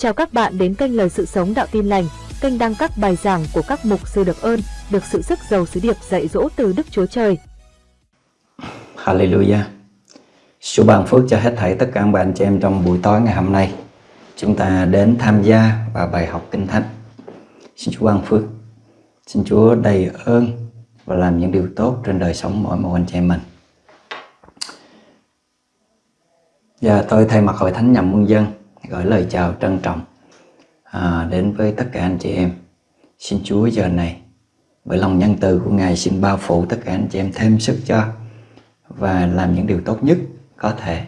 Chào các bạn đến kênh Lời Sự Sống Đạo Tin Lành, kênh đăng các bài giảng của các mục sư được ơn, được sự sức giàu sứ điệp dạy dỗ từ Đức Chúa Trời. Hallelujah. Chúa ban phước cho hết thảy tất cả các bạn chị em trong buổi tối ngày hôm nay. Chúng ta đến tham gia vào bài học Kinh Thánh. Xin Chúa ban phước. Xin Chúa đầy ơn và làm những điều tốt trên đời sống mỗi một anh chị em mình. Và tôi thay mặt hội thánh Nhậm Quân dân gửi lời chào trân trọng à, đến với tất cả anh chị em. Xin Chúa giờ này bởi lòng nhân từ của Ngài xin bao phủ tất cả anh chị em thêm sức cho và làm những điều tốt nhất có thể.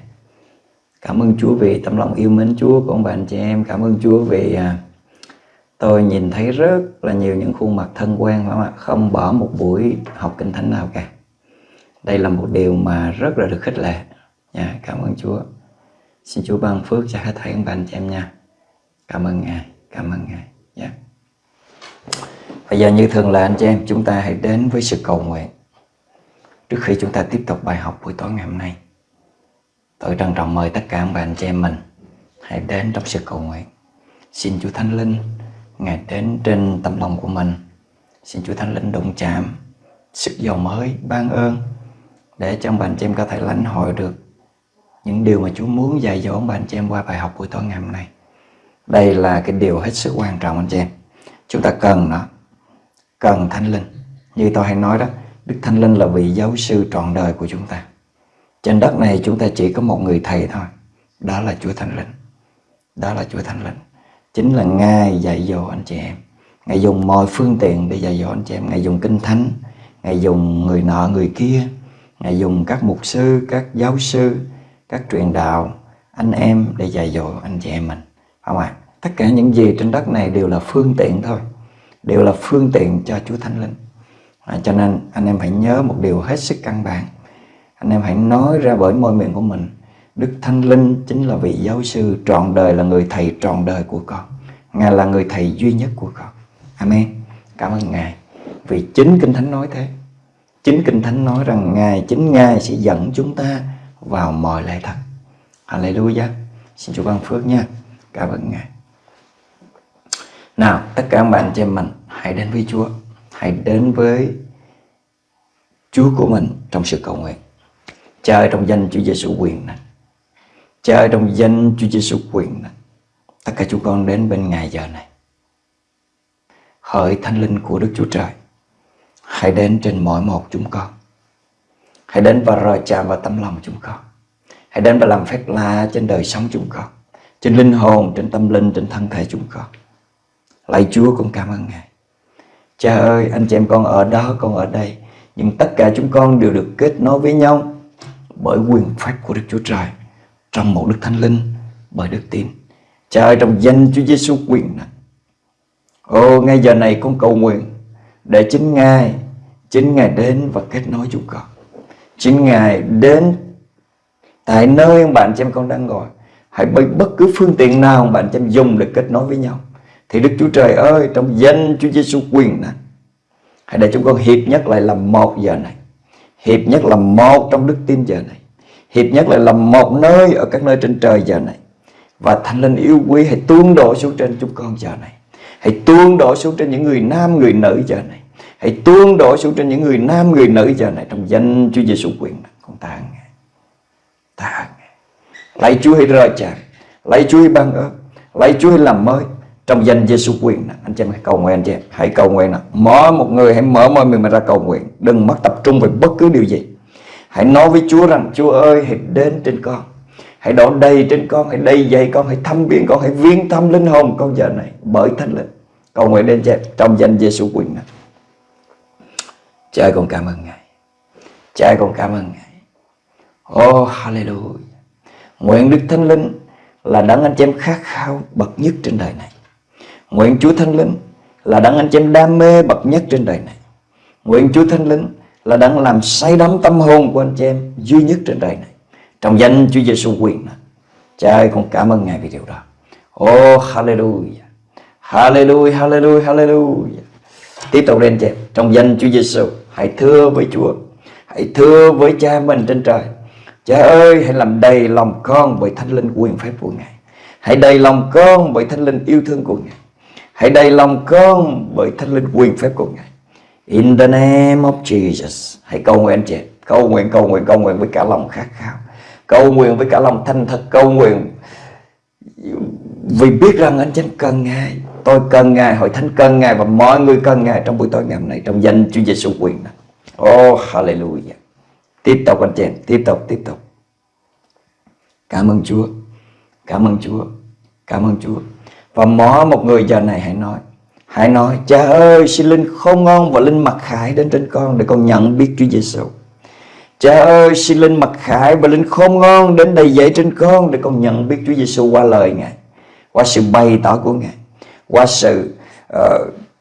Cảm ơn Chúa vì tấm lòng yêu mến Chúa của ông bà anh chị em. Cảm ơn Chúa vì à, tôi nhìn thấy rất là nhiều những khuôn mặt thân quen phải không ạ? Không bỏ một buổi học kinh thánh nào cả. Đây là một điều mà rất là được khích lệ. Nha, cảm ơn Chúa. Xin Chúa ban phước cho hết thảy các bạn chị em nha. Cảm ơn Ngài, cảm ơn Ngài. Yeah. Bây giờ như thường là anh chị em, chúng ta hãy đến với sự cầu nguyện. Trước khi chúng ta tiếp tục bài học buổi tối ngày hôm nay, tôi trân trọng mời tất cả các bạn chị em mình hãy đến trong sự cầu nguyện. Xin Chúa Thánh Linh Ngài đến trên tâm lòng của mình. Xin Chúa Thánh Linh đụng chạm sức giàu mới, ban ơn để cho bạn chị em có thể lãnh hội được những điều mà Chúa muốn dạy dỗ ông bà anh chị em qua bài học buổi tối ngày hôm nay. Đây là cái điều hết sức quan trọng anh chị em. Chúng ta cần nó, cần Thánh Linh. Như tôi hay nói đó, Đức Thánh Linh là vị giáo sư trọn đời của chúng ta. Trên đất này chúng ta chỉ có một người thầy thôi, đó là Chúa Thánh Linh. Đó là Chúa Thánh Linh. Chính là Ngài dạy dỗ anh chị em. Ngài dùng mọi phương tiện để dạy dỗ anh chị em. Ngài dùng kinh thánh, Ngài dùng người nọ người kia, Ngài dùng các mục sư, các giáo sư, các truyền đạo, anh em để dạy dỗ anh chị em mình. Không ạ? À? Tất cả những gì trên đất này đều là phương tiện thôi. Đều là phương tiện cho Chúa Thánh Linh. À, cho nên anh em hãy nhớ một điều hết sức căn bản. Anh em hãy nói ra bởi môi miệng của mình. Đức Thánh Linh chính là vị giáo sư trọn đời là người thầy trọn đời của con. Ngài là người thầy duy nhất của con. Amen. Cảm ơn Ngài. Vì chính Kinh Thánh nói thế. Chính Kinh Thánh nói rằng Ngài, chính Ngài sẽ dẫn chúng ta vào mọi lẽ thật. Hallelujah. Xin Chúa ban phước nha. Cảm ơn Ngài. Nào, tất cả các bạn chị em mình hãy đến với Chúa. Hãy đến với Chúa của mình trong sự cầu nguyện. Cha trong danh Chúa Giêsu quyền này. Cha trong danh Chúa Giêsu quyền này. Tất cả chúng con đến bên Ngài giờ này. Hỡi Thánh Linh của Đức Chúa Trời. Hãy đến trên mỗi một chúng con Hãy đến và rời chạm vào tâm lòng chúng con. Hãy đến và làm phép lạ trên đời sống chúng con Trên linh hồn, trên tâm linh, trên thân thể chúng con. Lạy Chúa con cảm ơn Ngài. Cha ơi anh chị em con ở đó con ở đây. Nhưng tất cả chúng con đều được kết nối với nhau Bởi quyền phép của Đức Chúa Trời Trong một Đức Thánh Linh Bởi đức tin. Cha ơi trong danh Chúa Giêsu quyền này. Ô ngay giờ này con cầu nguyện Để chính Ngài Chính Ngài đến và kết nối chúng con. Chính Ngài đến tại nơi ông bạn chị em con đang ngồi. Hãy bởi bất cứ phương tiện nào ông bạn chị em dùng để kết nối với nhau. Thì Đức Chúa Trời ơi, trong danh Chúa Giêsu quyền này, hãy để chúng con hiệp nhất lại làm một giờ này. Hiệp nhất là một trong đức tin giờ này. Hiệp nhất lại là một nơi ở các nơi trên trời giờ này. Và Thánh Linh yêu quý hãy tuôn đổ xuống trên chúng con giờ này. Hãy tuôn đổ xuống trên những người nam, người nữ giờ này. Hãy tuôn đổ xuống trên những người nam, người nữ giờ này trong danh Chúa Giêsu quyền. Con ta Ngài. Ta Ngài. Lạy Chúa hãy rời chàng. Lạy Chúa hãy ban ơn. Lạy Chúa hãy làm mới trong danh Giêsu quyền. Anh chị em hãy cầu nguyện anh chị em. Hãy cầu nguyện nào. mở một người hãy mở môi mình mà ra cầu nguyện. Đừng mất tập trung về bất cứ điều gì. Hãy nói với Chúa rằng Chúa ơi hãy đến trên con. Hãy đổ đầy trên con, hãy đầy dày con, hãy thăm viếng con, hãy viếng thăm linh hồn con giờ này bởi Thánh Linh. Cầu nguyện đến chị trong danh Giêsu quyền này. Cha con cảm ơn Ngài. Cha con cảm ơn Ngài. Oh hallelujah. Nguyện Đức Thánh Linh là đấng anh chị em khát khao bậc nhất trên đời này. Nguyện Chúa Thánh Linh là đấng anh chị em đam mê bậc nhất trên đời này. Nguyện Chúa Thánh Linh là đấng làm say đắm tâm hồn của anh chị em duy nhất trên đời này. Trong danh Chúa Giêsu quyền này. Cha ơi, con cảm ơn Ngài vì điều đó. Oh hallelujah. Hallelujah Hallelujah Hallelujah. Tiếp tục lên chị Trong danh Chúa Giêsu Hãy thưa với Chúa Hãy thưa với cha mình trên trời Cha ơi hãy làm đầy lòng con bởi thánh linh quyền phép của Ngài Hãy đầy lòng con bởi thánh linh yêu thương của Ngài. Hãy đầy lòng con bởi thánh linh quyền phép của Ngài. In the name of Jesus. Hãy cầu nguyện chị. Cầu nguyện, cầu nguyện, cầu nguyện với cả lòng khát khao. Cầu nguyện với cả lòng thanh thật. Cầu nguyện vì biết rằng anh chị cần Ngài. Tôi cần Ngài, hội thánh cần Ngài và mọi người cần Ngài trong buổi tối ngày hôm nay trong danh Chúa Giêsu quyền. Oh hallelujah. Tiếp tục anh chị em, tiếp tục, tiếp tục. Cảm ơn Chúa. Cảm ơn Chúa. Cảm ơn Chúa. Và mỗi một người giờ này hãy nói. Hãy nói, cha ơi, xin linh không ngon và linh mặc khải đến trên con để con nhận biết Chúa Giêsu. Cha ơi, xin linh mặc khải và linh không ngon đến đầy dậy trên con để con nhận biết Chúa Giêsu qua lời Ngài, qua sự bày tỏ của Ngài, qua sự uh,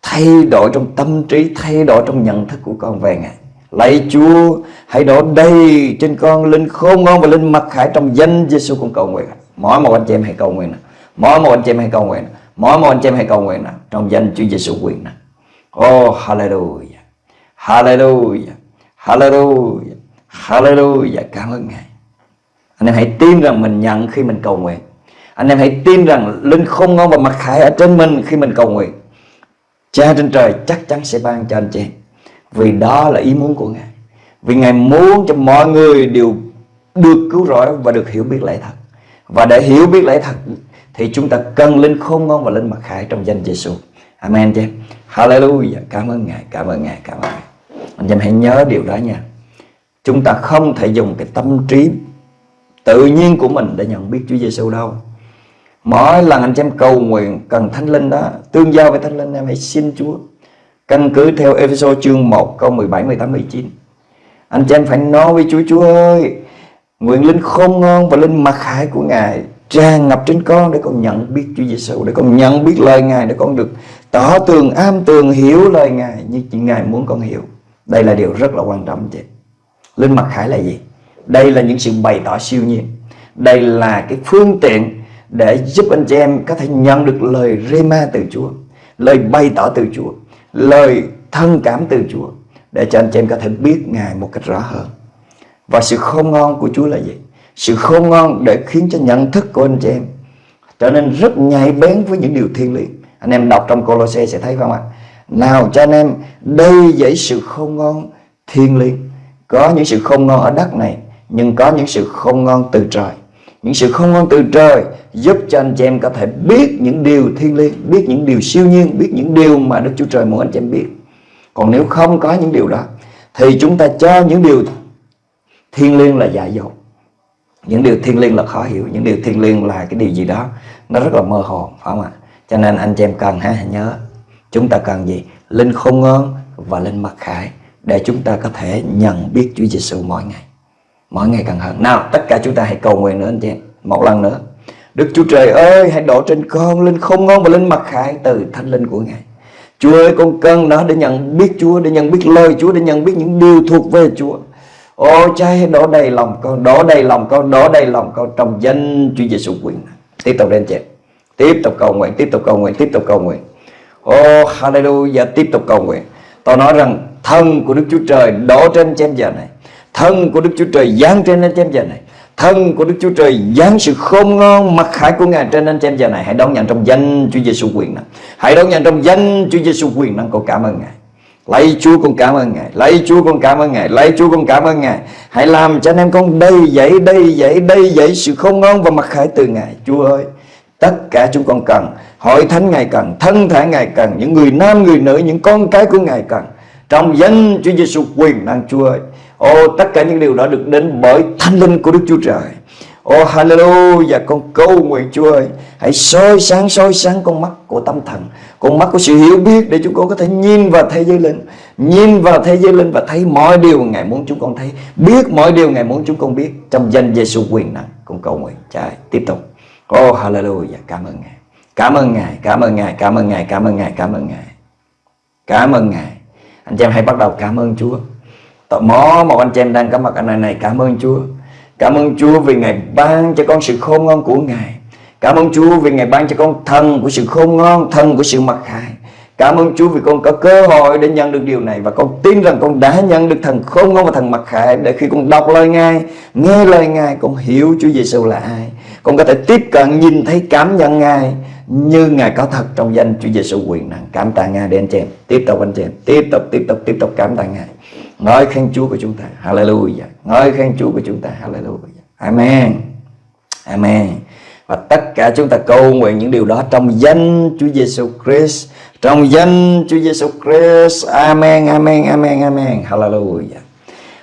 thay đổi trong tâm trí, thay đổi trong nhận thức của con về Ngài. Lạy Chúa, hãy đổ đầy trên con linh khôn ngon và linh mặc khải trong danh Giêsu con cầu nguyện. Mỗi một anh chị em hãy cầu nguyện. Mỗi một anh chị em hãy cầu nguyện. Mỗi một anh chị em hãy cầu nguyện trong danh Chúa Giêsu quyền. Oh hallelujah. Hallelujah. Hallelujah. Hallelujah. Cảm ơn Ngài. Anh em hãy tin rằng mình nhận khi mình cầu nguyện. Anh em hãy tin rằng linh không ngon và mặc khải ở trên mình khi mình cầu nguyện. Cha trên trời chắc chắn sẽ ban cho anh chị. Vì đó là ý muốn của Ngài. Vì Ngài muốn cho mọi người đều được cứu rỗi và được hiểu biết lẽ thật. Và để hiểu biết lẽ thật Thì chúng ta cần linh khôn ngoan và linh mặc khải trong danh Giêsu. Amen chị Hallelujah. Cảm ơn Ngài, cảm ơn Ngài, cảm ơn Ngài. Anh em hãy nhớ điều đó nha. Chúng ta không thể dùng cái tâm trí tự nhiên của mình để nhận biết Chúa Giêsu đâu. Mỗi lần anh chị em cầu nguyện cần Thánh Linh đó Tương giao với Thánh Linh em hãy xin Chúa. Căn cứ theo Ephesos chương 1 câu 17, 18, 19 Anh chị em phải nói với Chúa Chúa ơi Nguyện linh khôn ngon và linh mặc khải của Ngài Tràn ngập trên con để con nhận biết Chúa Giêsu Để con nhận biết lời Ngài Để con được tỏ tường, am tường, hiểu lời Ngài Như chị Ngài muốn con hiểu. Đây là điều rất là quan trọng chị Linh mặc khải là gì? Đây là những sự bày tỏ siêu nhiên. Đây là cái phương tiện để giúp anh chị em có thể nhận được lời rema từ Chúa Lời bày tỏ từ Chúa lời thân cảm từ Chúa để cho anh chị em có thể biết Ngài một cách rõ hơn. Và sự khôn ngon của Chúa là gì? Sự khôn ngon để khiến cho nhận thức của anh chị em trở nên rất nhạy bén với những điều thiên liêng. Anh em đọc trong Colossae sẽ thấy không ạ? Nào cho anh em đây dẫy sự khôn ngon thiên liêng. Có những sự khôn ngon ở đất này, nhưng có những sự khôn ngon từ trời. Những sự khôn ngon từ trời giúp cho anh chị em có thể biết những điều thiên liêng, biết những điều siêu nhiên, biết những điều mà Đức Chúa Trời muốn anh chị em biết. Còn nếu không có những điều đó thì chúng ta cho những điều thiên liêng là dại dột. Những điều thiên liêng là khó hiểu, những điều thiên liêng là cái điều gì đó nó rất là mơ hồ, phải không ạ? Cho nên anh chị em cần ha nhớ chúng ta cần gì? Linh khôn ngoan và linh mặc khải để chúng ta có thể nhận biết Chúa Giêsu mỗi ngày. Mỗi ngày càng hơn. Nào, tất cả chúng ta hãy cầu nguyện nữa anh chị. Một lần nữa. Đức Chúa Trời ơi hãy đổ trên con linh không ngon và linh mặc khải từ thánh linh của Ngài. Chúa ơi con cần nó để nhận biết Chúa Để nhận biết lời Chúa Để nhận biết những điều thuộc về Chúa. Ô cha hãy đổ đầy lòng con Đổ đầy lòng con Đổ đầy lòng con trong danh Chúa Giêsu quyền. Tiếp tục lên chị Tiếp tục cầu nguyện Tiếp tục cầu nguyện Tiếp tục cầu nguyện. Ô hallelujah Tiếp tục cầu nguyện. Tôi nói rằng thân của Đức Chúa Trời đổ trên chém giờ này. Thân của Đức Chúa Trời giáng trên anh em giờ này. Thân của Đức Chúa Trời giáng sự khôn ngon, mặc khải của Ngài trên anh em giờ này. Hãy đón nhận trong danh Chúa Giêsu quyền năng. Hãy đón nhận trong danh Chúa Giêsu quyền năng. Con cảm ơn Ngài. Lạy Chúa con cảm ơn Ngài. Lạy Chúa con cảm ơn Ngài. Lạy Chúa con cảm ơn Ngài. Hãy làm cho anh em con đầy dậy đầy dậy đầy dậy sự khôn ngon và mặc khải từ Ngài. Chúa ơi, Tất cả chúng con cần, Hội thánh Ngài cần, Thân thể Ngài cần, Những người nam, người nữ, Những con cái của Ngài cần. Trong danh Chúa Giêsu quyền năng, Chúa ơi Ô tất cả những điều đó được đến bởi thánh linh của Đức Chúa Trời. Ô hallelujah, Con cầu nguyện Chúa ơi. Hãy soi sáng soi sáng con mắt của tâm thần, Con mắt của sự hiểu biết Để chúng con có thể nhìn vào thế giới linh, Nhìn vào thế giới linh và thấy mọi điều Ngài muốn chúng con thấy, Biết mọi điều Ngài muốn chúng con biết Trong danh Giêsu quyền năng. Con cầu nguyện Trời tiếp tục. Ô hallelujah, Cảm ơn Ngài. Cảm ơn Ngài, Cảm ơn Ngài, Cảm ơn Ngài, Cảm ơn Ngài, Cảm ơn Ngài, Cảm ơn Ngài. Anh chị em hãy bắt đầu cảm ơn Chúa. Tò mò một anh chị em đang có mặt ở nơi này. Cảm ơn Chúa. Cảm ơn Chúa vì Ngài ban cho con sự khôn ngoan của Ngài. Cảm ơn Chúa vì Ngài ban cho con thân của sự khôn ngoan Thân của sự mặc khải Cảm ơn Chúa vì con có cơ hội để nhận được điều này Và con tin rằng con đã nhận được thần khôn ngoan và thần mặc khải Để khi con đọc lời Ngài, nghe lời Ngài Con hiểu Chúa Giêsu là ai. Con có thể tiếp cận, nhìn thấy, cảm nhận Ngài Như Ngài có thật trong danh Chúa Giêsu quyền năng. Cảm tạ Ngài để anh chị em. Tiếp tục anh chị em. Tiếp tục, tiếp tục, tiếp tục cảm tạ Ngài. Ngợi khen Chúa của chúng ta Hallelujah Ngợi khen Chúa của chúng ta Hallelujah Amen Amen và tất cả chúng ta cầu nguyện những điều đó trong danh Chúa Giêsu Christ trong danh Chúa Giêsu Christ. Amen, amen, amen, amen. Hallelujah.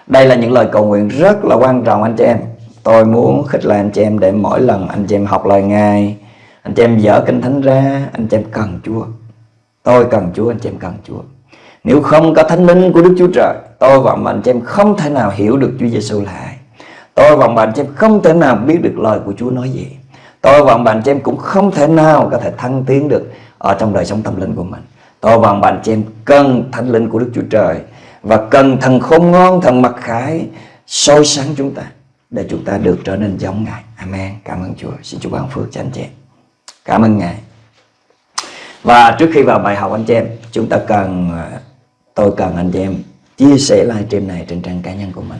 Đây là những lời cầu nguyện rất là quan trọng anh chị em. Tôi muốn khích lệ anh chị em để mỗi lần anh chị em học lời Ngài, anh chị em dở kinh thánh ra, anh chị em cần Chúa. Tôi cần Chúa, anh chị em cần Chúa. Nếu không có thánh linh của Đức Chúa Trời, tôi và anh chị em không thể nào hiểu được Chúa Giêsu là ai. Tôi và bạn chị em không thể nào biết được lời của Chúa nói gì. Tôi và bạn chị em cũng không thể nào có thể thăng tiến được ở trong đời sống tâm linh của mình. Tôi và bạn chị em cần thánh linh của Đức Chúa Trời và cần thần khôn ngon thần mặc khải soi sáng chúng ta để chúng ta được trở nên giống Ngài. Amen. Cảm ơn Chúa. Xin Chúa ban phước cho anh chị em. Cảm ơn Ngài. Và trước khi vào bài học anh chị em chúng ta cần à, tôi cần anh chị em chia sẻ livestream này trên trang cá nhân của mình.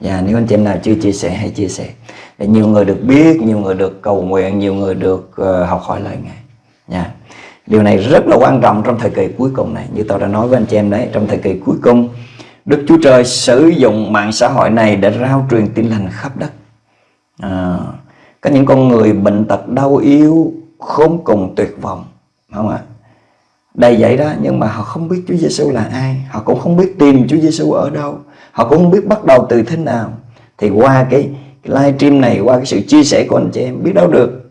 Và nếu anh chị em nào chưa chia sẻ hãy chia sẻ. Để nhiều người được biết nhiều người được cầu nguyện nhiều người được uh, học hỏi lời Ngài. Nha Điều này rất là quan trọng trong thời kỳ cuối cùng này. Như tôi đã nói với anh chị em đấy Trong thời kỳ cuối cùng Đức Chúa Trời sử dụng mạng xã hội này Để rao truyền tin lành khắp đất. À, Có những con người bệnh tật đau yếu Khốn cùng tuyệt vọng Không ạ? Đầy vậy đó nhưng mà họ không biết Chúa Giêsu là ai. Họ cũng không biết tìm Chúa Giêsu ở đâu. Họ cũng không biết bắt đầu từ thế nào. Thì qua cái, cái live stream này Qua cái sự chia sẻ của anh chị em Biết đâu được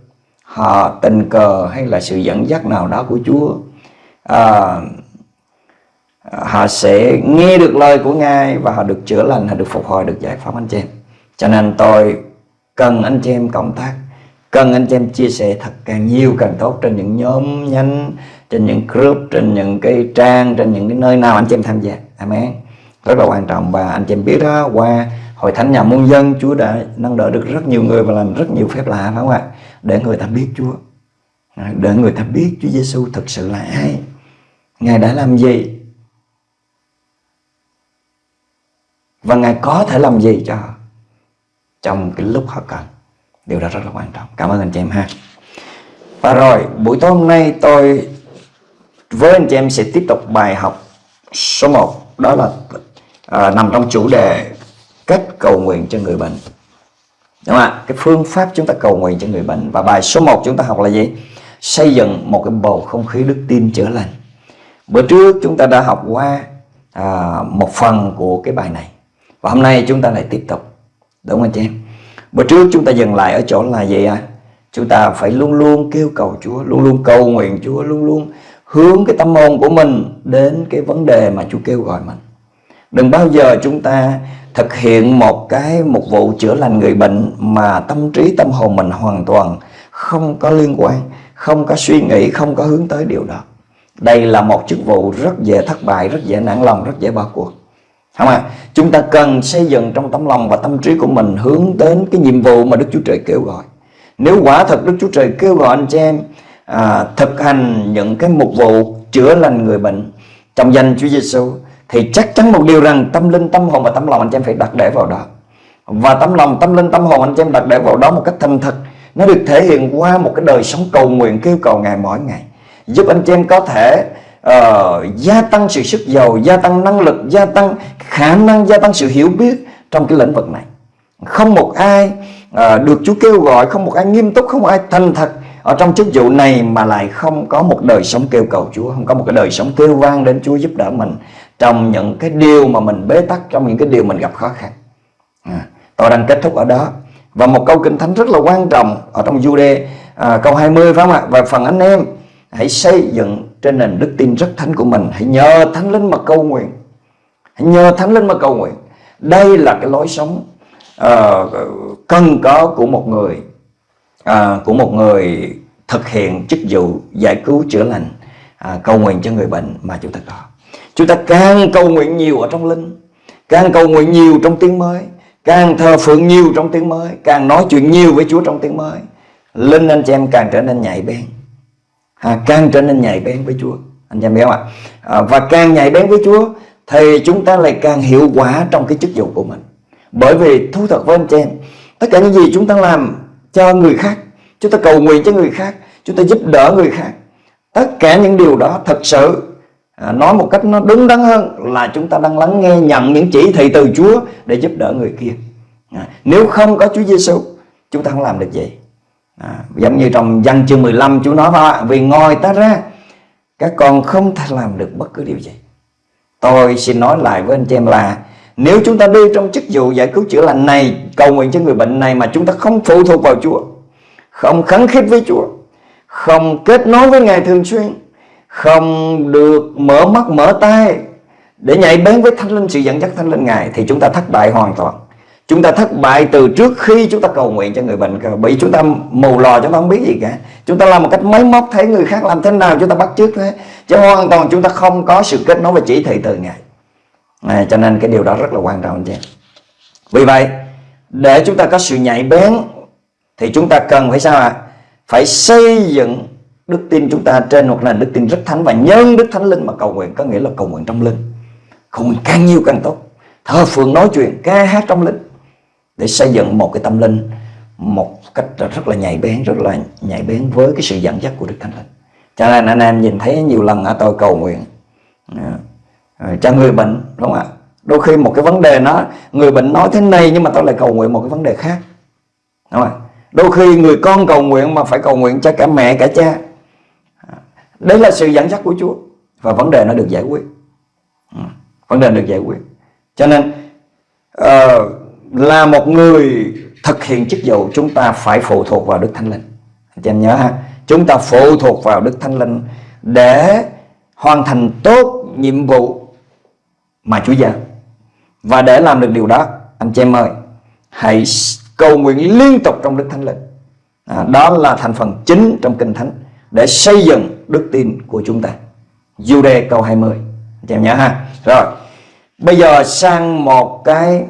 họ tình cờ hay là sự dẫn dắt nào đó của Chúa. À, họ sẽ nghe được lời của Ngài và họ được chữa lành, họ được phục hồi, được giải phóng anh chị em. Cho nên tôi cần anh chị em cộng tác, cần anh chị em chia sẻ thật càng nhiều càng tốt trên những nhóm nhánh, trên những group, trên những cái trang, trên những cái nơi nào anh chị em tham gia. Amen. Rất là quan trọng. Và anh chị em biết đó qua hội thánh nhà muôn dân Chúa đã nâng đỡ được rất nhiều người và làm rất nhiều phép lạ phải không ạ? để người ta biết Chúa. Để người ta biết Chúa Giêsu thực sự là ai. Ngài đã làm gì? Và Ngài có thể làm gì cho họ trong cái lúc họ cần. Điều đó rất là quan trọng. Cảm ơn anh chị em ha. Và rồi buổi tối hôm nay tôi với anh chị em sẽ tiếp tục bài học số 1 đó là à, nằm trong chủ đề cách cầu nguyện cho người bệnh Đúng không ạ? Cái phương pháp chúng ta cầu nguyện cho người bệnh Và bài số 1 chúng ta học là gì? Xây dựng một cái bầu không khí đức tin chữa lành Bữa trước chúng ta đã học qua à, một phần của cái bài này Và hôm nay chúng ta lại tiếp tục Đúng không anh chị em? Bữa trước chúng ta dừng lại ở chỗ là gì à? Chúng ta phải luôn luôn kêu cầu Chúa Luôn luôn cầu nguyện Chúa Luôn luôn hướng cái tâm hồn của mình Đến cái vấn đề mà Chúa kêu gọi mình Đừng bao giờ chúng ta thực hiện một cái một vụ chữa lành người bệnh mà tâm trí tâm hồn mình hoàn toàn không có liên quan, không có suy nghĩ, không có hướng tới điều đó. Đây là một chức vụ rất dễ thất bại, rất dễ nản lòng, rất dễ bỏ cuộc. Không à? Chúng ta cần xây dựng trong tấm lòng và tâm trí của mình hướng đến cái nhiệm vụ mà Đức Chúa Trời kêu gọi. Nếu quả thật Đức Chúa Trời kêu gọi anh chị em à, thực hành những cái mục vụ chữa lành người bệnh trong danh Chúa Giêsu thì chắc chắn một điều rằng tâm linh tâm hồn và tâm lòng anh chị em phải đặt để vào đó. Và tấm lòng tâm linh tâm hồn anh chị em đặt để vào đó một cách thành thật. Nó được thể hiện qua một cái đời sống cầu nguyện kêu cầu ngày mỗi ngày. Giúp anh chị em có thể uh, gia tăng sự sức giàu gia tăng năng lực gia tăng khả năng gia tăng sự hiểu biết trong cái lĩnh vực này. Không một ai uh, được Chúa kêu gọi không một ai nghiêm túc không một ai thành thật ở trong chức vụ này mà lại không có một đời sống kêu cầu Chúa không có một cái đời sống kêu vang đến Chúa giúp đỡ mình trong những cái điều mà mình bế tắc trong những cái điều mình gặp khó khăn. À, tôi đang kết thúc ở đó. Và một câu kinh thánh rất là quan trọng ở trong Jude à, câu 20 phải không ạ? Và phần anh em hãy xây dựng trên nền đức tin rất thánh của mình. Hãy nhờ thánh linh mà cầu nguyện. Hãy nhờ thánh linh mà cầu nguyện. Đây là cái lối sống uh, cần có của một người à, của một người thực hiện chức vụ giải cứu chữa lành à, cầu nguyện cho người bệnh mà chúng ta có. Chúng ta càng cầu nguyện nhiều ở trong linh Càng cầu nguyện nhiều trong tiếng mới Càng thờ phượng nhiều trong tiếng mới Càng nói chuyện nhiều với Chúa trong tiếng mới Linh anh chị em càng trở nên nhạy bén. À, Càng trở nên nhạy bén với Chúa. Anh chị em biết không ạ? À, và càng nhạy bén với Chúa thì chúng ta lại càng hiệu quả trong cái chức vụ của mình. Bởi vì thú thật với anh chị em tất cả những gì chúng ta làm cho người khác. Chúng ta cầu nguyện cho người khác. Chúng ta giúp đỡ người khác. Tất cả những điều đó thật sự à, nói một cách nó đúng đắn hơn là chúng ta đang lắng nghe nhận những chỉ thị từ Chúa để giúp đỡ người kia. À, nếu không có Chúa Giêsu chúng ta không làm được gì à, giống như trong văn chương 15 Chúa nói ba Vì ngồi ta ra các con không thể làm được bất cứ điều gì. Tôi xin nói lại với anh chị em là nếu chúng ta đi trong chức vụ giải cứu chữa lành này, cầu nguyện cho người bệnh này mà chúng ta không phụ thuộc vào Chúa, không khấn khích với Chúa, không kết nối với Ngài thường xuyên, không được mở mắt, mở tay để nhảy bén với thánh linh, sự dẫn dắt thánh linh Ngài, thì chúng ta thất bại hoàn toàn. Chúng ta thất bại từ trước khi chúng ta cầu nguyện cho người bệnh bởi chúng ta mù lò chúng ta không biết gì cả. Chúng ta làm một cách máy móc, thấy người khác làm thế nào, chúng ta bắt chước thế. Chứ hoàn toàn chúng ta không có sự kết nối và chỉ thị từ ngài à, cho nên cái điều đó rất là quan trọng anh chị. Vì vậy để chúng ta có sự nhạy bén thì chúng ta cần phải sao ạ? À? phải xây dựng đức tin chúng ta trên một nền đức tin rất thánh và nhân đức thánh linh mà cầu nguyện có nghĩa là cầu nguyện trong linh. Cầu nguyện càng nhiều càng tốt. Thờ phượng nói chuyện ca hát trong linh. Để xây dựng một cái tâm linh một cách rất là nhạy bén rất là nhạy bén với cái sự dẫn dắt của Đức Thánh Linh. Cho nên anh em nhìn thấy nhiều lần ở tôi cầu nguyện. À, Ờ, cho người bệnh đúng không ạ? Đôi khi một cái vấn đề nó người bệnh nói thế này nhưng mà tôi lại cầu nguyện một cái vấn đề khác đúng không ạ? Đôi khi người con cầu nguyện mà phải cầu nguyện cho cả mẹ cả cha. Đấy là sự dẫn dắt của Chúa và vấn đề nó được giải quyết. Ừ, vấn đề được giải quyết. Cho nên uh, là một người thực hiện chức vụ chúng ta phải phụ thuộc vào Đức Thánh Linh. Anh em nhớ ha, chúng ta phụ thuộc vào Đức Thánh Linh để hoàn thành tốt nhiệm vụ mà Chúa giao. Và để làm được điều đó, anh chị em ơi, hãy cầu nguyện liên tục trong Đức Thánh Linh. À, đó là thành phần chính trong Kinh Thánh để xây dựng đức tin của chúng ta. Jude câu 20. Anh chị em nhớ ha. Rồi, bây giờ sang một cái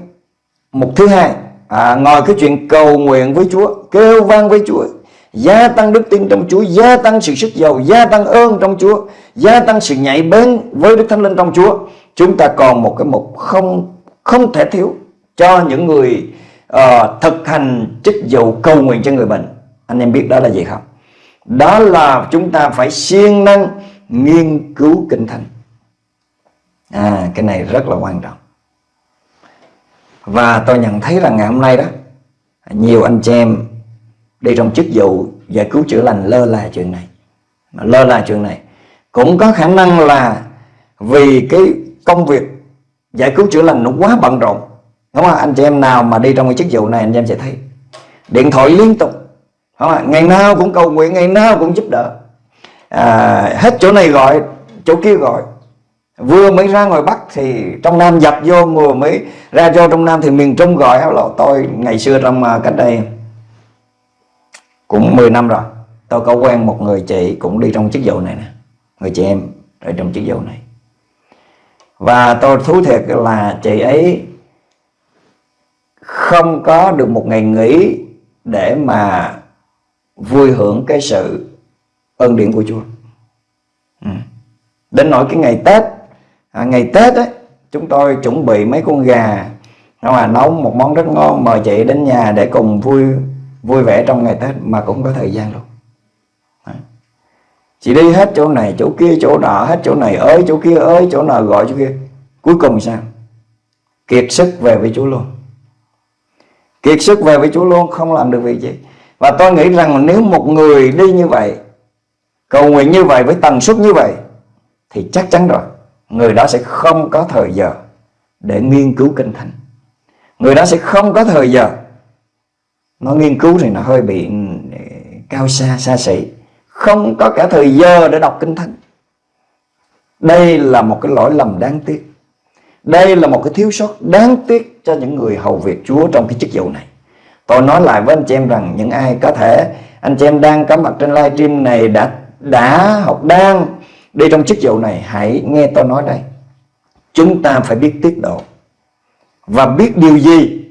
Mục thứ hai à, Ngoài cái chuyện cầu nguyện với Chúa Kêu vang với Chúa Gia tăng đức tin trong Chúa Gia tăng sự sức giàu Gia tăng ơn trong Chúa Gia tăng sự nhạy bén với Đức Thánh Linh trong Chúa Chúng ta còn một cái mục không không thể thiếu Cho những người uh, thực hành chức vụ cầu nguyện cho người bệnh. Anh em biết đó là gì không? Đó là chúng ta phải siêng năng nghiên cứu kinh thánh. À cái này rất là quan trọng. Và tôi nhận thấy rằng ngày hôm nay đó Nhiều anh chị em Đi trong chức vụ giải cứu chữa lành lơ là chuyện này. Lơ là chuyện này. Cũng có khả năng là Vì cái công việc Giải cứu chữa lành nó quá bận rộn. Đúng không? Anh chị em nào mà đi trong cái chức vụ này Anh chị em sẽ thấy. Điện thoại liên tục. Đúng không? Ngày nào cũng cầu nguyện Ngày nào cũng giúp đỡ. À, Hết chỗ này gọi Chỗ kia gọi. Vừa mới ra ngoài Bắc thì trong Nam dập vô Vừa mới ra vô trong Nam thì miền Trung gọi Hello tôi ngày xưa trong à, cách đây Cũng 10 năm rồi. Tôi có quen một người chị cũng đi trong chức vụ này nè. Người chị em ở trong chức vụ này. Và tôi thú thiệt là chị ấy Không có được một ngày nghỉ Để mà vui hưởng cái sự ơn điển của Chúa ừ. Đến nỗi cái ngày Tết à, ngày Tết ấy chúng tôi chuẩn bị mấy con gà mà nấu một món rất ngon mời chị đến nhà để cùng vui vui vẻ trong ngày Tết mà cũng có thời gian luôn chị đi hết chỗ này, chỗ kia, chỗ nọ, hết chỗ này ơi chỗ kia ơi chỗ nào gọi chỗ kia. Cuối cùng sao? Kiệt sức về với Chúa luôn. Kiệt sức về với Chúa luôn, không làm được việc gì. Và tôi nghĩ rằng nếu một người đi như vậy, cầu nguyện như vậy, với tần suất như vậy, thì chắc chắn rồi, người đó sẽ không có thời giờ để nghiên cứu kinh thánh. Người đó sẽ không có thời giờ. Nó nghiên cứu thì nó hơi bị ừ, cao xa xa xỉ không có cả thời giờ để đọc kinh thánh. Đây là một cái lỗi lầm đáng tiếc. Đây là một cái thiếu sót đáng tiếc cho những người hầu việc Chúa trong cái chức vụ này. Tôi nói lại với anh chị em rằng những ai có thể, anh chị em đang có mặt trên livestream này đã đã học đang đi trong chức vụ này, hãy nghe tôi nói đây. Chúng ta phải biết tiết độ. Và biết điều gì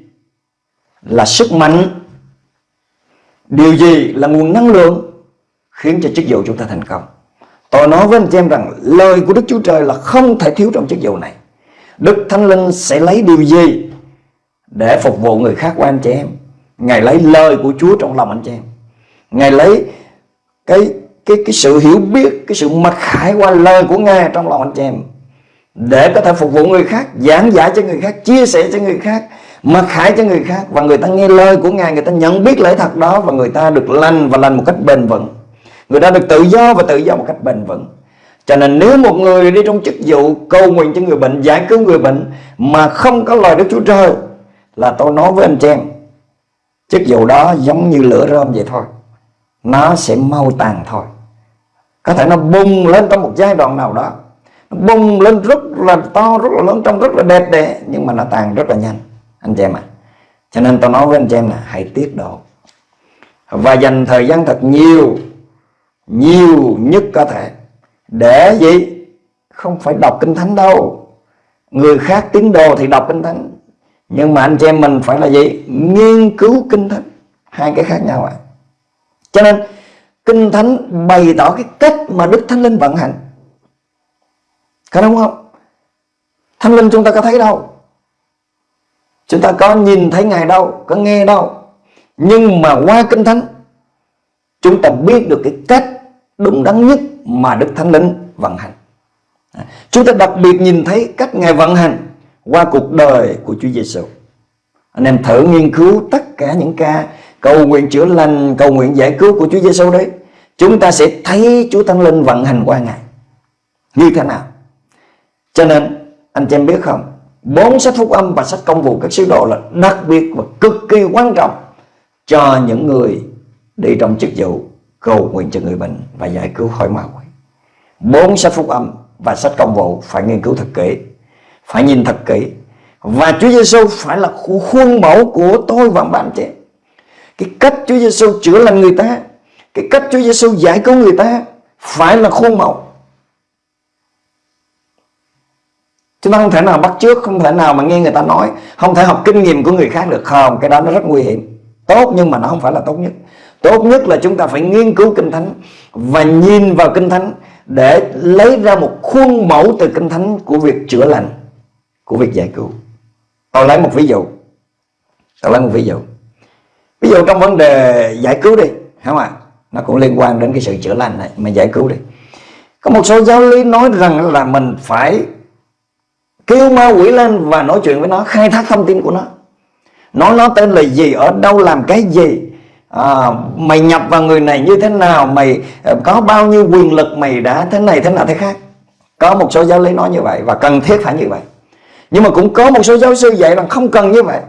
là sức mạnh, điều gì là nguồn năng lượng khiến cho chức vụ chúng ta thành công Tôi nói với anh chị em rằng lời của Đức Chúa Trời là không thể thiếu trong chức vụ này. Đức Thánh Linh sẽ lấy điều gì để phục vụ người khác của anh chị em? Ngài lấy lời của Chúa trong lòng anh chị em. Ngài lấy cái cái cái sự hiểu biết, cái sự mặc khải qua lời của Ngài trong lòng anh chị em để có thể phục vụ người khác, giảng giải cho người khác, chia sẻ cho người khác, mặc khải cho người khác và người ta nghe lời của Ngài, người ta nhận biết lẽ thật đó và người ta được lành và lành một cách bền vững. Người ta được tự do và tự do một cách bền vững. Cho nên nếu một người đi trong chức vụ cầu nguyện cho người bệnh, giải cứu người bệnh mà không có lời Đức Chúa Trời là tôi nói với anh em, chức vụ đó giống như lửa rơm vậy thôi. Nó sẽ mau tàn thôi. Có thể nó bùng lên trong một giai đoạn nào đó Nó bùng lên rất là to, rất là lớn Trông rất là đẹp đẽ Nhưng mà nó tàn rất là nhanh Anh chị em ạ à. Cho nên tôi nói với anh chị em là hãy tiết độ Và dành thời gian thật nhiều nhiều nhất có thể. Để gì? Không phải đọc kinh thánh đâu. Người khác tín đồ thì đọc kinh thánh. Nhưng mà anh chị em mình phải là gì? Nghiên cứu kinh thánh. Hai cái khác nhau ạ. À. Cho nên, Kinh Thánh bày tỏ cái cách mà Đức Thánh Linh vận hành. Có đúng không? Thánh Linh chúng ta có thấy đâu. Chúng ta có nhìn thấy Ngài đâu, Có nghe đâu. Nhưng mà qua Kinh Thánh Chúng ta biết được cái cách đúng đắn nhất Mà Đức Thánh Linh vận hành à, Chúng ta đặc biệt nhìn thấy cách Ngài vận hành Qua cuộc đời của Chúa Giêsu. Anh em thử nghiên cứu tất cả những ca cầu nguyện chữa lành, cầu nguyện giải cứu của Chúa Giêsu đấy, chúng ta sẽ thấy Chúa Thánh Linh vận hành qua Ngài như thế nào. Cho nên anh chị em biết không, bốn sách phúc âm và sách công vụ các sứ đồ là đặc biệt và cực kỳ quan trọng cho những người đi trong chức vụ cầu nguyện cho người bệnh và giải cứu khỏi ma quỷ. Bốn sách phúc âm và sách công vụ phải nghiên cứu thật kỹ, phải nhìn thật kỹ. Và Chúa Giêsu phải là khuôn mẫu của tôi và bạn chị cái cách Chúa Giêsu chữa lành người ta cái cách Chúa Giêsu giải cứu người ta phải là khuôn mẫu. Chúng ta không thể nào bắt trước không thể nào mà nghe người ta nói không thể học kinh nghiệm của người khác được. Không cái đó nó rất nguy hiểm. Tốt nhưng mà nó không phải là tốt nhất tốt nhất là chúng ta phải nghiên cứu kinh thánh và nhìn vào kinh thánh để lấy ra một khuôn mẫu từ kinh thánh của việc chữa lành, của việc giải cứu. Tôi lấy một ví dụ. Tôi lấy một ví dụ. Ví dụ trong vấn đề giải cứu đi không ạ? Nó cũng liên quan đến cái sự chữa lành này, mà giải cứu đi. Có một số giáo lý nói rằng là mình phải kêu ma quỷ lên và nói chuyện với nó, khai thác thông tin của nó. Nói nó tên là gì, ở đâu, làm cái gì à, mày nhập vào người này như thế nào mày ờ, có bao nhiêu quyền lực mày đã thế này thế nào thế khác? Có một số giáo lý nói như vậy và cần thiết phải như vậy. Nhưng mà cũng có một số giáo sư dạy rằng không cần như vậy.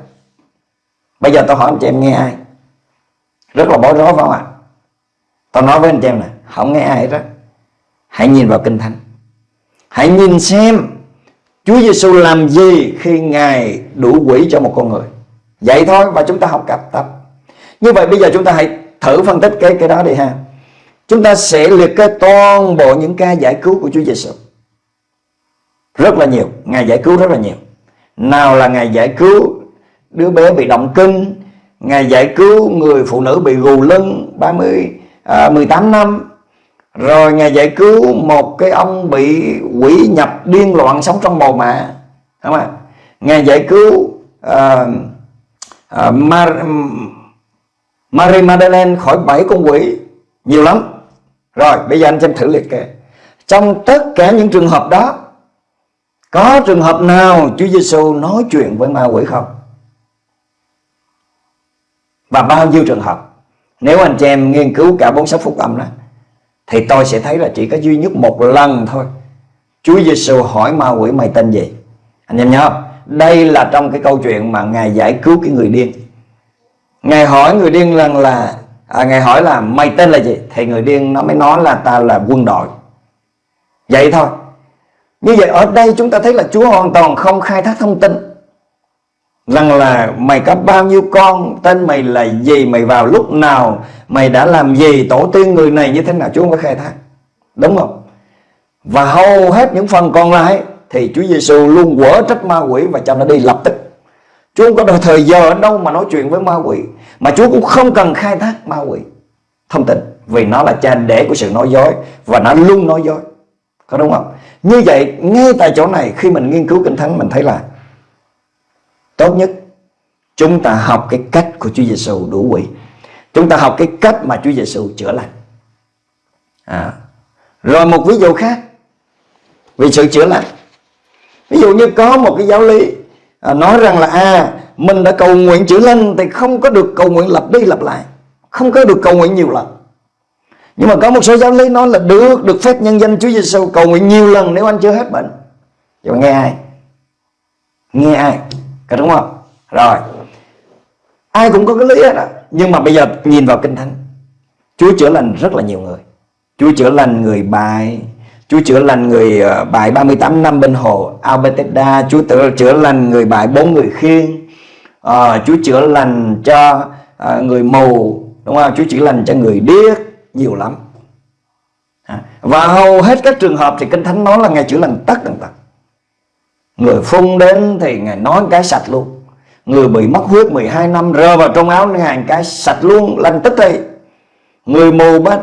Bây giờ tôi hỏi anh chị em nghe ai? Rất là bối rối phải không ạ? Tôi nói với anh chị em này không nghe ai hết đó hãy nhìn vào kinh thánh. Hãy nhìn xem Chúa Giêsu làm gì khi Ngài đủ quỷ cho một con người. Vậy thôi và chúng ta học cặp tập như vậy bây giờ chúng ta hãy thử phân tích cái cái đó đi ha. Chúng ta sẽ liệt kê toàn bộ những ca giải cứu của Chúa Giêsu rất là nhiều. Ngài giải cứu rất là nhiều. Nào là ngài giải cứu đứa bé bị động kinh Ngài giải cứu người phụ nữ bị gù lưng 30 à, 18 năm rồi Ngài giải cứu một cái ông bị quỷ nhập điên loạn sống trong bầu mạ Đúng không ạ? Ngài giải cứu à, à, Mar Marie Madeleine khỏi bảy con quỷ. Nhiều lắm. Rồi, bây giờ anh xem thử liệt kê. Trong tất cả những trường hợp đó, Có trường hợp nào Chúa Giêsu nói chuyện với ma quỷ không? và bao nhiêu trường hợp? Nếu anh chị em nghiên cứu cả bốn sách phúc âm đó, thì tôi sẽ thấy là chỉ có duy nhất một lần thôi. Chúa Giêsu hỏi ma quỷ mày tên gì? Anh em nhớ đây là trong cái câu chuyện mà ngài giải cứu cái người điên ngài hỏi người điên rằng là à, ngài hỏi là mày tên là gì? Thì người điên nó mới nói là ta là quân đội. Vậy thôi. Như vậy ở đây chúng ta thấy là Chúa hoàn toàn không khai thác thông tin. Rằng là mày có bao nhiêu con tên mày là gì mày vào lúc nào mày đã làm gì tổ tiên người này như thế nào? Chúa không có khai thác. Đúng không? Và hầu hết những phần còn lại thì Chúa Giêsu luôn quở trách ma quỷ và cho nó đi lập tức. Chúa không có thời giờ ở đâu mà nói chuyện với ma quỷ. Mà Chúa cũng không cần khai thác ma quỷ. Thông tin. Vì nó là cha đẻ của sự nói dối và nó luôn nói dối. Có đúng không? Như vậy, ngay tại chỗ này, khi mình nghiên cứu kinh thánh, mình thấy là tốt nhất chúng ta học cái cách của Chúa Giêsu đủ quỷ. Chúng ta học cái cách mà Chúa Giêsu chữa lành. À. rồi một ví dụ khác. Vì sự chữa lành. Ví dụ như có một cái giáo lý à, nói rằng là à mình đã cầu nguyện chữa lành thì không có được cầu nguyện lặp đi lặp lại không có được cầu nguyện nhiều lần. Nhưng mà có một số giáo lý nói là được được phép nhân danh Chúa Giêsu cầu nguyện nhiều lần nếu anh chưa hết bệnh. Nhưng mà nghe ai nghe ai có đúng không? Rồi ai cũng có cái lý đó. nhưng mà bây giờ nhìn vào kinh thánh Chúa chữa lành rất là nhiều người. Chúa chữa lành người bài Chúa chữa lành người uh, bài 38 năm bên hồ Alberteda Chúa tự chữa lành người bài bốn người khiên à, ờ, Chúa chữa lành cho à, người mù đúng không? Chúa chữa lành cho người điếc nhiều lắm. Và hầu hết các trường hợp thì kinh thánh nói là ngài chữa lành tất tần tật. Người phun đến thì ngài nói cái sạch luôn. Người bị mất huyết 12 năm rơ vào trong áo ngài cái sạch luôn lành tức thì. Người mù ba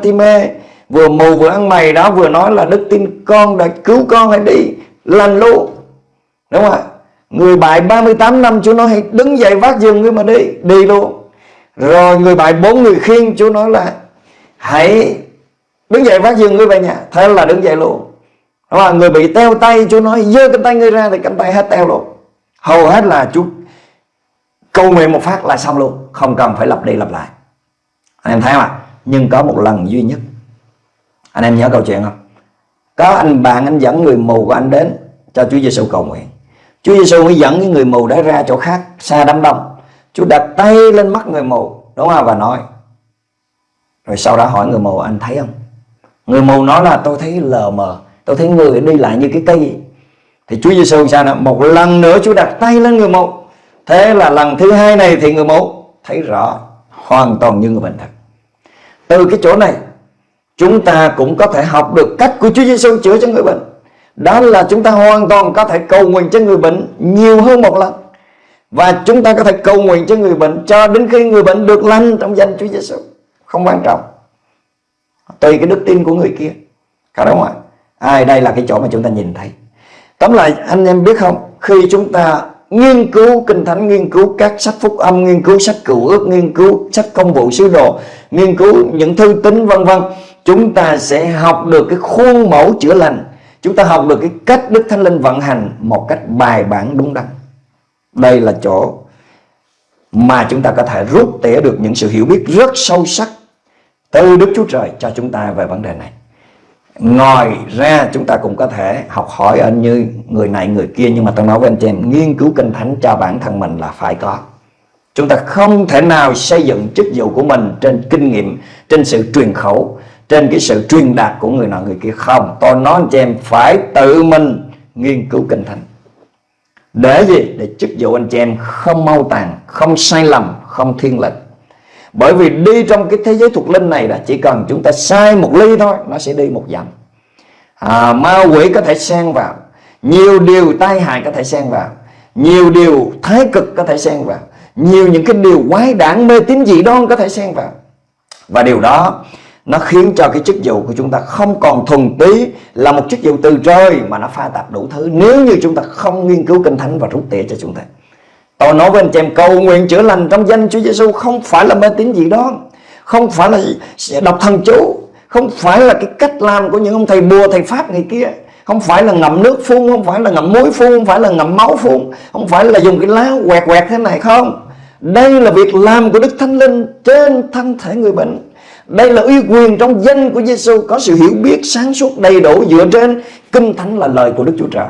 vừa mù vừa ăn mày đó, vừa nói là đức tin con đã cứu con hãy đi. Lành luôn đúng không ạ? Người bại 38 năm, Chúa nói hãy đứng dậy vác giường ngươi mà đi. Đi luôn. Rồi người bại bốn người khiên Chúa nói là hãy đứng dậy vác giường ngươi về nhà. Thế là đứng dậy luôn. Đúng không? người bị teo tay, Chúa nói giơ cánh tay ngươi ra thì cánh tay hết teo luôn. Hầu hết là Chúa câu nguyện một phát là xong luôn. Không cần phải lặp đi lặp lại. Anh em thấy không ạ? Nhưng có một lần duy nhất anh em nhớ câu chuyện không? Có anh bạn, anh dẫn người mù của anh đến cho Chúa Giêsu cầu nguyện. Chúa Giêsu mới dẫn cái người mù đã ra chỗ khác, xa đám đông. Chúa đặt tay lên mắt người mù, đúng không? Và nói, rồi sau đó hỏi người mù, anh thấy không? Người mù nói là, tôi thấy lờ mờ, tôi thấy người đi lại như cái cây. Thì Chúa Giêsu sao nè một lần nữa Chúa đặt tay lên người mù. Thế là lần thứ hai này thì người mù thấy rõ hoàn toàn như người bình thật từ cái chỗ này chúng ta cũng có thể học được cách của Chúa Giêsu chữa cho người bệnh. Đó là chúng ta hoàn toàn có thể cầu nguyện cho người bệnh nhiều hơn một lần. Và chúng ta có thể cầu nguyện cho người bệnh cho đến khi người bệnh được lành trong danh Chúa Giêsu không quan trọng. Tùy cái đức tin của người kia. Cả đúng không ạ? Ai đây là cái chỗ mà chúng ta nhìn thấy? Tóm lại, anh em biết không? Khi chúng ta nghiên cứu kinh thánh, nghiên cứu các sách phúc âm, nghiên cứu sách cựu ước, nghiên cứu sách công vụ sứ đồ, nghiên cứu những thư tín, vân vân chúng ta sẽ học được cái khuôn mẫu chữa lành. Chúng ta học được cái cách đức thánh linh vận hành một cách bài bản đúng đắn. Đây là chỗ mà chúng ta có thể rút tỉa được những sự hiểu biết rất sâu sắc từ Đức Chúa Trời cho chúng ta về vấn đề này. Ngoài ra chúng ta cũng có thể học hỏi ở như người này người kia Nhưng mà tôi nói với anh chị em Nghiên cứu kinh thánh cho bản thân mình là phải có. Chúng ta không thể nào xây dựng chức vụ của mình Trên kinh nghiệm, trên sự truyền khẩu trên cái sự truyền đạt của người nào người kia Không, tôi nói anh em phải tự mình nghiên cứu kinh thánh. Để gì? Để chức vụ anh chị em không mau tàn Không sai lầm, không thiên lệch. Bởi vì đi trong cái thế giới thuộc linh này là chỉ cần chúng ta sai một ly thôi nó sẽ đi một dặm. À, ma quỷ có thể xen vào nhiều điều tai hại có thể xen vào nhiều điều thái cực có thể xen vào nhiều những cái điều quái đản mê tín dị đoan có thể xen vào. Và điều đó nó khiến cho cái chức vụ của chúng ta không còn thuần túy là một chức vụ từ trời mà nó pha tạp đủ thứ nếu như chúng ta không nghiên cứu kinh thánh và rút tỉa cho chúng ta Tôi nói với anh chị em cầu nguyện chữa lành trong danh Chúa Giêsu không phải là mê tín gì đó, không phải là đọc thần chú, không phải là cái cách làm của những ông thầy bùa thầy pháp ngày kia, không phải là ngậm nước phun, không phải là ngậm muối phun, không phải là ngậm máu phun, không phải là dùng cái lá quẹt quẹt thế này không. Đây là việc làm của Đức Thánh Linh trên thân thể người bệnh. Đây là uy quyền trong danh của Giêsu có sự hiểu biết sáng suốt đầy đủ dựa trên kinh thánh là lời của Đức Chúa Trời.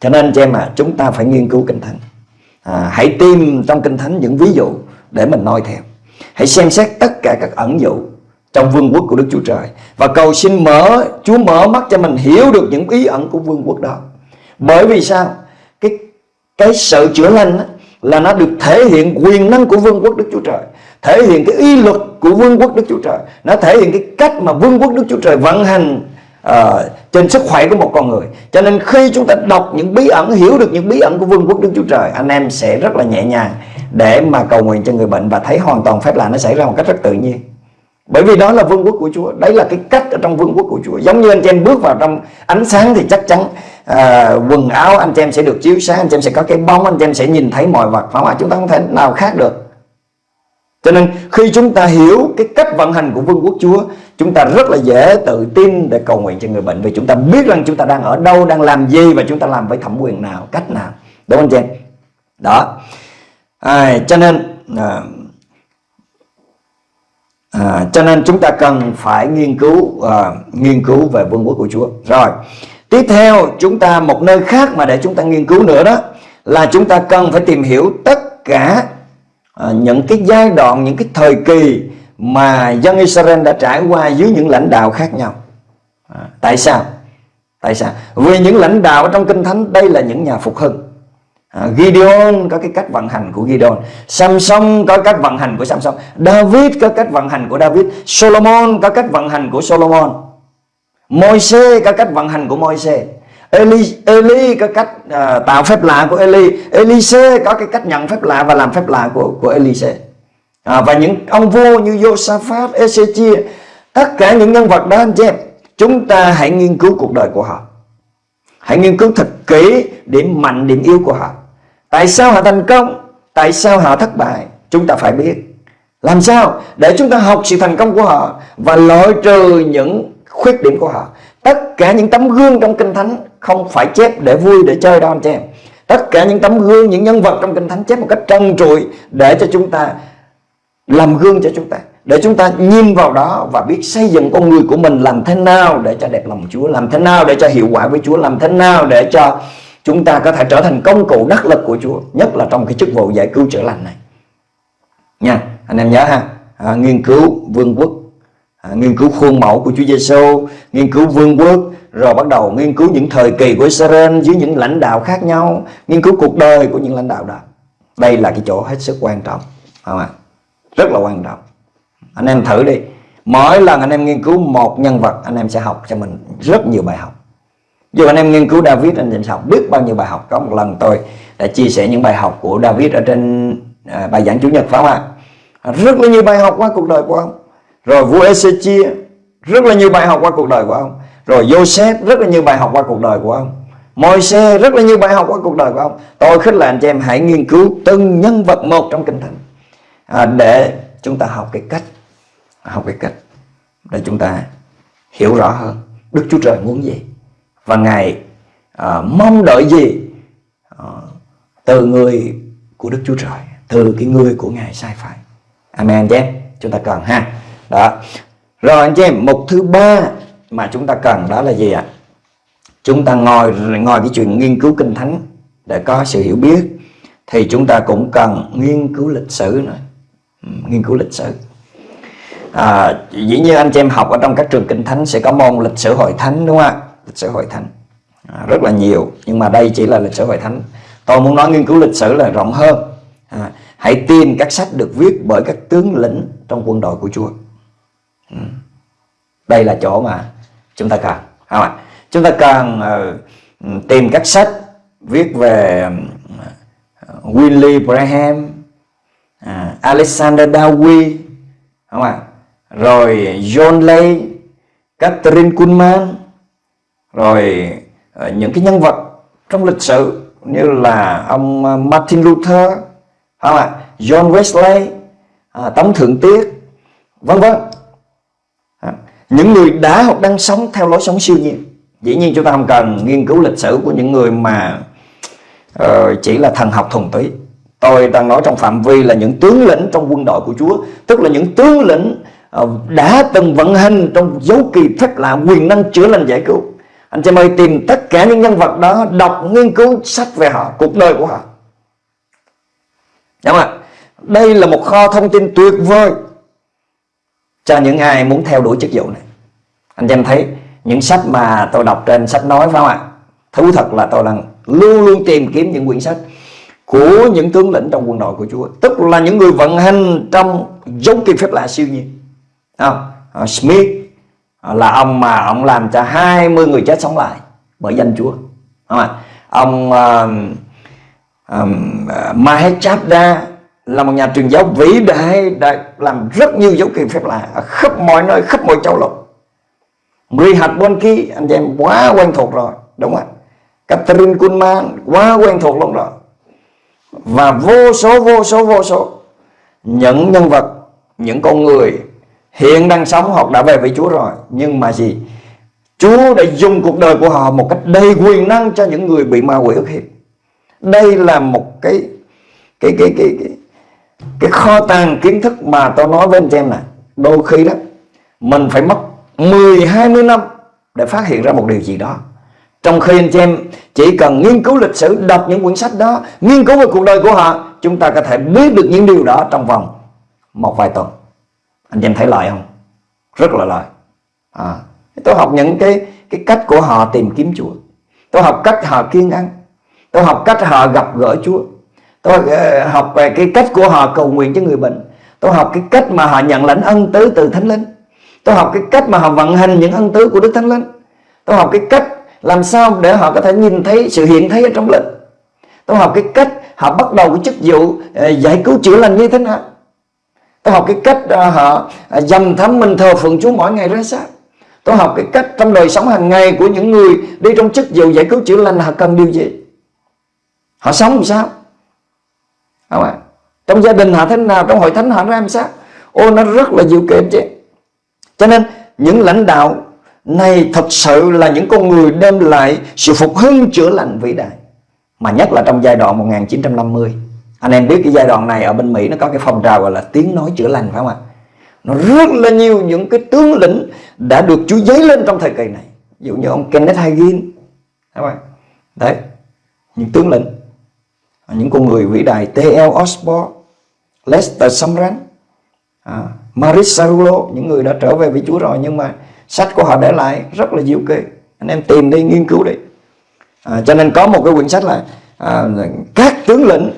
Cho nên cho em à, chúng ta phải nghiên cứu kinh thánh. À, hãy tìm trong kinh thánh những ví dụ để mình noi theo. Hãy xem xét tất cả các ẩn dụ trong vương quốc của Đức Chúa Trời. Và cầu xin mở Chúa mở mắt cho mình hiểu được những ý ẩn của vương quốc đó. Bởi vì sao? Cái cái sự chữa lành là nó được thể hiện quyền năng của vương quốc Đức Chúa Trời thể hiện cái y luật của vương quốc Đức Chúa Trời. Nó thể hiện cái cách mà vương quốc Đức Chúa Trời vận hành uh, trên sức khỏe của một con người. Cho nên khi chúng ta đọc những bí ẩn hiểu được những bí ẩn của vương quốc đức chúa trời anh em sẽ rất là nhẹ nhàng để mà cầu nguyện cho người bệnh và thấy hoàn toàn phép lạ nó xảy ra một cách rất tự nhiên. Bởi vì đó là vương quốc của Chúa. Đấy là cái cách ở trong vương quốc của Chúa. Giống như anh chị em bước vào trong ánh sáng thì chắc chắn à, quần áo anh chị em sẽ được chiếu sáng anh chị em sẽ có cái bóng anh chị em sẽ nhìn thấy mọi vật. Phải không ạ? Chúng ta không thể nào khác được cho nên khi chúng ta hiểu cái cách vận hành của vương quốc Chúa Chúng ta rất là dễ tự tin để cầu nguyện cho người bệnh Vì chúng ta biết rằng chúng ta đang ở đâu, đang làm gì Và chúng ta làm với thẩm quyền nào, cách nào. Đúng không chị? Em? Đó. À, Cho nên à, à, Cho nên chúng ta cần phải nghiên cứu à, Nghiên cứu về vương quốc của Chúa. Rồi. Tiếp theo chúng ta một nơi khác mà để chúng ta nghiên cứu nữa đó Là chúng ta cần phải tìm hiểu tất cả à, những cái giai đoạn, những cái thời kỳ mà dân Israel đã trải qua dưới những lãnh đạo khác nhau. À, tại sao? Tại sao? Vì những lãnh đạo trong Kinh Thánh đây là những nhà phục hưng. À, Gideon có cái cách vận hành của Gideon Samson có cách vận hành của Samson David có cách vận hành của David Solomon có cách vận hành của Solomon Môi-se có cách vận hành của Môi-se Eli, Eli có cách uh, tạo phép lạ của Eli. Elise có cái cách nhận phép lạ và làm phép lạ của của Elise. À, và những ông vua như Josaphat, Ezechia tất cả những nhân vật đó anh chị em chúng ta hãy nghiên cứu cuộc đời của họ. Hãy nghiên cứu thật kỹ điểm mạnh điểm yếu của họ. Tại sao họ thành công? Tại sao họ thất bại? Chúng ta phải biết. Làm sao? Để chúng ta học sự thành công của họ và loại trừ những khuyết điểm của họ. Tất cả những tấm gương trong kinh thánh không phải chép để vui để chơi đâu anh chị em. Tất cả những tấm gương những nhân vật trong kinh thánh chép một cách trân trụi để cho chúng ta làm gương cho chúng ta để chúng ta nhìn vào đó và biết xây dựng con người của mình làm thế nào để cho đẹp lòng Chúa làm thế nào để cho hiệu quả với Chúa làm thế nào để cho chúng ta có thể trở thành công cụ đắc lực của Chúa nhất là trong cái chức vụ giải cứu chữa lành này. Nha anh em nhớ ha. À, nghiên cứu vương quốc à, nghiên cứu khuôn mẫu của Chúa Giêsu nghiên cứu vương quốc rồi bắt đầu nghiên cứu những thời kỳ của Israel dưới những lãnh đạo khác nhau nghiên cứu cuộc đời của những lãnh đạo đó. Đây là cái chỗ hết sức quan trọng không ạ? Rất là quan trọng. Anh em thử đi. Mỗi lần anh em nghiên cứu một nhân vật anh em sẽ học cho mình rất nhiều bài học. Dù anh em nghiên cứu David anh em sẽ học biết bao nhiêu bài học. Có một lần tôi đã chia sẻ những bài học của David ở trên à, bài giảng chủ nhật phải không ạ? Rất là nhiều bài học qua cuộc đời của ông. Rồi vua Ezechia rất là nhiều bài học qua cuộc đời của ông rồi Joseph rất là nhiều bài học qua cuộc đời của ông. Môi-se rất là nhiều bài học qua cuộc đời của ông. Tôi khích lệ anh chị em hãy nghiên cứu từng nhân vật một trong kinh thánh à, để chúng ta học cái cách học cái cách để chúng ta hiểu rõ hơn Đức Chúa Trời muốn gì. Và Ngài à, mong đợi gì à, từ người của Đức Chúa Trời từ cái người của Ngài sai phải Amen anh chị em. Chúng ta cần ha. Đó. Rồi anh chị em mục thứ ba mà chúng ta cần đó là gì ạ? Chúng ta ngồi ngồi cái chuyện nghiên cứu kinh thánh để có sự hiểu biết thì chúng ta cũng cần nghiên cứu lịch sử nữa. Ừ, nghiên cứu lịch sử. À, dĩ nhiên anh chị em học ở trong các trường kinh thánh sẽ có môn lịch sử hội thánh đúng không ạ? Lịch sử hội thánh. À, rất là nhiều nhưng mà đây chỉ là lịch sử hội thánh. Tôi muốn nói nghiên cứu lịch sử là rộng hơn. À, hãy tìm các sách được viết bởi các tướng lĩnh trong quân đội của Chúa. Ừ. đây là chỗ mà chúng ta cần không ạ? Chúng ta cần uh, ờ, tìm các sách viết về ờ, uh, Willie Graham ờ, Alexander Dowie không ạ? Rồi John Lay Catherine Kuhlman rồi uh, những cái nhân vật trong lịch sử như là ông uh, Martin Luther không ạ? John Wesley uh, Tống Thượng Tiết vân vân những người đã hoặc đang sống theo lối sống siêu nhiên. Dĩ nhiên chúng ta không cần nghiên cứu lịch sử của những người mà uh, chỉ là thần học thuần túy. Tôi đang nói trong phạm vi là những tướng lĩnh trong quân đội của Chúa Tức là những tướng lĩnh uh, đã từng vận hành trong dấu kỳ phép lạ quyền năng chữa lành giải cứu. Anh chị ơi tìm tất cả những nhân vật đó Đọc nghiên cứu sách về họ, cuộc đời của họ. Đúng không ạ? Đây là một kho thông tin tuyệt vời. Cho những ai muốn theo đuổi chức vụ này. Anh em thấy những sách mà tôi đọc trên sách nói phải không ạ? Thú thật là tôi đang luôn luôn tìm kiếm những quyển sách của những tướng lĩnh trong quân đội của Chúa. Tức là những người vận hành trong dấu kỳ phép lạ siêu nhiên. À, Smith ờ, là ông mà ông làm cho 20 người chết sống lại bởi danh Chúa. Không à? ông ờ, uh, um, Mahet Chabda là một nhà truyền giáo vĩ đại đã làm rất nhiều dấu kỳ phép lạ ở khắp mọi nơi khắp mọi châu lục. Người hạt bên anh em quá quen thuộc rồi đúng không ạ? Catherine Kuhlman quá quen thuộc luôn rồi. Và vô số vô số vô số những nhân vật những con người hiện đang sống hoặc đã về với Chúa rồi. Nhưng mà gì? Chúa đã dùng cuộc đời của họ một cách đầy quyền năng cho những người bị ma quỷ ức hiếp. Đây là một cái cái cái cái cái, cái kho tàng kiến thức mà tôi nói với anh em này đôi khi đó mình phải mất 10 20 năm để phát hiện ra một điều gì đó. Trong khi anh chị em chỉ cần nghiên cứu lịch sử đọc những quyển sách đó nghiên cứu về cuộc đời của họ chúng ta có thể biết được những điều đó trong vòng một vài tuần. Anh chị em thấy lợi không? Rất là lợi à, tôi học những cái cái cách của họ tìm kiếm Chúa. Tôi học cách họ kiên ăn. Tôi học cách họ gặp gỡ Chúa tôi ờ, học về cái cách của họ cầu nguyện cho người bệnh. Tôi học cái cách mà họ nhận lãnh ân tứ từ thánh linh. Tôi học cái cách mà họ vận hành những ân tứ của đức thánh linh. Tôi học cái cách làm sao để họ có thể nhìn thấy sự hiện thấy ở trong linh. Tôi học cái cách họ bắt đầu cái chức vụ ờ, giải cứu chữa lành như thế nào. Tôi học cái cách ờ, họ dầm thấm mình thờ phượng Chúa mỗi ngày ra sao. Tôi học cái cách trong đời sống hàng ngày của những người đi trong chức vụ giải cứu chữa lành họ cần điều gì. Họ sống làm sao? Không ạ. Trong gia đình họ thế nào, trong hội thánh họ ra làm sao ô, nó rất là diệu kỳ chứ. Cho nên, những lãnh đạo này thật sự là những con người đem lại sự phục hưng chữa lành vĩ đại. Mà nhất là trong giai đoạn 1950 anh em biết cái giai đoạn này ở bên Mỹ nó có cái phong trào gọi là tiếng nói chữa lành, phải không ạ? Nó rất là nhiều những cái tướng lĩnh đã được Chúa giấy lên trong thời kỳ này. Ví dụ như ông Kenneth Hagin đúng không? đấy, những tướng lĩnh những con người vĩ đại T.L. Osborne Lester Sumrall à, Maris Sarulo những người đã trở về với Chúa rồi nhưng mà sách của họ để lại rất là diệu kỳ anh em tìm đi nghiên cứu đi à, cho nên có một cái quyển sách là à, các tướng lĩnh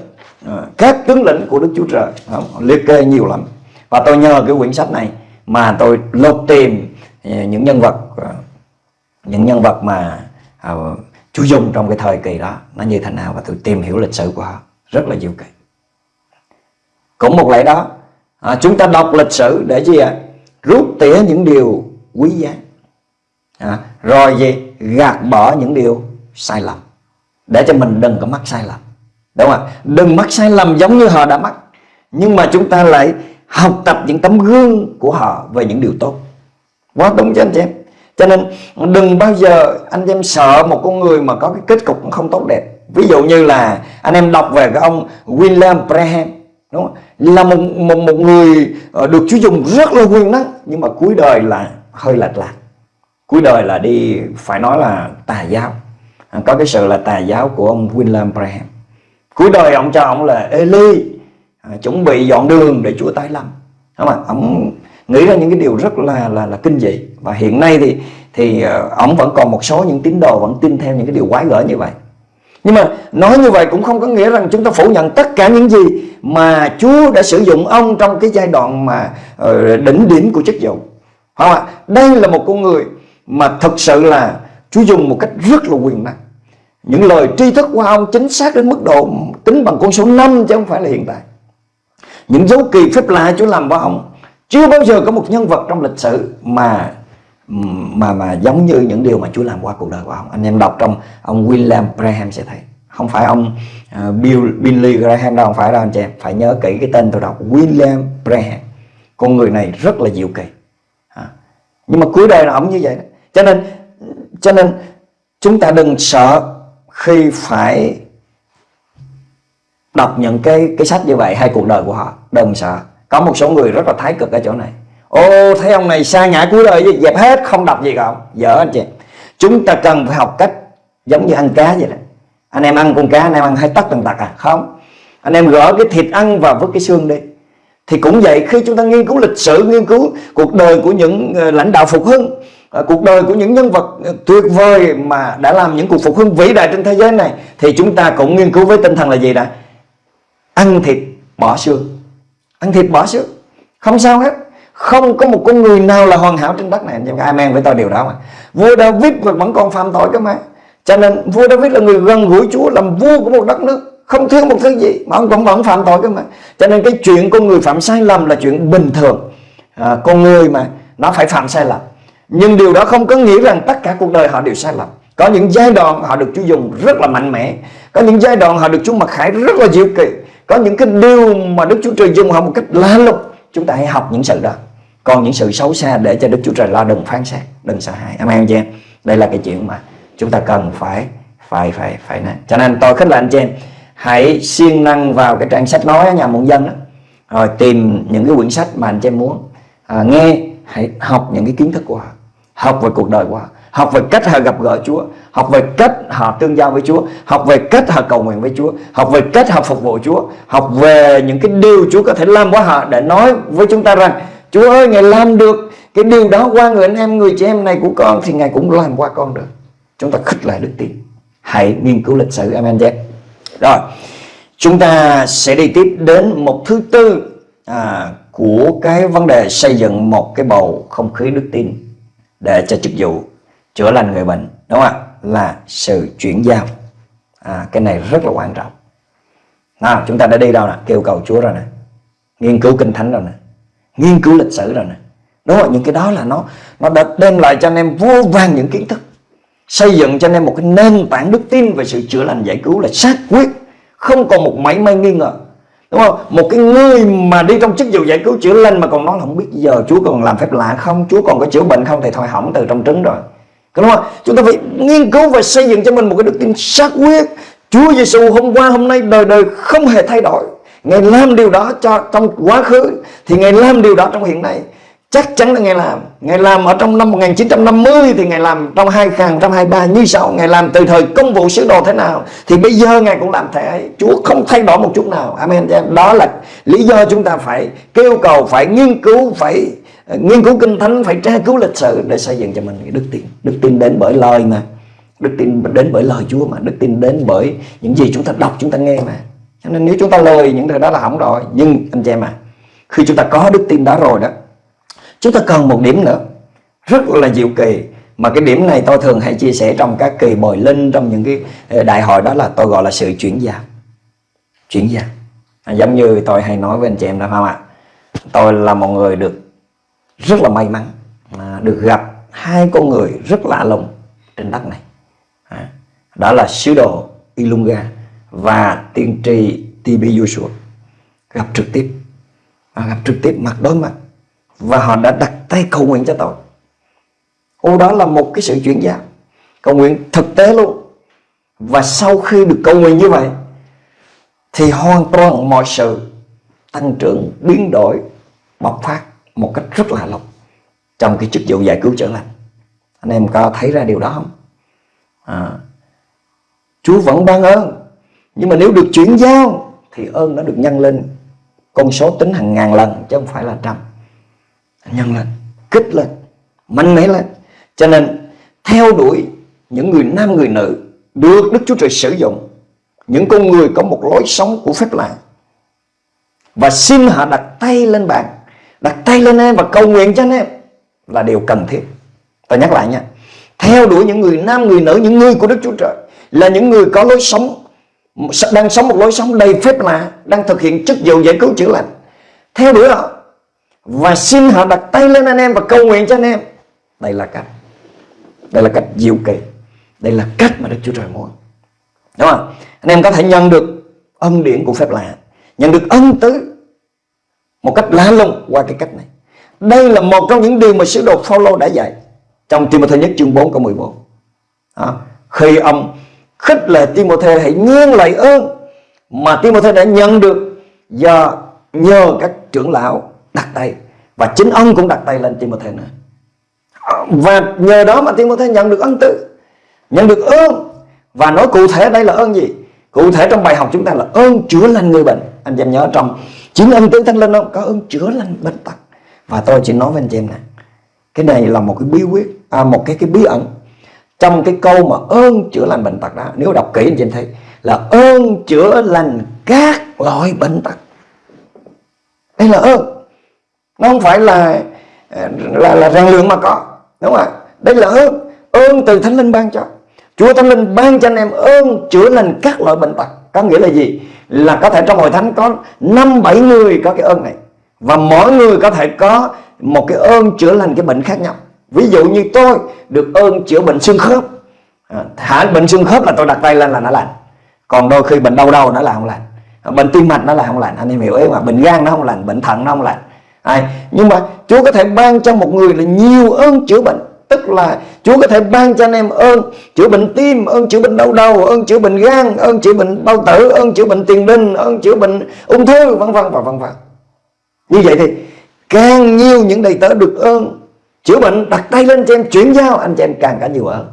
à, các tướng lĩnh của Đức Chúa Trời không? liệt kê nhiều lắm và tôi nhờ cái quyển sách này mà tôi lột tìm à, những nhân vật à, những nhân vật mà à, chú dùng trong cái thời kỳ đó nó như thế nào và tôi tìm hiểu lịch sử của họ. Rất là diệu kỳ cũng một lẽ đó à, chúng ta đọc lịch sử để gì ạ? À? rút tỉa những điều quý giá. À, rồi gì? Gạt bỏ những điều sai lầm. Để cho mình đừng có mắc sai lầm. Đúng không đừng mắc sai lầm giống như họ đã mắc. Nhưng mà chúng ta lại học tập những tấm gương của họ về những điều tốt. Quá đúng cho anh chị em? Cho nên đừng bao giờ anh em sợ một con người mà có cái kết cục không tốt đẹp. Ví dụ như là anh em đọc về cái ông William Braham đúng không? là một, một một người ờ, được Chúa dùng rất là quyền năng nhưng mà cuối đời là hơi lệch lạc. Cuối đời là đi phải nói là tà giáo. À, có cái sự là tà giáo của ông William Braham cuối đời ông cho ông là Eli à, chuẩn bị dọn đường để Chúa tái lâm. Đúng không ạ? Ông nghĩ ra những cái điều rất là là là kinh dị. Và hiện nay thì thì ờ, ổng ông vẫn còn một số những tín đồ vẫn tin theo những cái điều quái gở như vậy. Nhưng mà nói như vậy cũng không có nghĩa rằng chúng ta phủ nhận tất cả những gì mà Chúa đã sử dụng ông trong cái giai đoạn mà ờ, đỉnh điểm của chức vụ. Không ạ? Đây là một con người mà thật sự là Chúa dùng một cách rất là quyền năng. Những lời tri thức của ông chính xác đến mức độ tính bằng con số 5 chứ không phải là hiện tại. Những dấu kỳ phép lạ Chúa làm với ông chưa bao giờ có một nhân vật trong lịch sử mà mà mà giống như những điều mà Chúa làm qua cuộc đời của ông. Anh em đọc trong ông William Graham sẽ thấy. Không phải ông uh, Bill Billy Graham đâu, không phải đâu anh chị em. Phải nhớ kỹ cái tên tôi đọc William Graham. Con người này rất là diệu kỳ. À. Nhưng mà cuối đời là ông như vậy đó. Cho nên cho nên chúng ta đừng sợ khi phải đọc những cái cái sách như vậy hay cuộc đời của họ đừng sợ có một số người rất là thái cực ở chỗ này. Ô, thấy ông này xa ngã cuối đời dẹp hết, không đọc gì cả dở anh chị. Chúng ta cần phải học cách giống như ăn cá vậy đó. Anh em ăn con cá, anh em ăn hai tấc tần tật à? Không. Anh em gỡ cái thịt ăn và vứt cái xương đi. Thì cũng vậy, khi chúng ta nghiên cứu lịch sử, nghiên cứu cuộc đời của những ờ, lãnh đạo phục hưng ờ, cuộc đời của những nhân vật ờ, tuyệt vời mà đã làm những cuộc phục hưng vĩ đại trên thế giới này, thì chúng ta cũng nghiên cứu với tinh thần là gì đã? Ăn thịt bỏ xương ăn thịt bỏ xương không sao hết. Không có một con người nào là hoàn hảo trên đất này. Nhưng amen với tôi điều đó mà. Vua David vẫn còn phạm tội cơ mà. Cho nên vua David là người gần gũi Chúa làm vua của một đất nước. Không thiếu một thứ gì mà ông cũng vẫn phạm tội cơ mà. Cho nên cái chuyện con người phạm sai lầm là chuyện bình thường. À, con người mà nó phải phạm sai lầm. Nhưng điều đó không có nghĩa rằng tất cả cuộc đời họ đều sai lầm. Có những giai đoạn họ được Chúa dùng rất là mạnh mẽ. Có những giai đoạn họ được Chúa mặc khải rất là diệu kỳ có những cái điều mà Đức Chúa Trời dùng họ một cách lá lùng. Chúng ta hãy học những sự đó. Còn những sự xấu xa để cho Đức Chúa Trời lo đừng phán xét đừng sợ hãi. Amen chị em. Đây là cái chuyện mà chúng ta cần phải phải phải phải nè cho nên tôi khích lệ anh chị em hãy siêng năng vào cái trang sách nói nhà muôn dân đó. Rồi tìm những cái quyển sách mà anh chị em muốn. À, nghe hãy học những cái kiến thức của họ. Học về cuộc đời của họ học về cách họ gặp gỡ Chúa. Học về cách họ tương giao với Chúa. Học về cách họ cầu nguyện với Chúa. Học về cách họ phục vụ Chúa. Học về những cái điều Chúa có thể làm qua họ để nói với chúng ta rằng Chúa ơi Ngài làm được cái điều đó qua người anh em người chị em này của con thì Ngài cũng làm qua con được. Chúng ta khích lại đức tin. Hãy nghiên cứu lịch sử amen Jack. rồi chúng ta sẽ đi tiếp đến một thứ tư à, của cái vấn đề xây dựng một cái bầu không khí đức tin để cho chức vụ chữa lành người bệnh đúng không ạ? Là sự chuyển giao. À, cái này rất là quan trọng. Nào chúng ta đã đi đâu nè? Kêu cầu Chúa rồi nè. Nghiên cứu kinh thánh rồi nè. Nghiên cứu lịch sử rồi nè. Đúng không? Những cái đó là nó nó đã đem lại cho anh em vô vàng những kiến thức. Xây dựng cho anh em một cái nền tảng đức tin về sự chữa lành giải cứu là xác quyết. Không còn một mảy may nghi ngờ. Đúng không? Một cái người mà đi trong chức vụ giải cứu chữa lành mà còn nói là không biết giờ Chúa còn làm phép lạ không? Chúa còn có chữa bệnh không? Thì thôi hỏng từ trong trứng rồi đúng không? Chúng ta phải nghiên cứu và xây dựng cho mình một cái đức tin xác quyết. Chúa Giêsu hôm qua, hôm nay đời đời không hề thay đổi. Ngài làm điều đó cho, trong quá khứ, Thì Ngài làm điều đó trong hiện nay. Chắc chắn là Ngài làm. Ngài làm ở trong năm 1950 Thì Ngài làm trong 2023 như sau. Ngài làm từ thời công vụ sứ đồ thế nào, Thì bây giờ Ngài cũng làm thế. Ấy Chúa không thay đổi một chút nào. Amen. Đó là lý do chúng ta phải kêu cầu, Phải nghiên cứu, Phải nghiên cứu kinh thánh Phải tra cứu lịch sử Để xây dựng cho mình đức tin. Đức tin đến bởi lời mà. Đức tin đến bởi lời Chúa mà. Đức tin đến bởi những gì chúng ta đọc chúng ta nghe mà. Cho nên nếu chúng ta lời những điều đó là hỏng rồi Nhưng anh chị em à Khi chúng ta có đức tin đó rồi đó Chúng ta cần một điểm nữa. Rất là diệu kỳ. Mà cái điểm này tôi thường hay chia sẻ trong các kỳ bồi linh Trong những cái ờ, đại hội đó là tôi gọi là sự chuyển giao. Chuyển giao. À, Giống như tôi hay nói với anh chị em đó không ạ? Tôi là một người được rất là may mắn à, Được gặp hai con người rất lạ lùng trên đất này. À, Đó là sứ đồ Ilunga Và tiên tri TB Joshua Gặp trực tiếp. À, Gặp trực tiếp mặt đối mặt. Và họ đã đặt tay cầu nguyện cho tôi ô đó là một cái sự chuyển giao. Cầu nguyện thực tế luôn. Và sau khi được cầu nguyện như vậy thì hoàn toàn mọi sự tăng trưởng biến đổi bộc phát một cách rất là lộc trong cái chức vụ giải cứu chữa lành. Anh em có thấy ra điều đó không? À, Chúa vẫn ban ơn. Nhưng mà nếu được chuyển giao thì ơn nó được nhân lên con số tính hàng ngàn lần chứ không phải là trăm. Nhân lên kích lên mạnh mẽ lên. Cho nên theo đuổi những người nam người nữ được Đức Chúa Trời sử dụng những con người có một lối sống của phép lạ và xin họ đặt tay lên bàn đặt tay lên em và cầu nguyện cho anh em là điều cần thiết. Tôi nhắc lại nha, theo đuổi những người nam, người nữ, những người của Đức Chúa Trời là những người có lối sống đang sống một lối sống đầy phép lạ, đang thực hiện chức vụ giải cứu chữa lành. Theo đuổi họ và xin họ đặt tay lên anh em và cầu nguyện cho anh em. Đây là cách. Đây là cách diệu kỳ. Đây là cách mà Đức Chúa Trời muốn. Đúng không? Anh em có thể nhận được ân điển của phép lạ, nhận được ân tứ một cách lá lùng qua cái cách này. Đây là một trong những điều mà sứ đồ Phaolô đã dạy trong Timothy nhất chương 4 câu 14 À, khi ông khích lệ Timothy hãy nghiêng lại ơn mà Timothy đã nhận được do nhờ các trưởng lão đặt tay. Và chính ông cũng đặt tay lên Timothy nữa. Và nhờ đó mà Timothy nhận được ân tự nhận được ơn. Và nói cụ thể đây là ơn gì? Cụ thể trong bài học chúng ta là ơn chữa lành người bệnh. Anh em nhớ trong chính ân tứ thánh linh không có ơn chữa lành bệnh tật. Và tôi chỉ nói với anh chị em này cái này là một cái bí quyết à, một cái cái bí ẩn trong cái câu mà ơn chữa lành bệnh tật đó. Nếu đọc kỹ anh chị em thấy là ơn chữa lành các loại bệnh tật. Đây là ơn. Nó không phải là là là rèn luyện mà có. Đúng không ạ? Đây là ơn. Ơn từ thánh linh ban cho. Chúa thánh linh ban cho anh em ơn chữa lành các loại bệnh tật. Có nghĩa là gì? Là có thể trong hội thánh có năm bảy người có cái ơn này. Và mỗi người có thể có một cái ơn chữa lành cái bệnh khác nhau. Ví dụ như tôi được ơn chữa bệnh xương khớp. À, hả bệnh xương khớp là tôi đặt tay lên là nó lành. Còn đôi khi bệnh đau đầu nó là không lành. À, bệnh tim mạch nó là không lành. Anh em hiểu ý mà bệnh gan nó không lành bệnh thận nó không lành. À, nhưng mà Chúa có thể ban cho một người là nhiều ơn chữa bệnh tức là Chúa có thể ban cho anh em ơn chữa bệnh tim, ơn chữa bệnh đau đầu, ơn chữa bệnh gan, ơn chữa bệnh bao tử, ơn chữa bệnh tiền đình, ơn chữa bệnh ung thư vân vân và vân vân. Như vậy thì càng nhiều những đầy tớ được ơn chữa bệnh đặt tay lên cho em chuyển giao anh chị em càng cả nhiều ơn.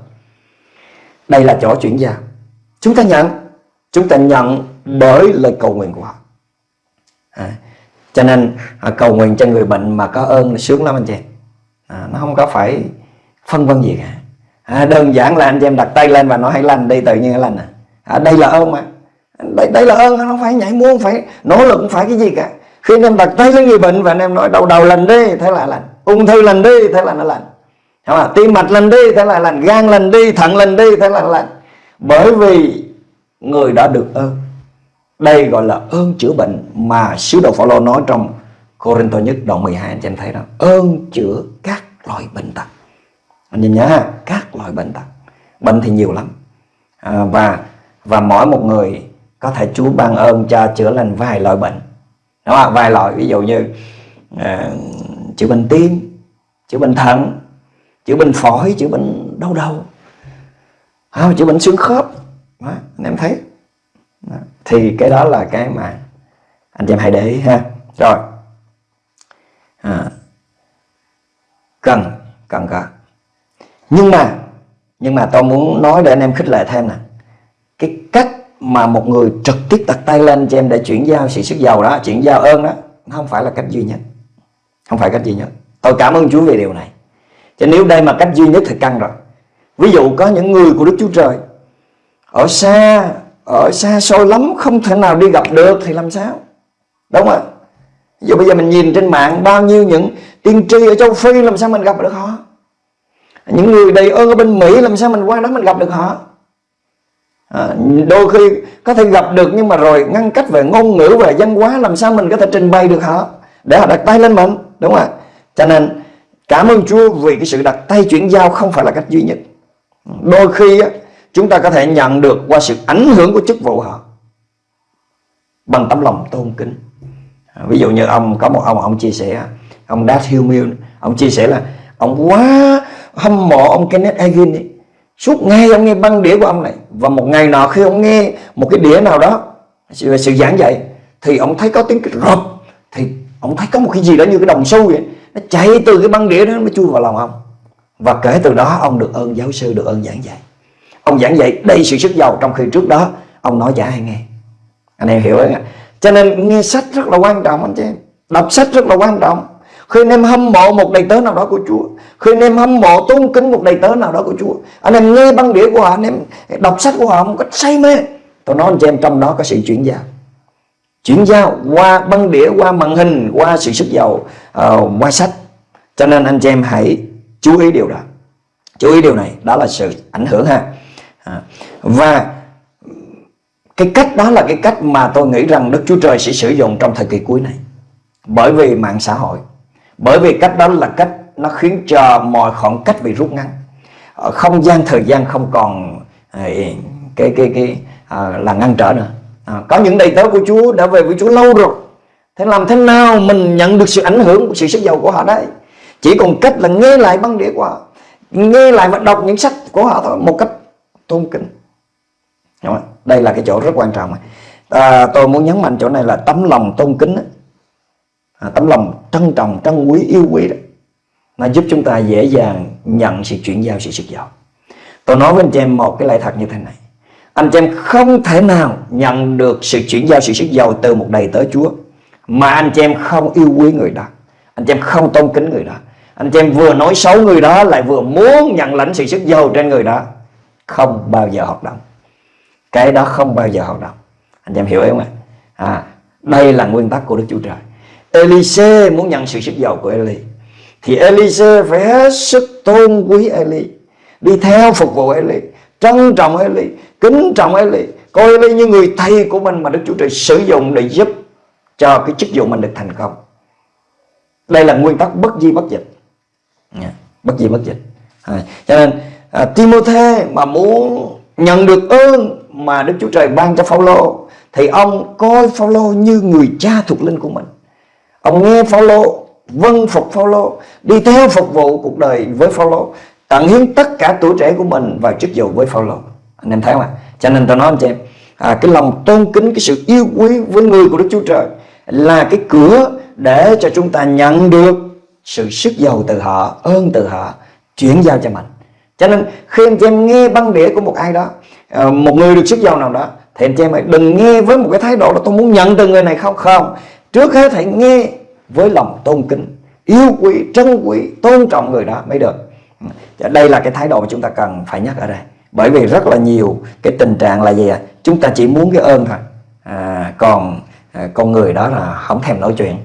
Đây là chỗ chuyển giao. Chúng ta nhận, chúng ta nhận bởi lời cầu nguyện của họ. À, cho nên à, cầu nguyện cho người bệnh mà có ơn là sướng lắm anh chị. À, nó không có phải phân vân gì cả. À, đơn giản là anh chị em đặt tay lên và nói hãy lành đi tự nhiên lành à. à đây là ơn mà. Đây, đây là ơn không phải nhảy muôn phải nỗ lực không phải cái gì cả. Khi anh em đặt tay lên người bệnh và anh em nói đầu đầu lành đi thế là lành. Ung thư lành đi thế là nó lành. Không à? tim mạch lành đi thế là lành. Gan lành đi thận lành đi thế là lành. Bởi vì người đã được ơn. Đây gọi là ơn chữa bệnh mà sứ đồ Phaolô nói trong Corinto nhất đoạn 12 anh chị em thấy đó. Ơn chữa các loại bệnh tật anh nhìn nhớ ha các loại bệnh tật. Bệnh thì nhiều lắm. À, và và mỗi một người có thể Chúa ban ơn cho chữa lành vài loại bệnh. Đúng không vài loại ví dụ như à, chữa bệnh tim chữa bệnh thận chữa bệnh phổi chữa bệnh đau đầu à, chữa bệnh xương khớp. Đó, anh em thấy. Đó. thì cái đó là cái mà anh em hãy để ý ha. Rồi. À, cần cần cả nhưng mà nhưng mà tôi muốn nói để anh em khích lệ thêm nè. Cái cách mà một người trực tiếp đặt tay lên cho em để chuyển giao sự sức giàu đó, chuyển giao ơn đó, nó không phải là cách duy nhất. Không phải cách duy nhất. Tôi cảm ơn Chúa về điều này. Cho nếu đây mà cách duy nhất thì căng rồi. Ví dụ có những người của Đức Chúa Trời, ở xa ở xa xôi lắm, không thể nào đi gặp được thì làm sao? Đúng không ạ? Ví dụ bây giờ mình nhìn trên mạng, bao nhiêu những tiên tri ở châu Phi, làm sao mình gặp được họ? Những người đầy ơn ở bên Mỹ làm sao mình qua đó mình gặp được họ? À, đôi khi có thể gặp được nhưng mà rồi ngăn cách về ngôn ngữ về văn hóa làm sao mình có thể trình bày được họ? Để họ đặt tay lên mình đúng không ạ? Cho nên cảm ơn Chúa vì cái sự đặt tay chuyển giao không phải là cách duy nhất. Đôi khi chúng ta có thể nhận được qua sự ảnh hưởng của chức vụ họ bằng tấm lòng tôn kính. À, ví dụ như ông có một ông ông chia sẻ ông Dad Hillmill ông chia sẻ là ông quá hâm mộ ông Kenneth Hagin ấy. suốt ngày ông nghe băng đĩa của ông này và một ngày nào khi ông nghe một cái đĩa nào đó sự, sự giảng dạy thì ông thấy có tiếng cái rộp thì ông thấy có một cái gì đó như cái đồng xu vậy. Nó chạy từ cái băng đĩa đó nó chui vào lòng ông. Và kể từ đó ông được ơn giáo sư được ơn giảng dạy. Ông giảng dạy đầy sự sức giàu trong khi trước đó ông nói chả ai nghe. Anh em hiểu không cho nên nghe sách rất là quan trọng anh chị em. Đọc sách rất là quan trọng khi anh em hâm mộ một đầy tớ nào đó của Chúa. Khi anh em hâm mộ tôn kính một đầy tớ nào đó của Chúa. Anh em nghe băng đĩa của họ Anh em đọc sách của họ một cách say mê. Tôi nói anh chị em trong đó có sự chuyển giao. Chuyển giao qua băng đĩa Qua màn hình, qua sự sức giàu uh, Qua sách. Cho nên anh chị em hãy chú ý điều đó. Chú ý điều này, đó là sự ảnh hưởng ha. À, Và cái cách đó là cái cách mà tôi nghĩ rằng Đức Chúa Trời sẽ sử dụng trong thời kỳ cuối này. Bởi vì mạng xã hội bởi vì cách đó là cách nó khiến cho mọi khoảng cách bị rút ngắn. Ờ, không gian thời gian không còn ờ, cái cái cái à, là ngăn trở nữa. À, có những đầy tớ của Chúa đã về với Chúa lâu rồi. Thế làm thế nào mình nhận được sự ảnh hưởng của sự sức giàu của họ đấy? Chỉ còn cách là nghe lại băng đĩa của họ nghe lại và đọc những sách của họ thôi một cách tôn kính. Đúng không? đây là cái chỗ rất quan trọng. À, tôi muốn nhấn mạnh chỗ này là tấm lòng tôn kính à, tấm lòng trân trọng trân quý yêu quý đó nó giúp chúng ta dễ dàng nhận sự chuyển giao sự sức giàu. Tôi nói với anh chị em một cái lẽ thật như thế này. Anh chị em không thể nào nhận được sự chuyển giao sự sức giàu từ một đầy tớ Chúa mà anh chị em không yêu quý người đó. Anh chị em không tôn kính người đó. Anh chị em vừa nói xấu người đó lại vừa muốn nhận lãnh sự sức giàu trên người đó. Không bao giờ hoạt động. Cái đó không bao giờ hoạt động. Anh chị em hiểu không ạ? À, đây là nguyên tắc của Đức Chúa Trời. Elise muốn nhận sự sức giàu của Eli thì Elise phải hết sức tôn quý Eli đi theo phục vụ Eli trân trọng Eli kính trọng Eli coi đây như người thầy của mình mà Đức Chúa Trời sử dụng để giúp cho cái chức vụ mình được thành công. Đây là nguyên tắc bất di bất dịch. Bất di bất dịch. À, cho nên à, Timothy mà muốn nhận được ơn mà Đức Chúa Trời ban cho Phaolô thì ông coi Phaolô như người cha thuộc linh của mình ông nghe Phaolô vâng phục Phaolô đi theo phục vụ cuộc đời với Phaolô tận hiến tất cả tuổi trẻ của mình vào chức vụ với Phaolô. Anh em thấy không ạ? Cho nên tôi nói anh chị em à, cái lòng tôn kính cái sự yêu quý với người của Đức Chúa Trời là cái cửa để cho chúng ta nhận được sự sức giàu từ họ ơn từ họ chuyển giao cho mình. Cho nên khi anh chị em nghe băng đĩa của một ai đó à, một người được sức giàu nào đó thì anh chị em đừng nghe với một cái thái độ là tôi muốn nhận từ người này không không trước hết hãy nghe với lòng tôn kính yêu quý trân quý tôn trọng người đó mới được. Ừ. Dạ, đây là cái thái độ mà chúng ta cần phải nhắc ở đây. Bởi vì rất là nhiều cái tình trạng là gì à chúng ta chỉ muốn cái ơn thôi. À, còn à, con người đó là không thèm nói chuyện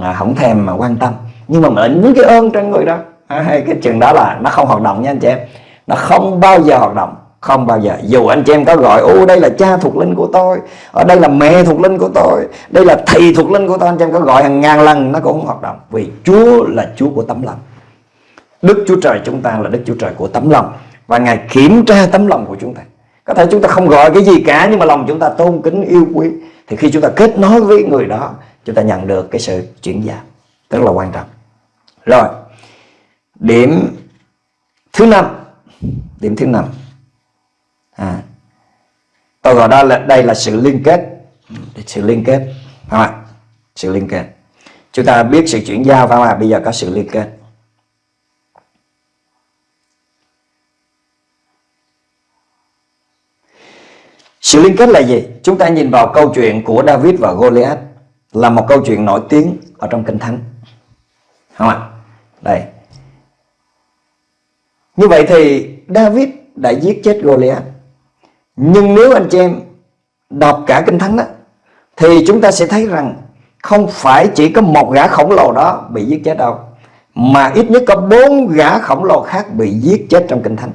à, không thèm mà quan tâm. Nhưng mà mình muốn cái ơn trên người đó. À, cái chuyện đó là nó không hoạt động nha anh chị em. Nó không bao giờ hoạt động không bao giờ. Dù anh chị em có gọi ô đây là cha thuộc linh của tôi, ở đây là mẹ thuộc linh của tôi, đây là thầy thuộc linh của tôi. Anh chị em có gọi hàng ngàn lần, nó cũng không hoạt động. Vì Chúa là Chúa của tấm lòng. Đức Chúa Trời chúng ta là Đức Chúa Trời của tấm lòng. Và Ngài kiểm tra tấm lòng của chúng ta. Có thể chúng ta không gọi cái gì cả, nhưng mà lòng chúng ta tôn kính, yêu quý. Thì khi chúng ta kết nối với người đó, chúng ta nhận được cái sự chuyển giao. Rất là quan trọng. Rồi, điểm thứ năm. Điểm thứ năm à, tôi gọi đó là đây là sự liên kết sự liên kết phải không ạ sự liên kết chúng ta biết sự chuyển giao phải không ạ bây giờ có sự liên kết Sự liên kết là gì? Chúng ta nhìn vào câu chuyện của David và Goliath là một câu chuyện nổi tiếng ở trong Kinh Thánh. Không ạ? Đây. Như vậy thì David đã giết chết Goliath. Nhưng nếu anh chị em đọc cả Kinh Thánh đó, thì chúng ta sẽ thấy rằng không phải chỉ có một gã khổng lồ đó bị giết chết đâu, mà ít nhất có bốn gã khổng lồ khác bị giết chết trong Kinh Thánh.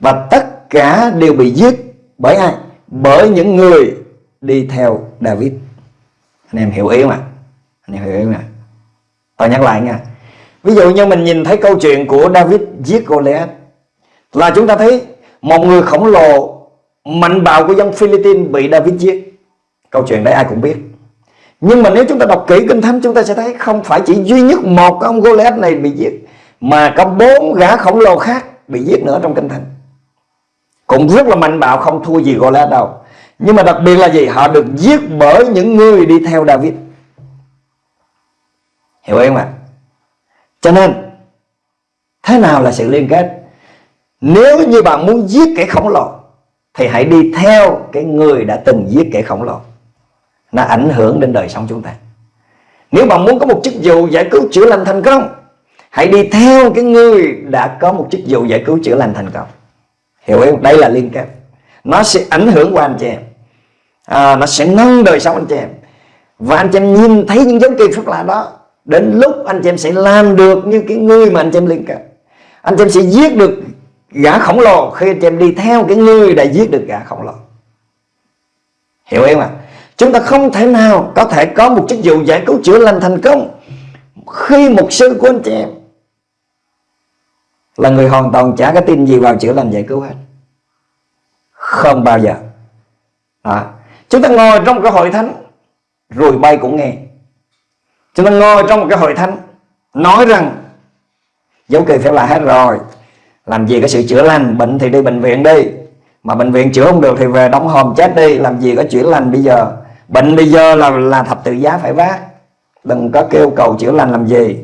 Và tất cả đều bị giết bởi ai? bởi những người đi theo David anh em hiểu ý không ạ anh em hiểu ý không ạ tôi nhắc lại nha ví dụ như mình nhìn thấy câu chuyện của David giết Goliath là chúng ta thấy một người khổng lồ mạnh bạo của dân Philippines bị David giết câu chuyện đấy ai cũng biết. Nhưng mà nếu chúng ta đọc kỹ kinh thánh, chúng ta sẽ thấy không phải chỉ duy nhất một ông Goliath này bị giết, mà có bốn gã khổng lồ khác bị giết nữa trong kinh thánh. Cũng rất là mạnh bạo, không thua gì Goliath đâu. Nhưng mà đặc biệt là gì? Họ được giết bởi những người đi theo David. Hiểu không ạ? Cho nên, thế nào là sự liên kết? Nếu như bạn muốn giết kẻ khổng lồ thì hãy đi theo cái người đã từng giết kẻ khổng lồ. Nó ảnh hưởng đến đời sống chúng ta. Nếu bạn muốn có một chức vụ giải cứu chữa lành thành công hãy đi theo cái người đã có một chức vụ giải cứu chữa lành thành công. Hiểu không? Đây là liên kết. Nó sẽ ảnh hưởng qua anh chị em. À, nó sẽ nâng đời sống anh chị em. Và anh chị em nhìn thấy những dấu kỳ phúc lạ đó đến lúc anh chị em sẽ làm được như cái người mà anh chị em liên kết. Anh chị em sẽ giết được gã khổng lồ khi anh chị em đi theo cái người đã giết được gã khổng lồ. Hiểu không ạ? Chúng ta không thể nào có thể có một chức vụ giải cứu chữa lành thành công khi một sư của anh chị em là người hoàn toàn chả có tin gì vào chữa lành giải cứu hết. Không bao giờ. À, chúng ta ngồi trong cái hội thánh rồi bay cũng nghe. Chúng ta ngồi trong một cái hội thánh nói rằng dấu kỳ phải là hết rồi làm gì có sự chữa lành, bệnh thì đi bệnh viện đi. Mà bệnh viện chữa không được thì về đóng hòm chết đi. Làm gì có chữa lành bây giờ? Bệnh bây giờ là là thập tự giá phải vác. Đừng có kêu cầu chữa lành làm gì.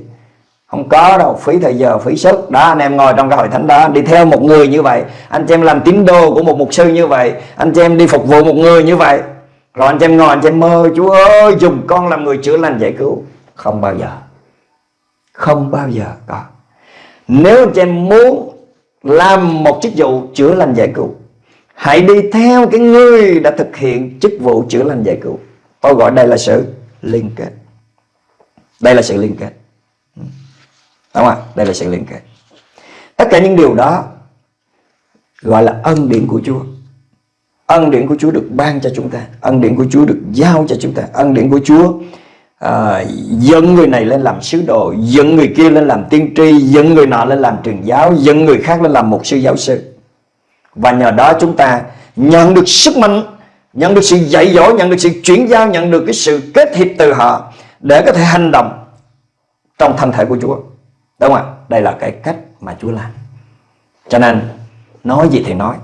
Không có đâu, phí thời giờ, phí sức. Đó, anh em ngồi trong cái hội thánh đó, đi theo một người như vậy. Anh chị em làm tín đồ của một mục sư như vậy. Anh chị em đi phục vụ một người như vậy. Rồi anh chị em ngồi, anh chị em mơ, Chúa ơi, dùng con làm người chữa lành giải cứu. Không bao giờ. Không bao giờ có. Nếu anh chị em muốn làm một chức vụ chữa lành giải cứu. Hãy đi theo cái người đã thực hiện chức vụ chữa lành giải cứu. Tôi gọi đây là sự liên kết. Đây là sự liên kết. Ừ. Đúng không ạ? Đây là sự liên kết. Tất cả những điều đó gọi là ân điển của Chúa. ân điển của Chúa được ban cho chúng ta. Ân điển của Chúa được giao cho chúng ta. Ân điển của Chúa à, dẫn người này lên làm sứ đồ dẫn người kia lên làm tiên tri dẫn người nọ lên làm truyền giáo dẫn người khác lên làm một sư giáo sư. Và nhờ đó chúng ta nhận được sức mạnh nhận được sự dạy dỗ nhận được sự chuyển giao nhận được cái sự kết hiệp từ họ để có thể hành động trong thân thể của Chúa. Đúng không ạ? Đây là cái cách mà Chúa làm. Cho nên nói gì thì nói.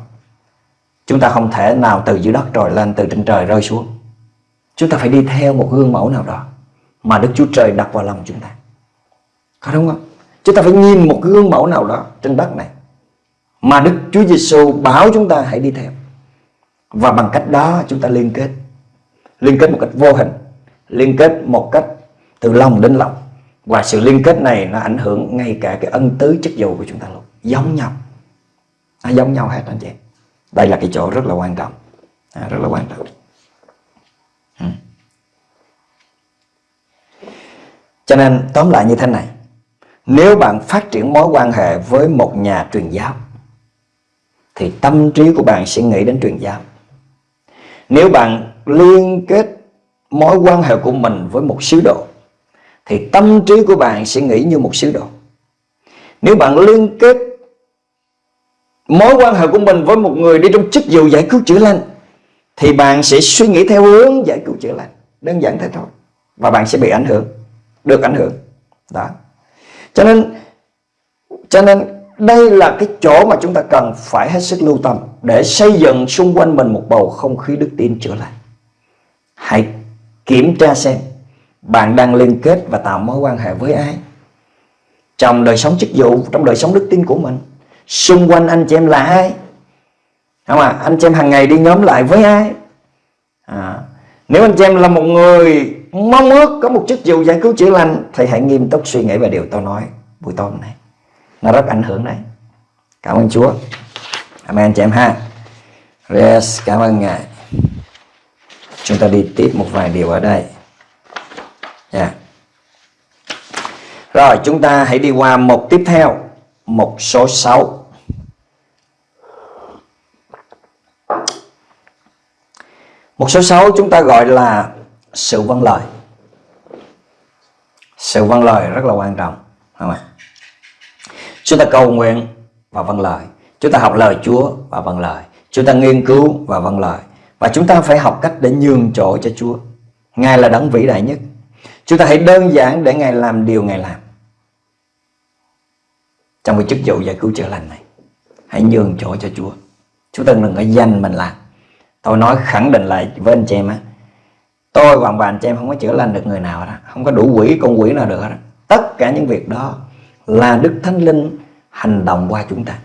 Chúng ta không thể nào từ dưới đất rồi lên từ trên trời rơi xuống. Chúng ta phải đi theo một gương mẫu nào đó mà Đức Chúa Trời đặt vào lòng chúng ta. Có đúng không? Chúng ta phải nhìn một gương mẫu nào đó trên đất này mà Đức Chúa Giêsu bảo chúng ta hãy đi theo. Và bằng cách đó chúng ta liên kết. Liên kết một cách vô hình liên kết một cách từ lòng đến lòng. Và sự liên kết này nó ảnh hưởng ngay cả cái ân tứ chất dầu của chúng ta luôn. Giống nhau. Nó giống nhau hết anh chị. Đây là cái chỗ rất là quan trọng. À, rất là quan trọng. Ừ. cho nên, tóm lại như thế này. Nếu bạn phát triển mối quan hệ với một nhà truyền giáo, thì tâm trí của bạn sẽ nghĩ đến truyền giáo. Nếu bạn liên kết mối quan hệ của mình với một sứ đồ, thì tâm trí của bạn sẽ nghĩ như một sứ đồ. Nếu bạn liên kết mối quan hệ của mình với một người đi trong chức vụ giải cứu chữa lành, thì bạn sẽ suy nghĩ theo hướng giải cứu chữa lành. Đơn giản thế thôi, và bạn sẽ bị ảnh hưởng được ảnh hưởng. Đó. Cho nên cho nên đây là cái chỗ mà chúng ta cần phải hết sức lưu tâm để xây dựng xung quanh mình một bầu không khí đức tin chữa lành hãy kiểm tra xem bạn đang liên kết và tạo mối quan hệ với ai trong đời sống chức vụ trong đời sống đức tin của mình. Xung quanh anh chị em là ai? Không à anh chị em hàng ngày đi nhóm lại với ai? À, nếu anh chị em là một người mong ước có một chức vụ giải cứu chữa lành. Thì hãy nghiêm túc suy nghĩ về điều tôi nói buổi tối này nó rất ảnh hưởng đấy. Cảm ơn Chúa. Amen chị em ha. Yes, cảm ơn Ngài. Chúng ta đi tiếp một vài điều ở đây. Yeah. Rồi chúng ta hãy đi qua một tiếp theo. Một số 6 một số 6 chúng ta gọi là sự vâng lời. Sự vâng lời rất là quan trọng không ạ? Chúng ta cầu nguyện và vâng lời. Chúng ta học lời Chúa và vâng lời. Chúng ta nghiên cứu và vâng lời. Và chúng ta phải học cách để nhường chỗ cho Chúa. Ngài là đấng vĩ đại nhất. Chúng ta hãy đơn giản để Ngài làm điều Ngài làm. Trong cái chức vụ giải cứu chữa lành này, hãy nhường chỗ cho Chúa. Chúng ta đừng có danh mình làm tôi nói khẳng định lại với anh chị em á tôi và bà anh chị em không có chữa lành được người nào đó không có đủ quỷ, con quỷ nào được đó tất cả những việc đó là Đức Thánh Linh hành động qua chúng ta.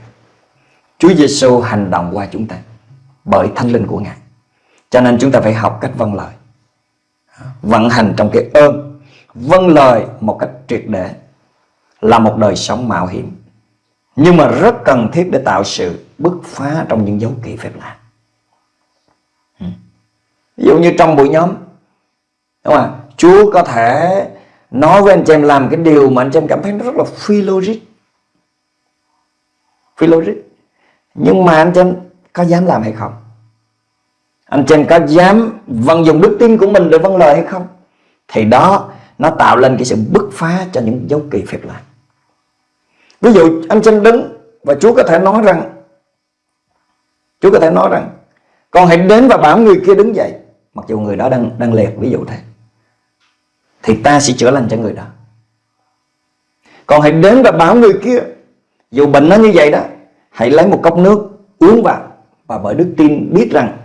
Chúa Giêsu hành động qua chúng ta bởi Thánh Linh của Ngài. Cho nên chúng ta phải học cách vâng lời. Vận hành trong cái ơn. Vâng lời một cách triệt để là một đời sống mạo hiểm. Nhưng mà rất cần thiết để tạo sự bứt phá trong những dấu kỳ phép lạ. Ví dụ như trong buổi nhóm đúng không Chúa có thể nói với anh chị em làm cái điều mà anh chị em cảm thấy nó rất là phi logic. Phi logic. Nhưng mà anh chị em có dám làm hay không? Anh chị em có dám vận dụng đức tin của mình để vâng lời hay không? Thì đó, nó tạo lên cái sự bứt phá cho những dấu kỳ phép lạ. Ví dụ anh chị em đứng và Chúa có thể nói rằng, Chúa có thể nói rằng, con hãy đến và bảo người kia đứng dậy. Mặc dù người đó đang đang liệt ví dụ thế thì ta sẽ chữa lành cho người đó. Còn hãy đến và bảo người kia dù bệnh nó như vậy đó hãy lấy một cốc nước uống vào và bởi đức tin biết rằng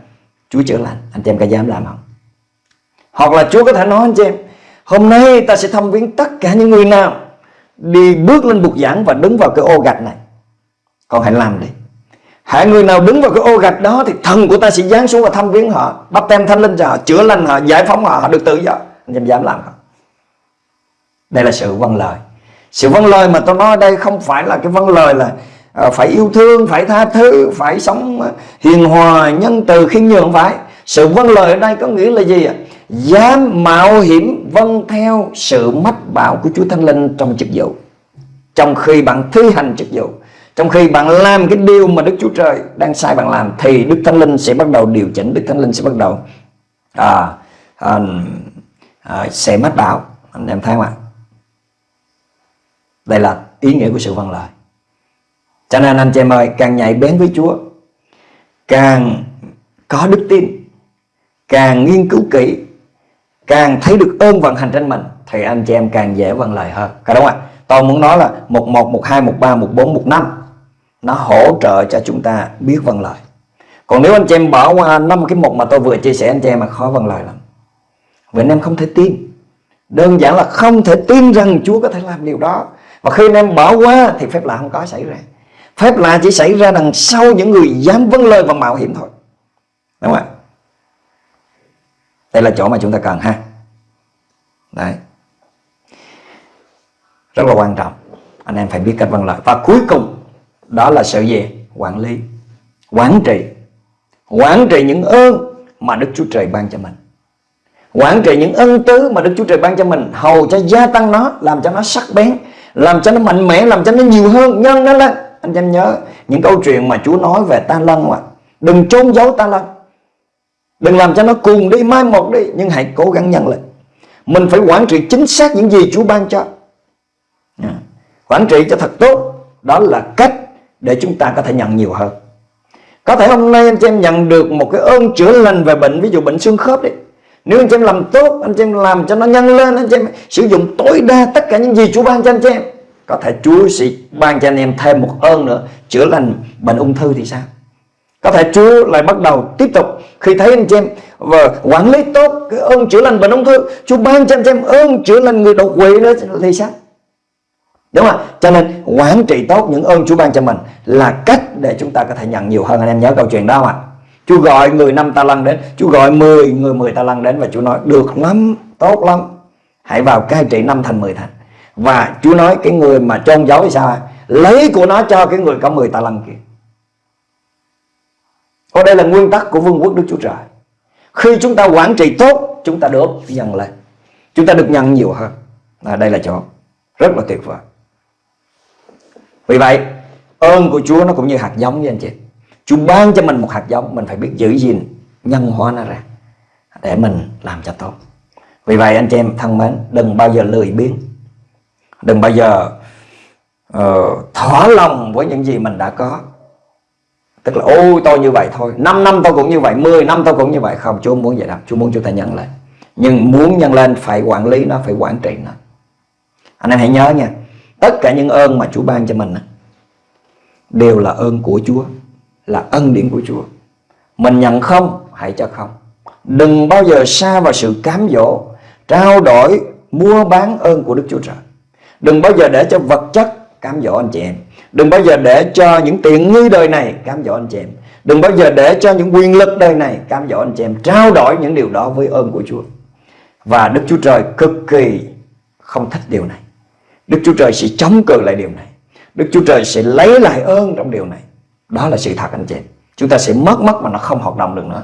Chúa chữa lành. Anh chị em có dám làm không? Hoặc là Chúa có thể nói anh chị em hôm nay ta sẽ thăm viếng tất cả những người nào đi bước lên bục giảng và đứng vào cái ô gạch này. Còn hãy làm đi. Hãy người nào đứng vào cái ô gạch đó Thì thần của ta sẽ giáng xuống và thăm viếng họ Bắt tem thanh linh cho họ, chữa lành họ, giải phóng họ Họ được tự do. Anh em dám làm không? Đây là sự vâng lời. Sự vâng lời mà tôi nói ở đây không phải là cái vâng lời là ờ, phải yêu thương phải tha thứ phải sống ờ, hiền hòa nhân từ khiêm nhường phải. Sự vâng lời ở đây có nghĩa là gì ạ? Dám mạo hiểm vâng theo sự mách bảo của Chúa Thánh Linh trong chức vụ. Trong khi bạn thi hành chức vụ trong khi bạn làm cái điều mà Đức Chúa Trời đang sai bạn làm thì Đức Thánh Linh sẽ bắt đầu điều chỉnh Đức Thánh Linh sẽ bắt đầu à, à, à, sẽ mách bảo. Anh em thấy không ạ? Đây là ý nghĩa của sự vâng lời. Cho nên anh chị em ơi, càng nhạy bén với Chúa, càng có đức tin, càng nghiên cứu kỹ, càng thấy được ơn vận hành trên mình, thì anh chị em càng dễ vâng lời hơn. Có đúng không ạ? Tôi muốn nói là một một một hai, một ba, một bốn, một năm, nó hỗ trợ cho chúng ta biết vâng lời. Còn nếu anh chị em bỏ qua năm cái mục mà tôi vừa chia sẻ, anh chị em mà khó vâng lời lắm. Vì anh em không thể tin. Đơn giản là không thể tin rằng Chúa có thể làm điều đó và khi anh em bỏ qua thì phép lạ không có xảy ra. Phép lạ chỉ xảy ra đằng sau những người dám vâng lời và mạo hiểm thôi. Đúng không ạ? Đây là chỗ mà chúng ta cần ha. Đấy. Rất là quan trọng. Anh em phải biết cách vâng lời. Và cuối cùng, đó là sự gì? Quản lý, quản trị. Quản trị những ơn mà Đức Chúa Trời ban cho mình. Quản trị những ân tứ mà Đức Chúa Trời ban cho mình, hầu cho gia tăng nó, làm cho nó sắc bén làm cho nó mạnh mẽ, làm cho nó nhiều hơn. Nhân nó lên anh em nhớ, những câu chuyện mà Chúa nói về ta lân mà. Đừng trốn giấu ta lân đừng làm cho nó cuồng đi, mai một đi, nhưng hãy cố gắng nhân lên mình phải quản trị chính xác những gì Chúa ban cho. À, quản trị cho thật tốt, đó là cách để chúng ta có thể nhận nhiều hơn. Có thể hôm nay anh chị em nhận được một cái ơn chữa lành về bệnh, ví dụ bệnh xương khớp đấy nếu anh chị em làm tốt, anh chị em làm cho nó nhân lên, anh chị em sử dụng tối đa tất cả những gì Chúa ban cho anh chị em có thể Chúa sẽ ban cho anh em thêm một ơn nữa, chữa lành bệnh ung thư thì sao có thể Chúa lại bắt đầu tiếp tục khi thấy anh chị em và quản lý tốt cái ơn chữa lành bệnh ung thư, Chúa ban cho anh chị em ơn chữa lành người đột quỵ nữa thì sao Đúng không? Cho nên quản trị tốt những ơn Chúa ban cho mình là cách để chúng ta có thể nhận nhiều hơn. Anh em nhớ câu chuyện đó không ạ? Chúa gọi người năm ta lăng đến, Chúa gọi 10 người 10 ta lăng đến và Chúa nói được lắm, tốt lắm. Hãy vào cai trị năm thành 10 thành. Và Chúa nói cái người mà trôn giấu thì sao? Lấy của nó cho cái người có 10 ta lăng kia. Ở đây là nguyên tắc của vương quốc Đức Chúa Trời. Khi chúng ta quản trị tốt, chúng ta được nhận lên. Chúng ta được nhận nhiều hơn. À, đây là chỗ rất là tuyệt vời. Vì vậy ơn của Chúa nó cũng như hạt giống với anh chị Chúa ban cho mình một hạt giống Mình phải biết giữ gìn nhân hóa nó ra Để mình làm cho tốt. Vì vậy anh chị em thân mến Đừng bao giờ lười biếng. Đừng bao giờ uh, thỏa lòng với những gì mình đã có. Tức là ôi tôi như vậy thôi 5 năm tôi cũng như vậy 10 năm tôi cũng như vậy. Không Chúa muốn vậy đâu. Chúa muốn chúng ta nhân lên Nhưng muốn nhân lên phải quản lý nó Phải quản trị nó. Anh em hãy nhớ nha Tất cả những ơn mà Chúa ban cho mình Đều là ơn của Chúa. Là ân điển của Chúa. Mình nhận không, hãy cho không. Đừng bao giờ xa vào sự cám dỗ, Trao đổi, Mua bán ơn của Đức Chúa Trời. Đừng bao giờ để cho vật chất cám dỗ anh chị em. Đừng bao giờ để cho những tiện nghi đời này cám dỗ anh chị em. Đừng bao giờ để cho những quyền lực đời này cám dỗ anh chị em. Trao đổi những điều đó với ơn của Chúa. Và Đức Chúa Trời cực kỳ không thích điều này. Đức Chúa Trời sẽ chống cự lại điều này. Đức Chúa Trời sẽ lấy lại ơn trong điều này. Đó là sự thật anh chị. Chúng ta sẽ mất mất mà nó không hoạt động được nữa.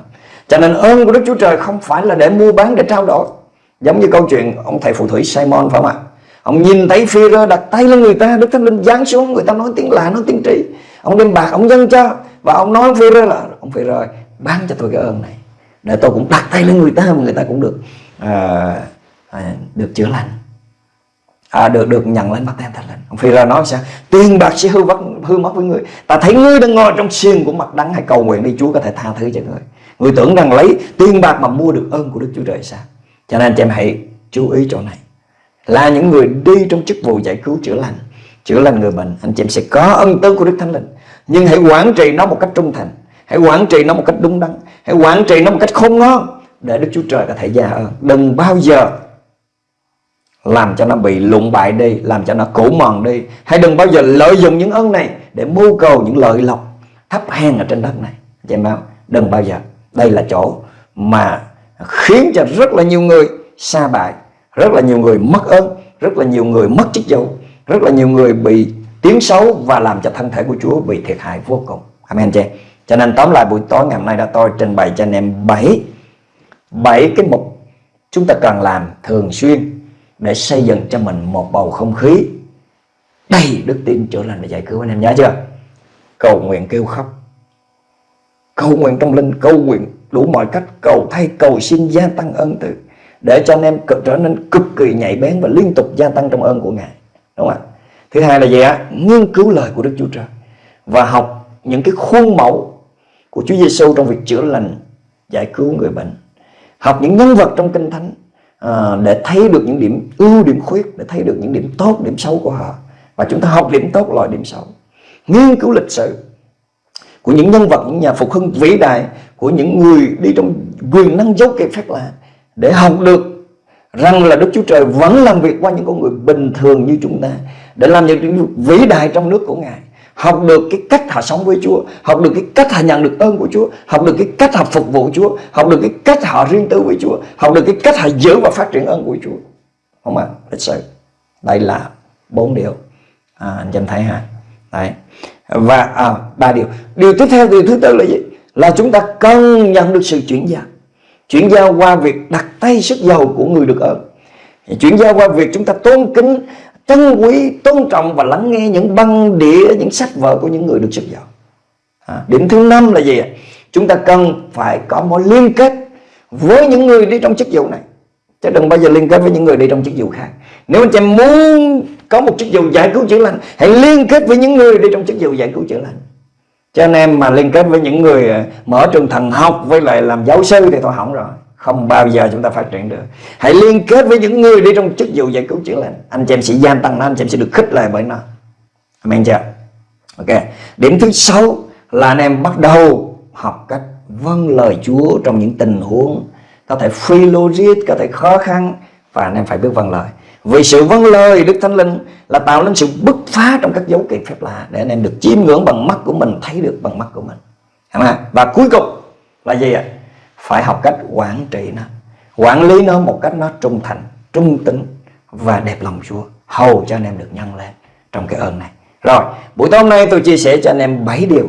Cho nên ơn của Đức Chúa Trời không phải là để mua bán để trao đổi. Giống như câu chuyện ông thầy phù thủy Simon phải không ạ? Ông nhìn thấy phi rơ đặt tay lên người ta Đức Thánh Linh giáng xuống người ta nói tiếng lạ nói tiếng trí Ông đem bạc ông dâng cho Và ông nói phi rơ là Ông phi rơ bán cho tôi cái ơn này. Để tôi cũng đặt tay lên người ta mà người ta cũng được à, à, Được chữa lành. À, được được nhận lên bắt tay thánh linh. Ông phi ra nói sao? Tiền bạc sẽ hư vất hư mất với người. Ta thấy ngươi đang ngồi trong xiên của mặt đắng hay cầu nguyện đi, chúa có thể tha thứ cho người người tưởng rằng lấy tiền bạc mà mua được ơn của đức chúa trời sao? Cho nên anh em hãy chú ý chỗ này. Là những người đi trong chức vụ giải cứu chữa lành chữa lành người bệnh, anh chị em sẽ có ân tứ của đức thánh linh. Nhưng hãy quản trị nó một cách trung thành, hãy quản trị nó một cách đúng đắn, hãy quản trị nó một cách khôn ngon để đức chúa trời có thể gia ơn. Đừng bao giờ làm cho nó bị lụng bại đi, làm cho nó cũ mòn đi. Hãy đừng bao giờ lợi dụng những ơn này để mưu cầu những lợi lộc thấp hèn ở trên đất này. Chị em đừng bao giờ. Đây là chỗ mà khiến cho rất là nhiều người xa bại, rất là nhiều người mất ơn, rất là nhiều người mất chức vụ, rất là nhiều người bị tiếng xấu và làm cho thân thể của Chúa bị thiệt hại vô cùng. Amen, chị cho nên tóm lại buổi tối ngày hôm nay đã tôi trình bày cho anh em bảy bảy cái mục chúng ta cần làm thường xuyên để xây dựng cho mình một bầu không khí. Đầy đức tin chữa lành và giải cứu anh em nhớ chưa? Cầu nguyện kêu khóc. Cầu nguyện trong linh, cầu nguyện đủ mọi cách, cầu thay, cầu xin gia tăng ân từ, để cho anh em trở nên cực kỳ nhạy bén và liên tục gia tăng trong ơn của ngài. Đúng không ạ? Thứ hai là gì ạ? Nghiên cứu lời của đức chúa trời và học những cái khuôn mẫu của chúa giêsu trong việc chữa lành, giải cứu người bệnh. Học những nhân vật trong kinh thánh à, để thấy được những điểm ưu điểm khuyết để thấy được những điểm tốt điểm xấu của họ. Và chúng ta học điểm tốt loại điểm xấu. Nghiên cứu lịch sử của những nhân vật những nhà phục hưng vĩ đại của những người đi trong quyền năng dấu kỳ phép lạ để học được rằng là Đức Chúa Trời vẫn làm việc qua những con người bình thường như chúng ta để làm những việc vĩ đại trong nước của Ngài học được cái cách họ sống với Chúa học được cái cách họ nhận được ơn của Chúa học được cái cách họ phục vụ Chúa học được cái cách họ riêng tư với Chúa học được cái cách họ giữ và phát triển ơn của Chúa. Không ạ lịch sử đây là bốn điều. À, anh em thấy ha. Đấy và à, ba điều. Điều tiếp theo điều thứ tư là gì? Là chúng ta cần nhận được sự chuyển giao. Chuyển giao qua việc đặt tay sức dầu của người được ơn. Chuyển giao qua việc chúng ta tôn kính trân quý tôn trọng và lắng nghe những băng đĩa những sách vở của những người được sức dầu à, điểm thứ năm là gì chúng ta cần phải có mối liên kết với những người đi trong chức vụ này. Chứ đừng bao giờ liên kết với những người đi trong chức vụ khác. Nếu anh em muốn có một chức vụ giải cứu chữa lành hãy liên kết với những người đi trong chức vụ giải cứu chữa lành. Cho anh em mà liên kết với những người à, mở trường thần học với lại làm giáo sư thì thôi hỏng rồi không bao giờ chúng ta phát triển được. Hãy liên kết với những người đi trong chức vụ giải cứu chữa lành. Anh chị em sẽ gia tăng nó anh chị em sẽ được khích lệ bởi nó. Amen chưa? Ok. Điểm thứ sáu là anh em bắt đầu học cách vâng lời Chúa trong những tình huống có thể phi logic có thể khó khăn và anh em phải biết vâng lời. Vì sự vâng lời Đức Thánh Linh là tạo nên sự bứt phá trong các dấu kỳ phép lạ để anh em được chiêm ngưỡng bằng mắt của mình, thấy được bằng mắt của mình. Và cuối cùng là gì ạ? Phải học cách quản trị nó, quản lý nó một cách nó trung thành, trung tính và đẹp lòng Chúa, hầu cho anh em được nhân lên trong cái ơn này. Rồi, buổi tối hôm nay tôi chia sẻ cho anh em 7 điều,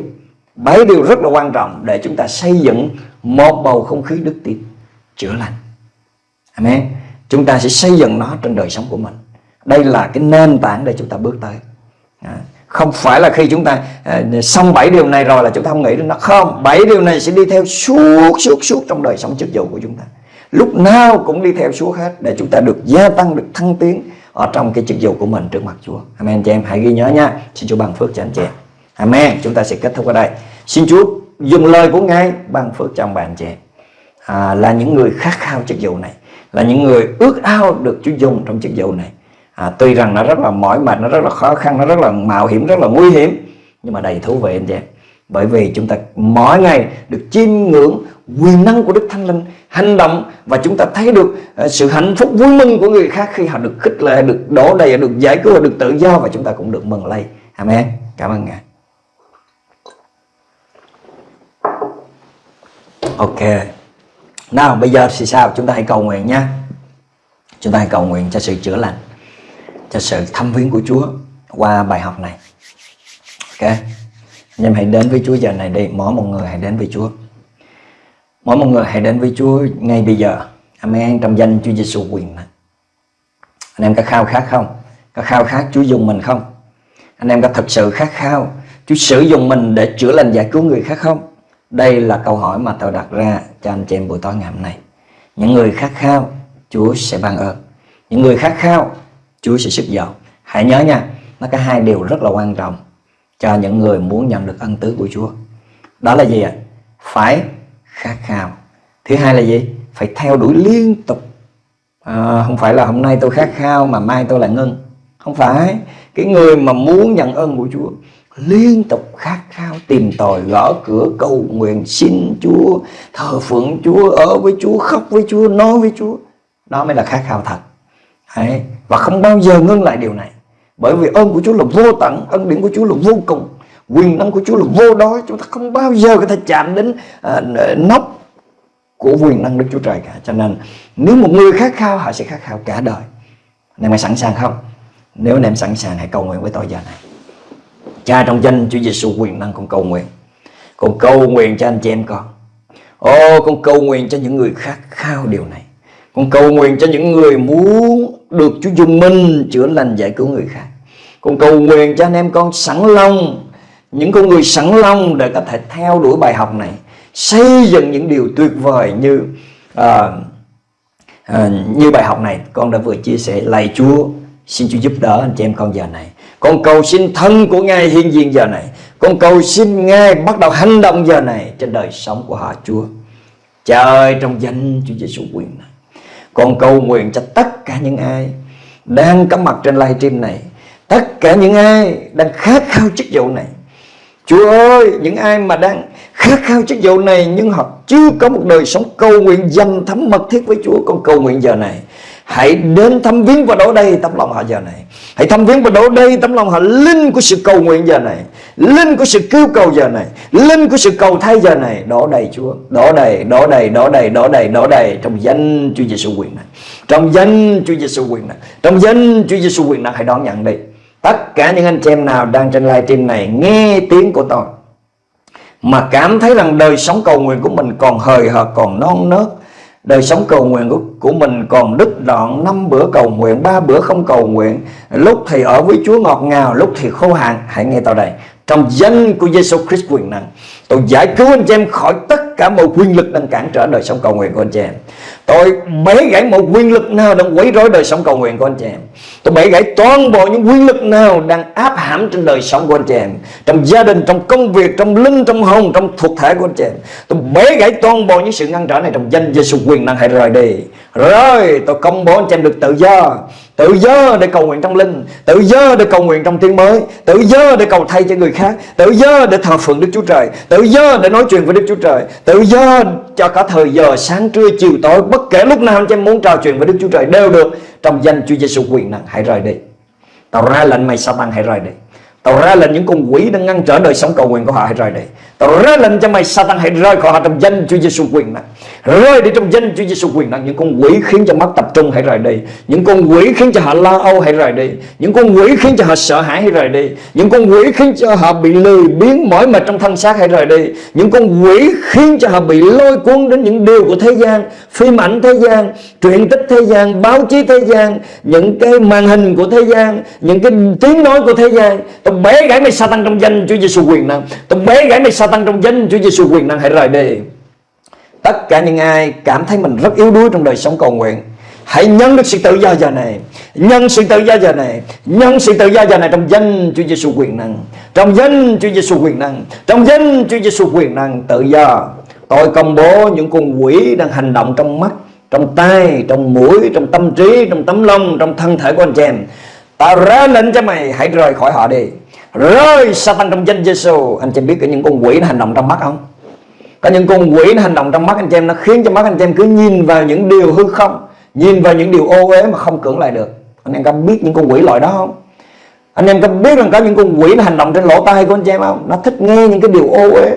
7 điều rất là quan trọng để chúng ta xây dựng một bầu không khí đức tin chữa lành. Amen chúng ta sẽ xây dựng nó trên đời sống của mình đây là cái nền tảng để chúng ta bước tới à, không phải là khi chúng ta à, xong bảy điều này rồi là chúng ta không nghĩ đến nó. Không bảy điều này sẽ đi theo suốt suốt suốt trong đời sống chức vụ của chúng ta. Lúc nào cũng đi theo suốt hết để chúng ta được gia tăng được thăng tiến ở trong cái chức vụ của mình trước mặt Chúa. Amen chị em hãy ghi nhớ nha. Xin Chúa ban phước cho anh chị em. Amen chúng ta sẽ kết thúc ở đây. Xin Chúa dùng lời của Ngài ban phước cho ông chị em. À, là những người khát khao chức vụ này là những người ước ao được Chúa dùng trong chức vụ này à, tuy rằng nó rất là mỏi mệt nó rất là khó khăn nó rất là mạo hiểm rất là nguy hiểm nhưng mà đầy thú vị anh chị em bởi vì chúng ta mỗi ngày được chiêm ngưỡng quyền năng của Đức Thánh Linh hành động và chúng ta thấy được ờ, sự hạnh phúc vui mừng của người khác khi họ được khích lệ, được đổ đầy, được giải cứu, được tự do và chúng ta cũng được mừng lây. Amen. Cảm ơn Ngài. Ok. Nào bây giờ thì sao chúng ta hãy cầu nguyện nha Chúng ta hãy cầu nguyện cho sự chữa lành cho sự thăm viếng của Chúa Qua bài học này. Ok? Anh em hãy đến với Chúa giờ này đi. Mỗi một người hãy đến với Chúa. Mỗi một người hãy đến với Chúa ngay bây giờ. Amen. Trong danh Chúa Giêsu quyền này. Anh em có khao khát không? Có khao khát Chúa dùng mình không? Anh em có thật sự khát khao Chúa sử dụng mình để chữa lành giải cứu người khác không? Đây là câu hỏi mà tôi đặt ra cho anh chị em buổi tối ngày hôm nay. Những người khát khao, Chúa sẽ ban ơn. Những người khát khao, Chúa sẽ sức giàu. Hãy nhớ nha, nó có hai điều rất là quan trọng cho những người muốn nhận được ân tứ của Chúa. Đó là gì ạ? Phải khát khao. Thứ hai là gì? Phải theo đuổi liên tục. À, không phải là hôm nay tôi khát khao mà mai tôi lại ngưng. Không phải. Cái người mà muốn nhận ơn của Chúa liên tục khát khao tìm tòi gõ cửa cầu nguyện xin Chúa thờ phượng Chúa ở với Chúa khóc với Chúa nói với Chúa đó mới là khát khao thật Đấy. và không bao giờ ngưng lại điều này. Bởi vì ơn của Chúa là vô tận ân điển của Chúa là vô cùng. Quyền năng của Chúa là vô đói. Chúng ta không bao giờ có thể chạm đến à, nóc của quyền năng Đức Chúa Trời cả. Cho nên nếu một người khát khao họ sẽ khát khao cả đời. Anh em sẵn sàng không? Nếu anh em sẵn sàng hãy cầu nguyện với tôi giờ này. Cha trong danh Chúa Giêsu quyền năng con cầu nguyện. Con cầu nguyện cho anh chị em con. Ô con cầu nguyện cho những người khát khao điều này. Con cầu nguyện cho những người muốn được Chúa dùng mình chữa lành giải cứu người khác. Con cầu nguyện cho anh em con sẵn lòng những con người sẵn lòng để có thể theo đuổi bài học này xây dựng những điều tuyệt vời như à, à, như bài học này. Con đã vừa chia sẻ lạy Chúa xin Chúa giúp đỡ anh chị em con giờ này. Con cầu xin thân của Ngài hiện diện giờ này. Con cầu xin Ngài bắt đầu hành động giờ này trên đời sống của họ Chúa. Trời trong danh Chúa Giêsu quyền này con cầu nguyện cho tất cả những ai đang có mặt trên livestream này, tất cả những ai đang khát khao chức vụ này. Chúa ơi, những ai mà đang khát khao chức vụ này nhưng họ chưa có một đời sống cầu nguyện dành thấm mật thiết với Chúa, con cầu nguyện giờ này hãy đến thăm viếng và đổ đầy tấm lòng họ giờ này. Hãy thăm viếng và đổ đầy tấm lòng họ. Linh của sự cầu nguyện giờ này. Linh của sự cứu cầu giờ này. Linh của sự cầu thay giờ này. Đổ đầy Chúa. Đổ đầy đổ đầy đổ đầy đổ đầy đổ đầy trong danh Chúa Giêsu quyền này. Trong danh Chúa Giêsu quyền này. Trong danh Chúa Giêsu quyền này, hãy đón nhận đi. Tất cả những anh chị em nào đang trên livestream này, nghe tiếng của tôi, mà cảm thấy rằng đời sống cầu nguyện của mình còn hời hợt, còn non nớt đời sống cầu nguyện của, của mình còn đứt đoạn năm bữa cầu nguyện ba bữa không cầu nguyện. Lúc thì ở với Chúa ngọt ngào lúc thì khô hạn. Hãy nghe tao đây trong danh của Giêsu Christ quyền năng. Tôi giải cứu anh chị em khỏi tất cả mọi quyền lực đang cản trở đời sống cầu nguyện của anh chị em. Tôi bẻ gãy mọi quyền lực nào đang quấy rối đời sống cầu nguyện của anh chị em. Tôi bẻ gãy toàn bộ những quyền lực nào đang áp hãm trên đời sống của anh chị em. Trong gia đình, trong công việc, trong linh, trong hồn, trong thuộc thể của anh chị em. Tôi bẻ gãy toàn bộ những sự ngăn trở này trong danh Giêsu quyền năng hãy rời đi. Rồi, tôi công bố anh chị em được tự do tự do để cầu nguyện trong linh, tự do để cầu nguyện trong tiếng mới, tự do để cầu thay cho người khác, tự do để thờ phượng Đức Chúa Trời, tự do để nói chuyện với Đức Chúa Trời, tự do cho cả thời giờ sáng trưa chiều tối, bất kể lúc nào anh em muốn trò chuyện với Đức Chúa Trời đều được. Trong danh Chúa Giêsu quyền năng, hãy rời đi. Tao ra lệnh mày Satan hãy rời đi. Tao ra lệnh những con quỷ đang ngăn trở đời sống cầu nguyện của họ, hãy rời đi. Tao ra lệnh cho mày Satan hãy rơi khỏi họ trong danh Chúa Giêsu quyền năng Rơi đi trong danh Chúa Giêsu quyền năng Những con quỷ khiến cho mắt tập trung hãy rời đi. Những con quỷ khiến cho họ lo âu hãy rời đi. Những con quỷ khiến cho họ sợ hãi hãy rời đi. Những con quỷ khiến cho họ bị lười biến mỏi mệt trong thân xác hãy rời đi. Những con quỷ khiến cho họ bị lôi cuốn đến những điều của thế gian Phim ảnh thế gian, truyện tích thế gian, báo chí thế gian Những cái màn hình của thế gian Những cái tiếng nói của thế gian. Tôi bế gãy mày Satan trong danh Chúa Giêsu quyền năng Tôi bế gãy mày Satan trong danh Chúa Giêsu quyền năng hãy rời đi. Tất cả những ai cảm thấy mình rất yếu đuối trong đời sống cầu nguyện Hãy nhân được sự tự do giờ này Nhân sự tự do giờ này Nhân sự tự do giờ này trong danh Chúa Giêsu quyền năng. Trong danh Chúa Giêsu quyền năng Trong danh Chúa Giêsu quyền năng tự do. Tôi công bố những con quỷ đang hành động trong mắt Trong tay, trong mũi, trong tâm trí, trong tấm lông, trong thân thể của anh chị em. Ta ra lệnh cho mày hãy rời khỏi họ đi. Rơi Satan trong danh Giêsu Anh chị biết có những con quỷ nó hành động trong mắt không? Có những con quỷ nó hành động trong mắt anh chị em, Nó khiến cho mắt anh chị em cứ nhìn vào những điều hư không, Nhìn vào những điều ô uế mà không cưỡng lại được. Anh em có biết những con quỷ loại đó không? Anh em có biết rằng có những con quỷ nó hành động trên lỗ tai của anh chị em không? Nó thích nghe những cái điều ô uế,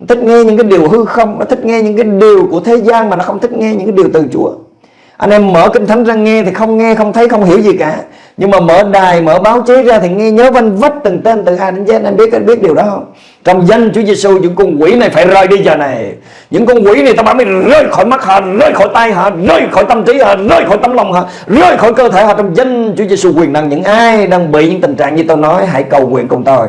Nó thích nghe những cái điều hư không, Nó thích nghe những cái điều của thế gian Mà nó không thích nghe những cái điều từ Chúa anh em mở kinh thánh ra nghe thì không nghe, không thấy, không hiểu gì cả. Nhưng mà mở đài, mở báo chí ra thì nghe nhớ vanh vách từng tên từ A đến Z anh biết anh biết điều đó không? Trong danh Chúa Giêsu những con quỷ này phải rời đi giờ này. Những con quỷ này tao bảo mày rơi khỏi mắt họ, rơi khỏi tay họ, rơi khỏi tâm trí họ, rơi khỏi tấm lòng họ, rơi khỏi cơ thể họ. Trong danh Chúa Giêsu quyền năng, những ai đang bị những tình trạng như tôi nói, hãy cầu nguyện cùng tôi.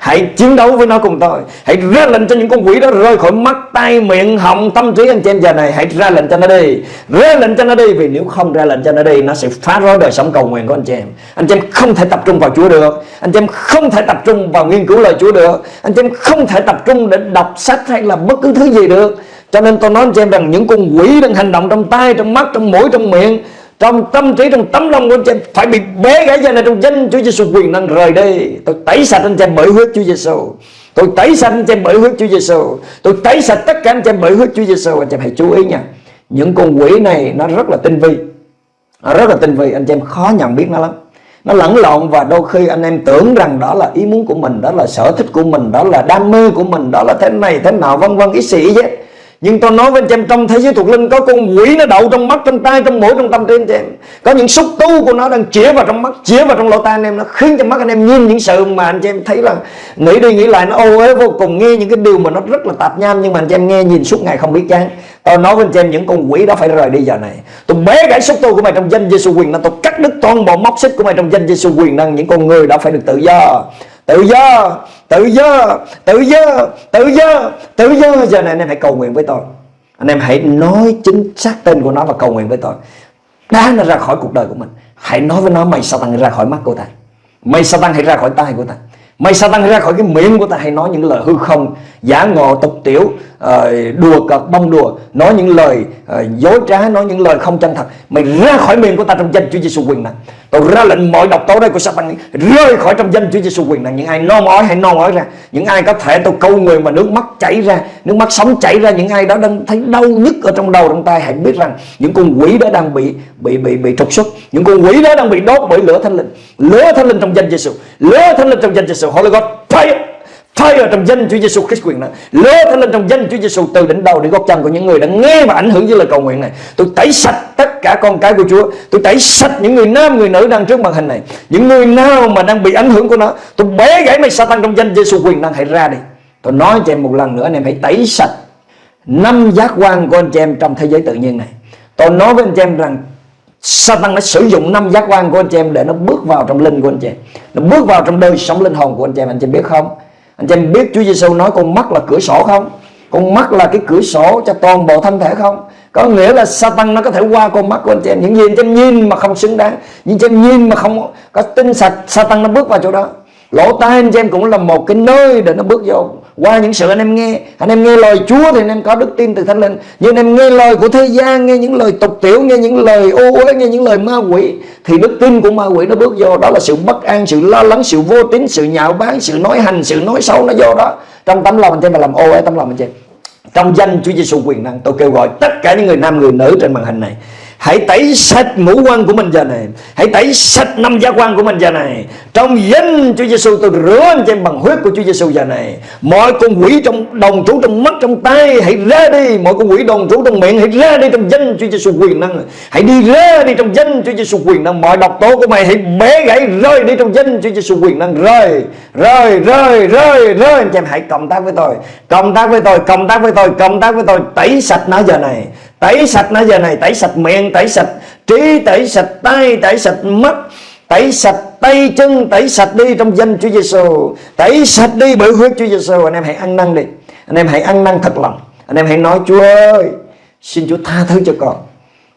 Hãy chiến đấu với nó cùng tôi. Hãy ra lệnh cho những con quỷ đó rơi khỏi mắt, tay, miệng, họng, tâm trí anh chị em giờ này. Hãy ra lệnh cho nó đi. Ra lệnh cho nó đi Vì nếu không ra lệnh cho nó đi Nó sẽ phá rối đời sống cầu nguyện của anh chị em. Anh chị em không thể tập trung vào Chúa được. Anh chị em không thể tập trung vào nghiên cứu lời Chúa được. Anh chị em không thể tập trung để đọc sách hay là bất cứ thứ gì được. Cho nên tôi nói anh chị em rằng những con quỷ đang hành động trong tay, trong mắt, trong mũi, trong miệng trong tâm trí, trong tấm lòng của anh chị em phải bị bế gãy ra này trong danh Chúa Giêsu quyền năng rời đi. Tôi tẩy sạch anh chị em bởi huyết Chúa Giêsu tôi tẩy sạch anh chị em bởi huyết Chúa Giêsu tôi tẩy sạch tất cả anh chị em bởi huyết Chúa Giêsu anh chị em hãy chú ý nha. Những con quỷ này nó rất là tinh vi. Nó rất là tinh vi. Anh chị em khó nhận biết nó lắm. Nó lẫn lộn và đôi khi anh em tưởng rằng đó là ý muốn của mình, đó là sở thích của mình, đó là đam mê của mình, đó là thế này, thế nào vân vân ý sĩ vậy nhưng tôi nói với anh chị em trong thế giới thuộc linh có con quỷ nó đậu trong mắt, trong tay, trong mũi, trong tâm trí anh chị em. Có những xúc tu của nó đang chĩa vào trong mắt, chĩa vào trong lỗ tai anh em nó khiến cho mắt anh em nhìn những sự mà anh chị em thấy là nghĩ đi nghĩ lại nó ô uế vô cùng nghe những cái điều mà nó rất là tạp nham nhưng mà anh chị em nghe nhìn suốt ngày không biết chán. Tôi nói với anh chị em những con quỷ đó phải rời đi giờ này. Tôi bế gãy xúc tu của mày trong danh Giêsu quyền năng, tôi cắt đứt toàn bộ móc xích của mày trong danh Giêsu quyền năng, những con người đó phải được tự do tự do tự do tự do tự do tự do. Giờ này anh em hãy cầu nguyện với tôi. Anh em hãy nói chính xác tên của nó và cầu nguyện với tôi. Đá nó ra khỏi cuộc đời của mình. Hãy nói với nó mày sao tăng ra khỏi mắt của ta. Mày sao tăng hãy ra khỏi tay của ta. Mày sa tăng ra khỏi cái miệng của ta. Hay nói những lời hư không, Giả ngộ, tục tiểu Ờ, đùa cợt, bông đùa, Nói những lời ờ, dối trá, Nói những lời không chân thật. Mày ra khỏi miệng của ta trong danh Chúa Giêsu quyền năng Tôi ra lệnh mọi độc tố đây của sa Rơi khỏi trong danh Chúa Giêsu quyền năng Những ai non ói hãy non ói ra. Những ai có thể tôi câu người mà nước mắt chảy ra, Nước mắt sống chảy ra. Những ai đó đang thấy đau nhức ở trong đầu, trong tay Hãy biết rằng những con quỷ đó đang bị bị bị bị trục xuất. Những con quỷ đó đang bị đốt bởi lửa thánh linh. Lửa thánh linh trong danh Giêsu Lửa thánh linh trong danh Giêsu Holy God fire! Fire trong danh Chúa Giêsu Christ quyền năng lửa thánh lên trong danh Chúa Giêsu từ đỉnh đầu đến gót chân của những người đã nghe và ảnh hưởng với lời cầu nguyện này, tôi tẩy sạch tất cả con cái của Chúa, tôi tẩy sạch những người nam, người nữ đang trước màn hình này, những người nào mà đang bị ảnh hưởng của nó, tôi bẻ gãy mày Satan trong danh Giêsu quyền năng hãy ra đi tôi nói cho em một lần nữa anh em hãy tẩy sạch năm giác quan của anh chị em trong thế giới tự nhiên này tôi nói với anh chị em rằng Satan đã sử dụng năm giác quan của anh chị em để nó bước vào trong linh của anh chị em. Nó bước vào trong đời sống linh hồn của anh chị em. Anh chị em biết không? Anh chị em biết Chúa Giêsu nói con mắt là cửa sổ không? Con mắt là cái cửa sổ cho toàn bộ thân thể không? Có nghĩa là Satan nó có thể qua con mắt của anh chị em Những gì anh chị em nhìn mà không xứng đáng Những chị em nhìn mà không có tinh sạch, Satan nó bước vào chỗ đó Lỗ tai anh chị em cũng là một cái nơi để nó bước vô qua những sự anh em nghe. Anh em nghe lời Chúa thì anh em có đức tin từ Thánh Linh. Nhưng anh em nghe lời của thế gian, nghe những lời tục tiểu, nghe những lời ô uế, nghe những lời ma quỷ, thì đức tin của ma quỷ nó bước vô. Đó là sự bất an, sự lo lắng, sự vô tín, sự nhạo báng, sự nói hành, sự nói xấu nó vô đó. Trong tấm lòng anh em mà làm ô uế tấm lòng anh em trong danh Chúa Giêsu quyền năng, tôi kêu gọi tất cả những người nam, người nữ trên màn hình này Hãy tẩy sạch ngũ quan của mình giờ này. Hãy tẩy sạch năm giác quan của mình giờ này. Trong danh Chúa Giêsu tôi rửa anh em bằng huyết của Chúa Giêsu giờ này. Mọi con quỷ trong, đồng trú trong mắt, trong tay, Hãy ra đi. Mọi con quỷ đồng trú trong miệng, Hãy ra đi trong danh Chúa Giêsu quyền năng. Hãy đi ra đi trong danh Chúa Giêsu quyền năng. Mọi độc tố của mày, hãy bẻ gãy, rơi đi trong danh Chúa Giêsu quyền năng. Rơi rơi rơi rơi rơi. Anh em hãy cộng tác với tôi. Cộng tác với tôi, Cộng tác với tôi, Cộng tác với tôi. Tẩy sạch nó giờ này. Tẩy sạch nó giờ này, Tẩy sạch miệng, Tẩy sạch trí, Tẩy sạch tay, Tẩy sạch mắt, Tẩy sạch tay chân, Tẩy sạch đi trong danh Chúa Giêsu Tẩy sạch đi bởi huyết Chúa Giêsu Anh em hãy ăn năn đi. Anh em hãy ăn năn thật lòng. Anh em hãy nói, Chúa ơi, Xin Chúa tha thứ cho con.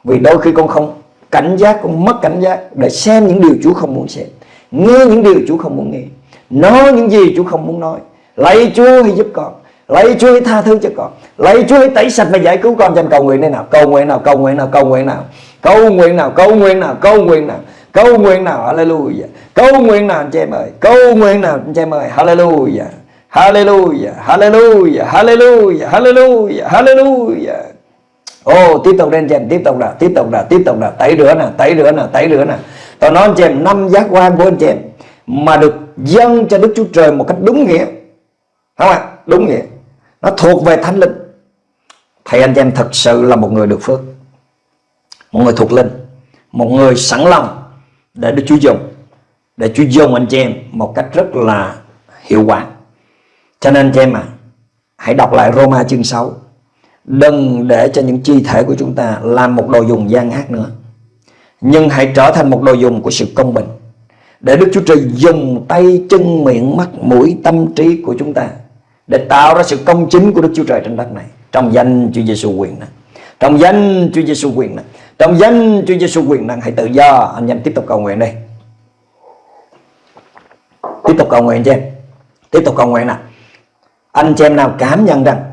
Vì đôi khi con không cảnh giác, Con mất cảnh giác Để xem những điều Chúa không muốn xem. Nghe những điều Chúa không muốn nghe. Nói những gì Chúa không muốn nói. Lạy Chúa hãy giúp con. Lạy Chúa hãy tha thứ cho con. Lạy Chúa hãy tẩy sạch và giải cứu con Cho cầu nguyện đây nào. Cầu nguyện nào Cầu nguyện nào Cầu nguyện nào. Cầu nguyện nào Cầu nguyện nào Cầu nguyện nào. Cầu nguyện nào Hallelujah. Cầu nguyện nào anh chị em ơi. Cầu nguyện nào anh chị em ơi. Hallelujah. Hallelujah. Hallelujah. Hallelujah. Hallelujah. Hallelujah. Ồ oh, tiếp tục lên anh em. Tiếp tục nào Tiếp tục nào Tiếp tục nào. Tẩy rửa nào Tẩy rửa nào Tẩy rửa nào. Tôi nói anh chị em năm giác quan của anh chị em Mà được dâng cho Đức Chúa Trời một cách đúng nghĩa. Không ạ Đúng nghĩa nó thuộc về thánh linh. Thầy anh chị em thật sự là một người được phước. Một người thuộc linh. Một người sẵn lòng để Đức Chúa dùng, để Chúa dùng anh chị em một cách rất là hiệu quả. Cho nên anh chị em à hãy đọc lại Roma chương 6 đừng để cho những chi thể của chúng ta làm một đồ dùng gian ác nữa. Nhưng hãy trở thành một đồ dùng của sự công bình, để Đức Chúa Trời dùng tay, chân, miệng, mắt, mũi, tâm trí của chúng ta để tạo ra sự công chính của Đức Chúa Trời trên đất này. Trong danh Chúa Giêsu quyền năng trong danh Chúa Giêsu quyền năng trong danh Chúa Giêsu quyền năng hãy tự do. Anh em tiếp tục cầu nguyện đi. Tiếp tục cầu nguyện cho em. Tiếp tục cầu nguyện nào anh chị em nào cảm nhận rằng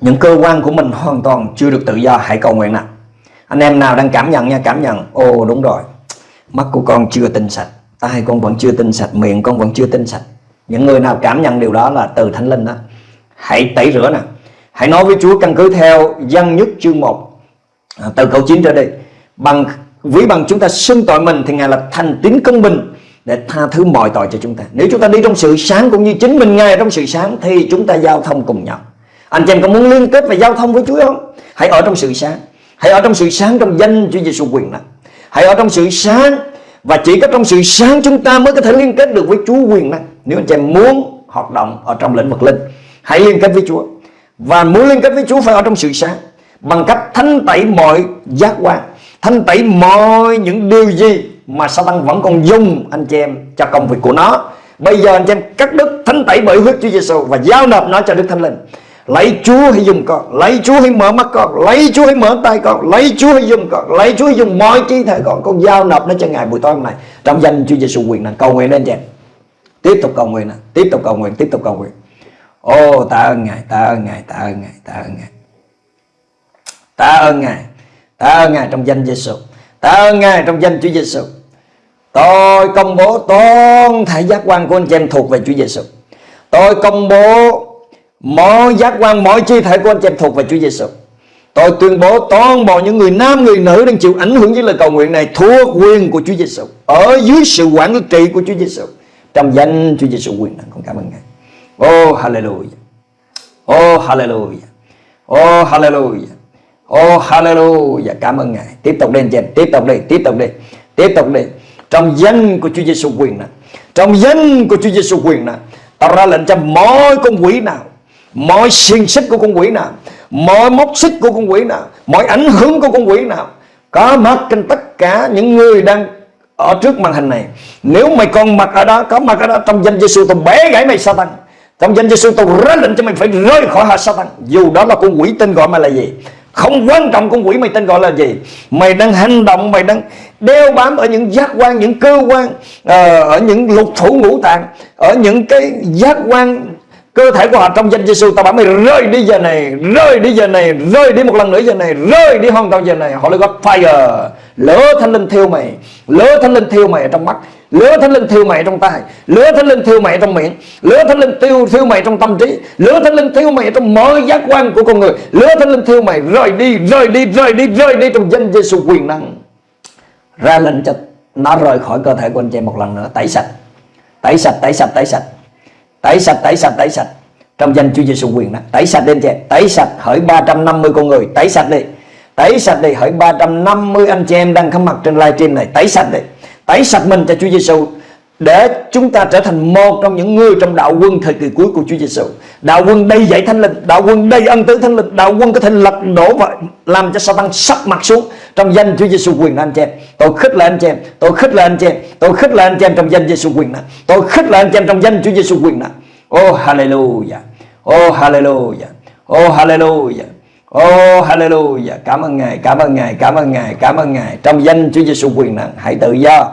những cơ quan của mình hoàn toàn chưa được tự do, hãy cầu nguyện nào anh em nào đang cảm nhận nha, cảm nhận, ồ, đúng rồi. Mắt của con chưa tinh sạch. Tai con vẫn chưa tinh sạch, miệng con vẫn chưa tinh sạch những người nào cảm nhận điều đó là từ thánh linh đó. Hãy tẩy rửa nè. Hãy nói với Chúa căn cứ theo dân nhất chương 1 à, từ câu 9 trở đi. Bằng ví bằng chúng ta xưng tội mình thì ngài là thành tín công bình để tha thứ mọi tội cho chúng ta. Nếu chúng ta đi trong sự sáng cũng như chính mình ngài trong sự sáng thì chúng ta giao thông cùng nhau. Anh chị em có muốn liên kết và giao thông với Chúa không? Hãy ở trong sự sáng. Hãy ở trong sự sáng trong danh Chúa Giêsu quyền năng hãy ở trong sự sáng và chỉ có trong sự sáng chúng ta mới có thể liên kết được với Chúa quyền năng nếu anh chị em muốn hoạt động ở trong lĩnh vực linh Hãy liên kết với Chúa Và muốn liên kết với Chúa phải ở trong sự sáng Bằng cách thanh tẩy mọi giác quan Thanh tẩy mọi những điều gì Mà Satan vẫn còn dùng anh chị em cho công việc của nó Bây giờ anh chị em cắt đứt thanh tẩy bởi huyết Chúa Giêsu và giao nộp nó cho Đức Thánh Linh. Lấy Chúa hãy dùng con, lấy Chúa hãy mở mắt con, lấy Chúa hãy mở tay con, lấy Chúa hãy dùng con, lấy Chúa hãy dùng mọi chi thể con, con giao nộp nó cho Ngài buổi tối hôm nay. Trong danh Chúa Giêsu quyền năng cầu nguyện lên chị em. Tiếp tục cầu nguyện, tiếp tục cầu nguyện, tiếp tục cầu nguyện. Ô ta ơn Ngài, ta ơn Ngài, ta ơn Ngài, ta ơn Ngài. ta ơn Ngài, ta ơn Ngài trong danh Giêsu. ta ơn Ngài trong danh Chúa Giêsu. Tôi công bố toàn thể giác quan của anh chị em thuộc về Chúa Giêsu. Tôi công bố mọi giác quan, mọi chi thể của anh chị em thuộc về Chúa Giêsu. Tôi tuyên bố toàn bộ những người nam, người nữ đang chịu ảnh hưởng với lời cầu nguyện này thuộc quyền của Chúa Giêsu, ở dưới sự quản trị của Chúa Giêsu. Trong danh Chúa Giêsu quyền năng con cảm ơn Ngài. Oh hallelujah. Oh hallelujah. Oh hallelujah. Oh hallelujah. Cảm ơn Ngài. Tiếp tục lên trên, tiếp tục đi, tiếp tục đi, tiếp tục đi. Trong danh của Chúa Giêsu quyền năng. Trong danh của Chúa Giêsu quyền năng. Ta ra lệnh cho mọi con quỷ nào, mọi xiềng xích của con quỷ nào, mọi móc xích của con quỷ nào, mọi ảnh hưởng của con quỷ nào có mặt trên tất cả những người đang ở trước màn hình này. Nếu mày còn mặt ở đó, có mặt ở đó trong danh Giêsu tôi bẻ gãy mày Satan. Trong danh Giêsu tôi ra lệnh cho mày phải rơi khỏi hạ Satan. Dù đó là con quỷ tên gọi mày là gì. Không quan trọng con quỷ mày tên gọi là gì Mày đang hành động Mày đang đeo bám ở những giác quan Những cơ quan ờ, Ở những lục thủ ngũ tạng Ở những cái giác quan cơ thể của họ trong danh Giêsu ta bảo mày rơi đi giờ này, rơi đi giờ này, rơi đi một lần nữa giờ này, rơi đi hoàn toàn giờ này. Họ lại gọi fire. Lửa thánh linh thiêu mày lửa thánh linh thiêu mày ở trong mắt lửa thánh linh thiêu mày trong tay lửa thánh linh thiêu mày trong miệng lửa thánh linh thiêu thiêu mày trong tâm trí lửa thánh linh thiêu mày trong mọi giác quan của con người lửa thánh linh thiêu mày rời đi rời đi rời đi rời đi trong danh Giêsu quyền năng. Ra lệnh cho nó rời khỏi cơ thể của anh chị một lần nữa. Tẩy sạch. Tẩy sạch tẩy sạch tẩy sạch tẩy sạch tẩy sạch tẩy sạch. Trong danh Chúa Giêsu quyền đó, tẩy sạch lên chị tẩy sạch, hỡi 350 con người, tẩy sạch đi. Tẩy sạch đi, hỡi 350 anh chị em đang có mặt trên livestream này, tẩy sạch đi. Tẩy sạch mình cho Chúa Giêsu để chúng ta trở thành một trong những người trong đạo quân thời kỳ cuối của Chúa Giêsu. Đạo quân đầy dạy thánh linh, đạo quân đầy ân tứ thánh linh, đạo quân có thể lật đổ và làm cho Satan sắp mặt xuống trong danh Chúa Giêsu quyền năng anh chị em. Tôi khích lệ anh chị em, tôi khích lệ anh chị em, tôi khích lệ anh chị em trong danh Giêsu quyền năng. Tôi khích lệ anh chị em trong danh Chúa Giêsu quyền năng. Oh hallelujah. Oh hallelujah. Oh hallelujah. Oh hallelujah. Cảm ơn Ngài, cảm ơn Ngài, cảm ơn Ngài, cảm ơn Ngài. Trong danh Chúa Giêsu quyền năng, hãy tự do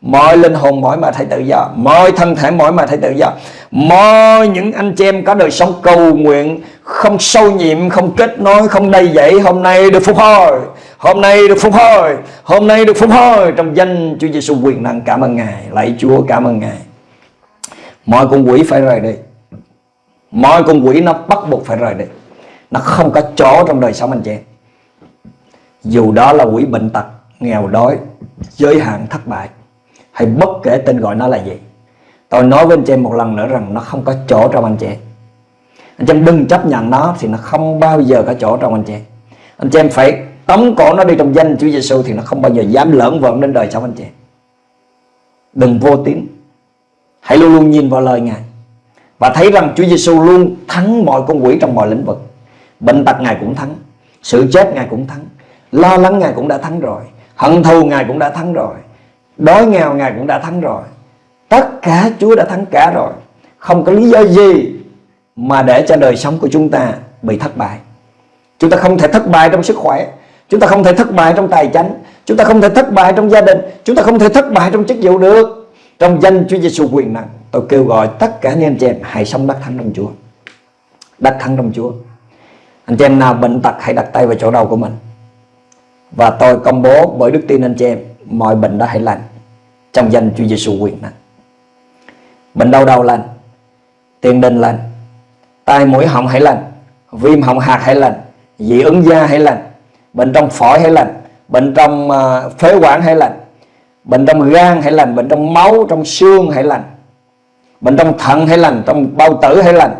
mọi linh hồn mỗi mà thấy tự do. Mọi thân thể mỗi mà thấy tự do. Mọi những anh chị em có đời sống cầu nguyện, không sâu nhiệm, không kết nối, không đầy dậy hôm nay được phục hồi, hôm nay được phục hồi, hôm nay được phục hồi trong danh Chúa Giêsu quyền năng. Cảm ơn ngài, lạy Chúa, cảm ơn ngài. Mọi con quỷ phải rời đi. Mọi con quỷ nó bắt buộc phải rời đi. Nó không có chỗ trong đời sống anh chị em. Dù đó là quỷ bệnh tật, nghèo đói, giới hạn thất bại hay bất kể tên gọi nó là gì. Tôi nói với anh chị em một lần nữa rằng nó không có chỗ trong anh chị. Anh chị em đừng chấp nhận nó thì nó không bao giờ có chỗ trong anh chị. Anh chị em phải tống cổ nó đi trong danh Chúa Giêsu thì nó không bao giờ dám lỡn vợn đến đời sống anh chị. Đừng vô tín. Hãy luôn luôn nhìn vào lời Ngài. Và thấy rằng Chúa Giêsu luôn thắng mọi con quỷ trong mọi lĩnh vực. Bệnh tật Ngài cũng thắng. Sự chết Ngài cũng thắng. Lo lắng Ngài cũng đã thắng rồi. Hận thù Ngài cũng đã thắng rồi. Đói nghèo Ngài cũng đã thắng rồi. Tất cả Chúa đã thắng cả rồi. Không có lý do gì Mà để cho đời sống của chúng ta Bị thất bại. Chúng ta không thể thất bại trong sức khỏe. Chúng ta không thể thất bại trong tài chánh. Chúng ta không thể thất bại trong gia đình. Chúng ta không thể thất bại trong chức vụ được. Trong danh Chúa Giêsu quyền năng, Tôi kêu gọi tất cả anh em chị em Hãy sống đắc thắng trong Chúa. Đắc thắng trong Chúa. Anh chị em nào bệnh tật hãy đặt tay vào chỗ đầu của mình. Và tôi công bố bởi đức tin anh chị em mọi bệnh đó hãy lành trong danh Chúa Giêsu quyền năng. Bệnh đau đầu lành, tiền đình lành, tai mũi họng hãy lành, viêm họng hạt hãy lành, dị ứng da hãy lành, bệnh trong phổi hãy lành, bệnh trong phế quản hãy lành, bệnh trong gan hãy lành, bệnh trong máu, trong xương hãy lành, bệnh trong thận hãy lành, trong bao tử hãy lành,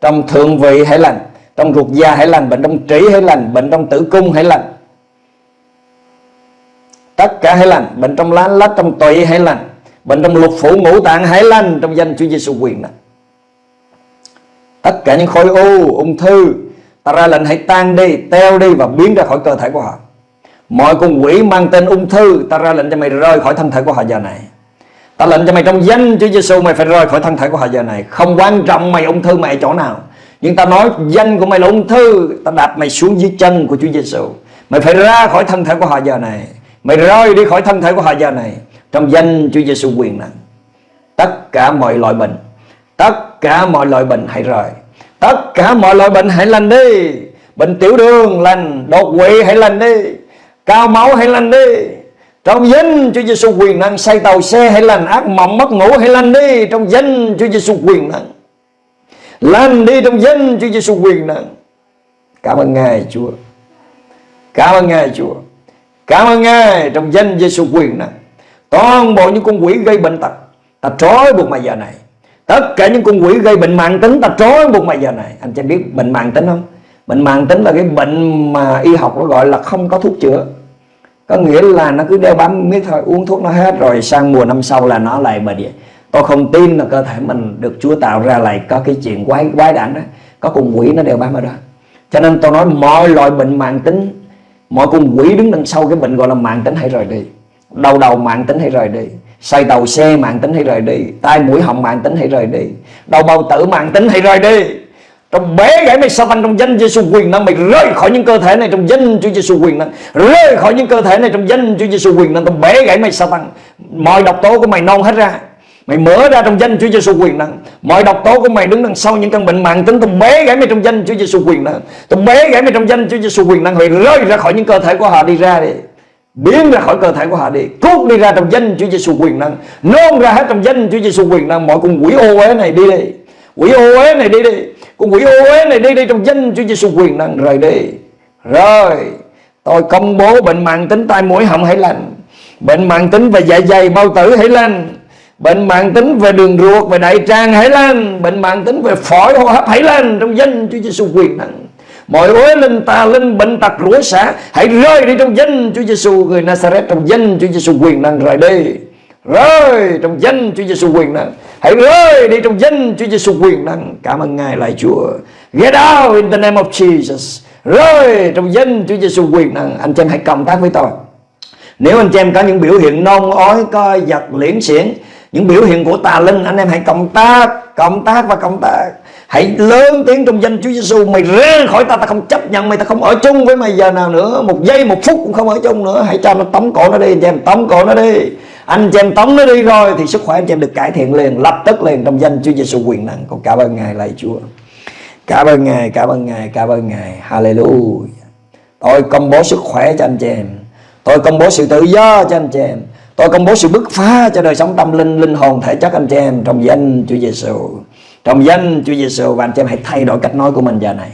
trong thượng vị hãy lành, trong ruột da hãy lành, bệnh trong trĩ hãy lành, bệnh trong tử cung hãy lành tất cả hãy lành. Bệnh trong lá lách, trong tụy hãy lành. Bệnh trong lục phủ ngũ tạng hãy lành, trong danh Chúa Giêsu quyền này tất cả những khối u, ung thư, ta ra lệnh hãy tan đi, teo đi và biến ra khỏi cơ thể của họ. Mọi con quỷ mang tên ung thư, ta ra lệnh cho mày rơi khỏi thân thể của họ giờ này. Ta lệnh cho mày trong danh Chúa Giêsu, mày phải rời khỏi thân thể của họ giờ này. Không quan trọng mày ung thư mày ở chỗ nào. Nhưng ta nói danh của mày là ung thư, Ta đạp mày xuống dưới chân của Chúa Giêsu. Mày phải ra khỏi thân thể của họ giờ này. Mày rời đi khỏi thân thể của họ giờ này. Trong danh Chúa Giêsu quyền năng, Tất cả mọi loại bệnh, Tất cả mọi loại bệnh hãy rời. Tất cả mọi loại bệnh hãy lành đi. Bệnh tiểu đường lành, Đột quỵ hãy lành đi. Cao máu hãy lành đi. Trong danh Chúa Giêsu quyền năng, Say tàu xe hãy lành, Ác mộng mất ngủ hãy lành đi. Trong danh Chúa Giêsu quyền năng, Lành đi. Trong danh Chúa Giêsu quyền năng. Cảm ơn Ngài, Chúa. Cảm ơn Ngài, Chúa. Cảm ơn Ngài trong danh Giêsu quyền năng Toàn bộ những con quỷ gây bệnh tật, Ta trói buộc mày giờ này. Tất cả những con quỷ gây bệnh mạng tính, Ta trói buộc mày giờ này. Anh chị biết bệnh mạng tính không? Bệnh mạng tính là cái bệnh mà y học nó gọi là không có thuốc chữa. Có nghĩa là nó cứ đeo bám miết thôi, Uống thuốc nó hết rồi sang mùa năm sau là nó lại bệnh vậy. Tôi không tin là cơ thể mình được Chúa tạo ra lại có cái chuyện quái quái đản đó. Có con quỷ nó đeo bám ở đó. Cho nên tôi nói mọi loại bệnh mạng tính Mọi con quỷ đứng đằng sau cái bệnh gọi là mạng tính hãy rời đi. Đầu đầu mạng tính hãy rời đi. Say tàu xe mạng tính hãy rời đi. Tai mũi họng mạng tính hãy rời đi. Đầu bầu tử mạng tính hãy rời đi. Trong bé gãy mày sa tăng trong danh Giêsu quyền năng mày rơi khỏi những cơ thể này trong danh Chúa Giêsu quyền năng? Rơi khỏi những cơ thể này trong danh Chúa Giêsu quyền năng. Trong bé gãy mày sa tăng mọi độc tố của mày non hết ra mày mở ra trong danh Chúa Giêsu quyền năng mọi độc tố của mày đứng đằng sau những căn bệnh mạng tính tao bé gãy mày trong danh Chúa Giêsu quyền năng tao bé gãy mày trong danh Chúa Giêsu quyền năng mày rơi ra khỏi những cơ thể của họ đi ra đi. Biến ra khỏi cơ thể của họ đi. Cút đi ra trong danh Chúa Giêsu quyền năng nôn ra hết trong danh Chúa Giêsu quyền năng mọi con quỷ ô uế này đi đi. Quỷ ô uế này đi đi. Con quỷ ô uế này đi đi trong danh Chúa Giêsu quyền năng rời đi. Rồi, tôi công bố bệnh mạng tính tai mũi họng hãy lành. Bệnh mạng tính về dạ dày, bao tử hãy lành bệnh mạng tính về đường ruột, về đại tràng hãy lên. Bệnh mạng tính về phổi, hô hấp hãy lên. Trong danh Chúa Giêsu quyền năng. Mọi uế linh tà linh, bệnh tật rủa xả hãy rơi đi trong danh Chúa Giêsu người Nazareth, trong danh Chúa Giêsu quyền năng rời đi. Rơi trong danh Chúa Giêsu quyền năng. Hãy rơi đi trong danh Chúa Giêsu quyền năng. Cảm ơn ngài lại Chúa. Get out in the name of Jesus. Rơi trong danh Chúa Giêsu quyền năng. Anh chị em hãy cộng tác với tôi. Nếu anh chị em có những biểu hiện nôn ói coi giật, liễn xiển những biểu hiện của tà linh, anh em hãy cộng tác cộng tác và cộng tác. Hãy lớn tiếng trong danh Chúa Giêsu mày ra khỏi ta ta không chấp nhận mày, ta không ở chung với mày giờ nào nữa. Một giây, một phút cũng không ở chung nữa. Hãy cho nó tống cổ nó đi, anh chị em, tống cổ nó đi. Anh chị em tống nó đi rồi thì sức khỏe anh chị em được cải thiện liền, lập tức liền trong danh Chúa Giêsu quyền năng. Con cảm ơn ngài, lạy Chúa. Cảm ơn ngài, cảm ơn ngài, cảm ơn ngài. Hallelujah. Tôi công bố sức khỏe cho anh chị em. Tôi công bố sự tự do cho anh chị em tôi công bố sự bứt phá cho đời sống tâm linh linh hồn, thể chất anh chị em trong danh Chúa Giêsu trong danh Chúa Giêsu và anh chị em hãy thay đổi cách nói của mình giờ này.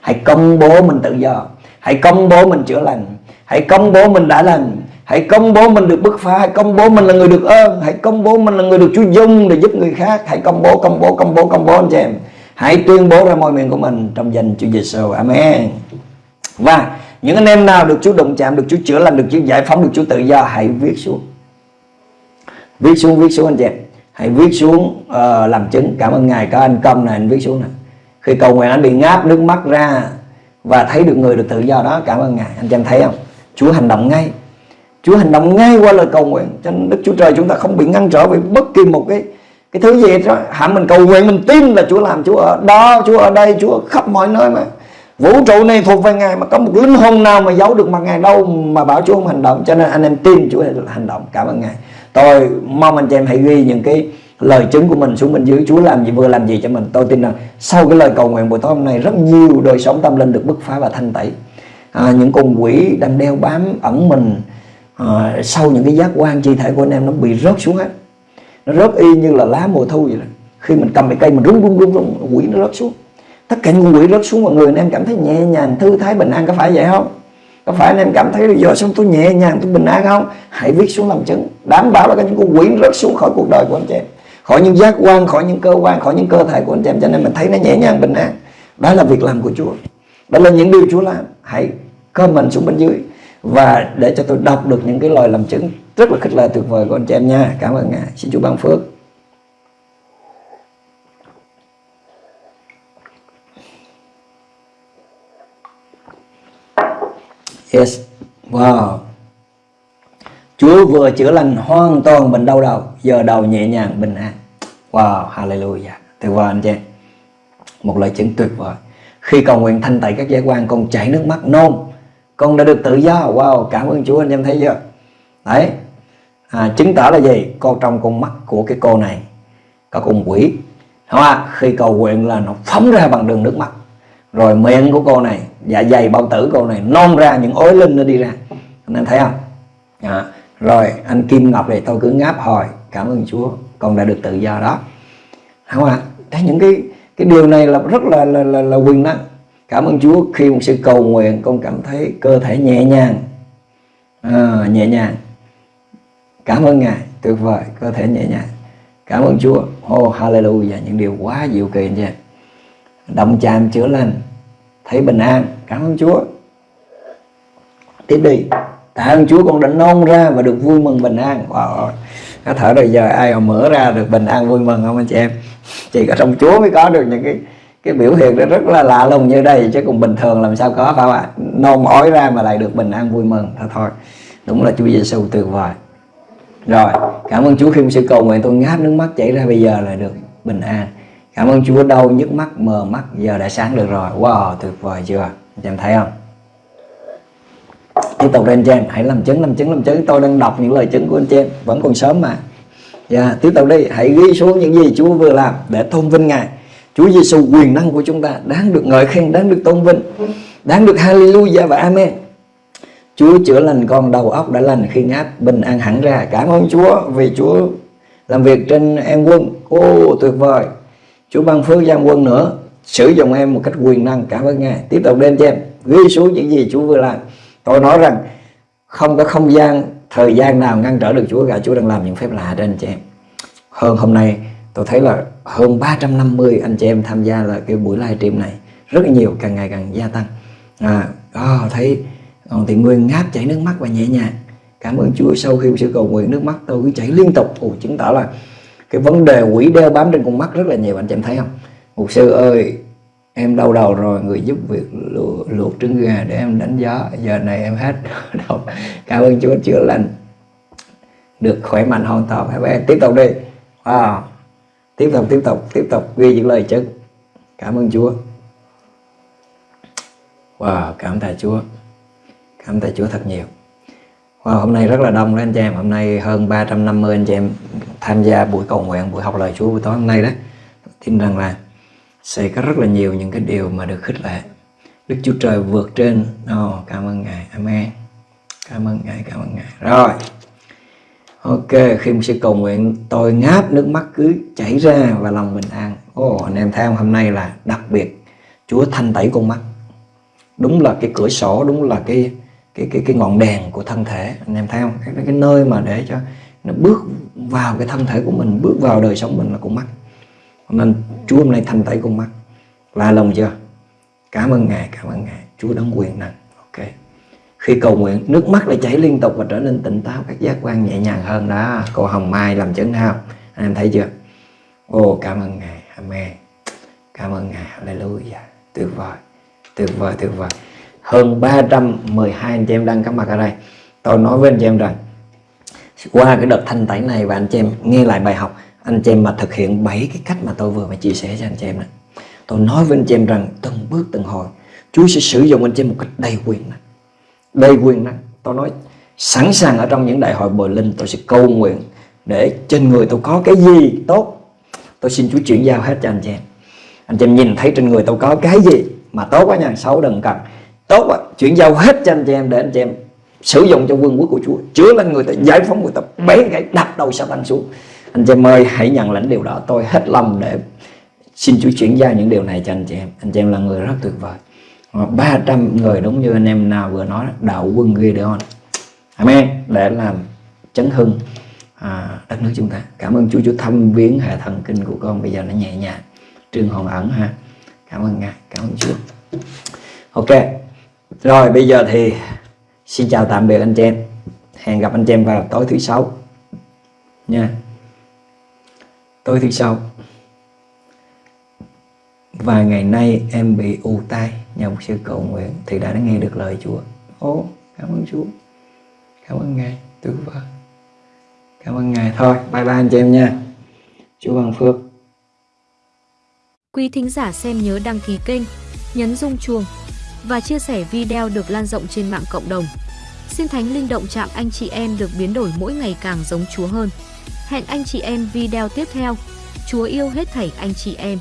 Hãy công bố mình tự do. Hãy công bố mình chữa lành. Hãy công bố mình đã lành. Hãy công bố mình được bứt phá. Hãy công bố mình là người được ơn. Hãy công bố mình là người được Chúa dung để giúp người khác. Hãy công bố công bố công bố công bố anh chị em. Hãy tuyên bố ra môi miệng của mình trong danh Chúa Giêsu amen. Và những anh em nào được Chúa động chạm, được Chúa chữa lành, được Chúa giải phóng, được Chúa tự do, hãy viết xuống viết xuống viết xuống anh chị. Em hãy viết xuống uh, làm chứng. Cảm ơn ngài có anh công này anh viết xuống này khi cầu nguyện anh bị ngáp nước mắt ra và thấy được người được tự do đó. Cảm ơn ngài. Anh chị em thấy không? Chúa hành động ngay. Chúa hành động ngay qua lời cầu nguyện. Cho nên đức chúa trời chúng ta không bị ngăn trở bởi bất kỳ một cái cái thứ gì đó. Hả mình cầu nguyện mình tin là chúa làm. Chúa ở đó chúa ở đây chúa khắp mọi nơi mà. Vũ trụ này thuộc về ngài mà có một linh hồn nào mà giấu được mặt ngài đâu mà bảo chúa không hành động. Cho nên anh em tin chúa hành động. Cảm ơn ngài tôi mong anh chị em hãy ghi những cái lời chứng của mình xuống bên dưới. Chúa làm gì vừa làm gì cho mình. Tôi tin rằng sau cái lời cầu nguyện buổi tối hôm nay rất nhiều đời sống tâm linh được bứt phá và thanh tẩy. À, những con quỷ đang đeo bám ẩn mình à, sau những cái giác quan chi thể của anh em nó bị rớt xuống hết. Nó rớt y như là lá mùa thu vậy đó. Khi mình cầm cái cây mình rung rung rung rung quỷ nó rớt xuống. Tất cả những quỷ rớt xuống mọi người anh em cảm thấy nhẹ nhàng thư thái bình an có phải vậy không? Có phải anh em cảm thấy giờ xong tôi nhẹ nhàng tôi bình an không? Hãy viết xuống làm chứng, đảm bảo là cái những con quỷ rớt xuống khỏi cuộc đời của anh chị em. Khỏi những giác quan, khỏi những cơ quan, khỏi những cơ thể của anh chị em. Cho nên mình thấy nó nhẹ nhàng, bình an. Đó là việc làm của Chúa. Đó là những điều Chúa làm. Hãy comment xuống bên dưới. Và để cho tôi đọc được những cái lời làm chứng rất là khích lệ tuyệt vời của anh chị em nha. Cảm ơn ngài. Xin Chúa ban phước. Yes. Wow. Chúa vừa chữa lành hoàn toàn bệnh đau đầu Giờ đầu nhẹ nhàng bình an. Wow hallelujah. Tuyệt vời anh chị Một lời chứng tuyệt vời. Khi cầu nguyện thanh tẩy các giác quan Con chảy nước mắt nôn. Con đã được tự do. Wow cảm ơn Chúa anh em thấy chưa? Đấy. À, Chứng tỏ là gì? Con trong con mắt của cái cô này Có con quỷ. Đúng không? Khi cầu nguyện là nó phóng ra bằng đường nước mắt. Rồi miệng của cô này Dạ dày bao tử cô này Non ra những ối linh nó đi ra. Anh em thấy không? À, Rồi anh Kim Ngọc này tôi cứ ngáp hồi Cảm ơn Chúa Con đã được tự do đó. Không ạ? Đấy những cái cái điều này là rất là là, là, là quyền năng. Cảm ơn Chúa khi một sự cầu nguyện Con cảm thấy cơ thể nhẹ nhàng. À, Nhẹ nhàng. Cảm ơn Ngài Tuyệt vời Cơ thể nhẹ nhàng. Cảm ơn Chúa. Oh hallelujah Những điều quá diệu kỳ nha. Động chạm chữa lành. Thấy bình an, Cảm ơn Chúa. Tiếp đi. Tạ ơn Chúa, con đã nôn ra và được vui mừng bình an. Wow. Có thở rồi, giờ ai mà mở ra được bình an vui mừng không anh chị em? Chỉ có trong Chúa mới có được những cái cái biểu hiện đó rất là lạ lùng như đây, chứ cùng bình thường làm sao có phải không ạ? Nôn ói ra mà lại được bình an vui mừng. Thôi thôi. Đúng là Chúa Giêsu tuyệt vời. Rồi, cảm ơn Chúa khi sự cầu nguyện tôi ngáp nước mắt chảy ra bây giờ là được bình an cảm ơn Chúa đau nhức mắt mờ mắt giờ đã sáng được rồi. Wow tuyệt vời chưa? Anh em thấy không? Tiếp tục lên trên. Hãy làm chứng làm chứng làm chứng. Tôi đang đọc những lời chứng của anh chị em. Vẫn còn sớm mà. Yeah, tiếp tục đi. Hãy ghi xuống những gì Chúa vừa làm để tôn vinh Ngài. Chúa Giêsu quyền năng của chúng ta đáng được ngợi khen đáng được tôn vinh đáng được hallelujah và amen. Chúa chữa lành con đầu óc đã lành khi ngáp bình an hẳn ra. Cảm ơn Chúa vì Chúa làm việc trên em quân. Ô tuyệt vời. Chúa ban phước gian quân nữa. Sử dụng em một cách quyền năng cảm ơn Ngài. Tiếp tục lên cho em. Ghi xuống những gì Chúa vừa làm. Tôi nói rằng không có không gian thời gian nào ngăn trở được Chúa cả. Chúa đang làm những phép lạ trên anh chị em. Hơn hôm nay tôi thấy là hơn 350 anh chị em tham gia là cái buổi livestream này. Rất là nhiều càng ngày càng gia tăng. À, oh, thấy còn thì nguyên ngáp chảy nước mắt và nhẹ nhàng. Cảm ơn Chúa sau khi sự cầu nguyện nước mắt tôi cứ chảy liên tục. Ồ, chứng tỏ là cái vấn đề quỷ đeo bám trên con mắt rất là nhiều anh chị em thấy không? Mục sư ơi em đau đầu rồi người giúp việc luộc, luộc trứng gà để em đánh gió giờ này em hết đau cảm ơn Chúa chữa lành. Được khỏe mạnh hoàn toàn. Các bé tiếp tục đi. Wow. Tiếp tục tiếp tục tiếp tục ghi những lời chứng cảm ơn Chúa. Wow cảm tạ Chúa. Cảm tạ Chúa thật nhiều wow, hôm nay rất là đông đó anh chị em. Hôm nay hơn 350 anh chị em tham gia buổi cầu nguyện buổi học lời Chúa buổi tối hôm nay đó. Tin rằng là sẽ có rất là nhiều những cái điều mà được khích lệ. Đức Chúa Trời vượt trên. Oh, cảm ơn Ngài. Amen. Cảm ơn Ngài cảm ơn Ngài. Rồi. Ok khi mình sẽ cầu nguyện tôi ngáp nước mắt cứ chảy ra và lòng bình an. Ồ oh, anh em theo hôm nay là đặc biệt. Chúa thanh tẩy con mắt. Đúng là cái cửa sổ đúng là cái cái cái cái ngọn đèn của thân thể. Anh em thấy không? Cái, cái nơi mà để cho nó bước vào cái thân thể của mình bước vào đời sống mình là con mắt. Nên Chúa hôm nay thanh tẩy con mắt. La lòng chưa? Cảm ơn ngài cảm ơn ngài. Chúa đấng quyền năng. Ok. Khi cầu nguyện nước mắt lại chảy liên tục và trở nên tỉnh táo các giác quan nhẹ nhàng hơn đó. Cô Hồng Mai làm chứng nào anh em thấy chưa? Ô cảm ơn ngài. Amen. Cảm ơn ngài. Hallelujah. Tuyệt vời. Tuyệt vời tuyệt vời hơn 312 anh chị em đang có mặt ở đây. Tôi nói với anh chị em rằng, qua cái đợt thanh tẩy này và anh chị em nghe lại bài học, anh chị em mà thực hiện bảy cái cách mà tôi vừa mới chia sẻ cho anh chị em này tôi nói với anh chị em rằng, từng bước từng hồi, Chúa sẽ sử dụng anh chị em một cách đầy quyền năng. Đầy quyền năng. Tôi nói, sẵn sàng ở trong những đại hội bồi linh, tôi sẽ cầu nguyện để trên người tôi có cái gì tốt, tôi xin Chúa chuyển giao hết cho anh chị em. Anh chị em nhìn thấy trên người tôi có cái gì mà tốt quá nha xấu đừng cần tốt quá. Chuyển giao hết cho anh chị em để anh chị em sử dụng cho quân quốc của Chúa. Chữa lên người ta giải phóng người ta bén gãy đập đầu sa tăng xuống. Anh chị em ơi hãy nhận lãnh điều đó. Tôi hết lòng để xin Chúa chuyển giao những điều này cho anh chị em. Anh chị em là người rất tuyệt vời. 300 người đúng như anh em nào vừa nói đạo quân Gideon Amen. Để làm chấn hưng à, đất nước chúng ta. Cảm ơn Chúa. Chúa thăm viếng hệ thần kinh của con. Bây giờ nó nhẹ nhàng. Trương hồn ẩn ha. Cảm ơn ngài. Cảm ơn Chúa. Ok rồi bây giờ thì xin chào tạm biệt anh chị em hẹn gặp anh chị em vào tối thứ sáu nha tối thứ sáu vài ngày nay em bị u tai nhờ một sư cầu nguyện thì đã nghe được lời Chúa. Ô, cảm ơn Chúa. Cảm ơn Ngài. Tuyệt vời. cảm ơn ngài thôi bye bye anh chị em nha chúa ban phước quý thính giả xem nhớ đăng ký kênh nhấn rung chuông và chia sẻ video được lan rộng trên mạng cộng đồng. Xin thánh linh động chạm anh chị em được biến đổi mỗi ngày càng giống chúa hơn. Hẹn anh chị em video tiếp theo. Chúa yêu hết thảy anh chị em.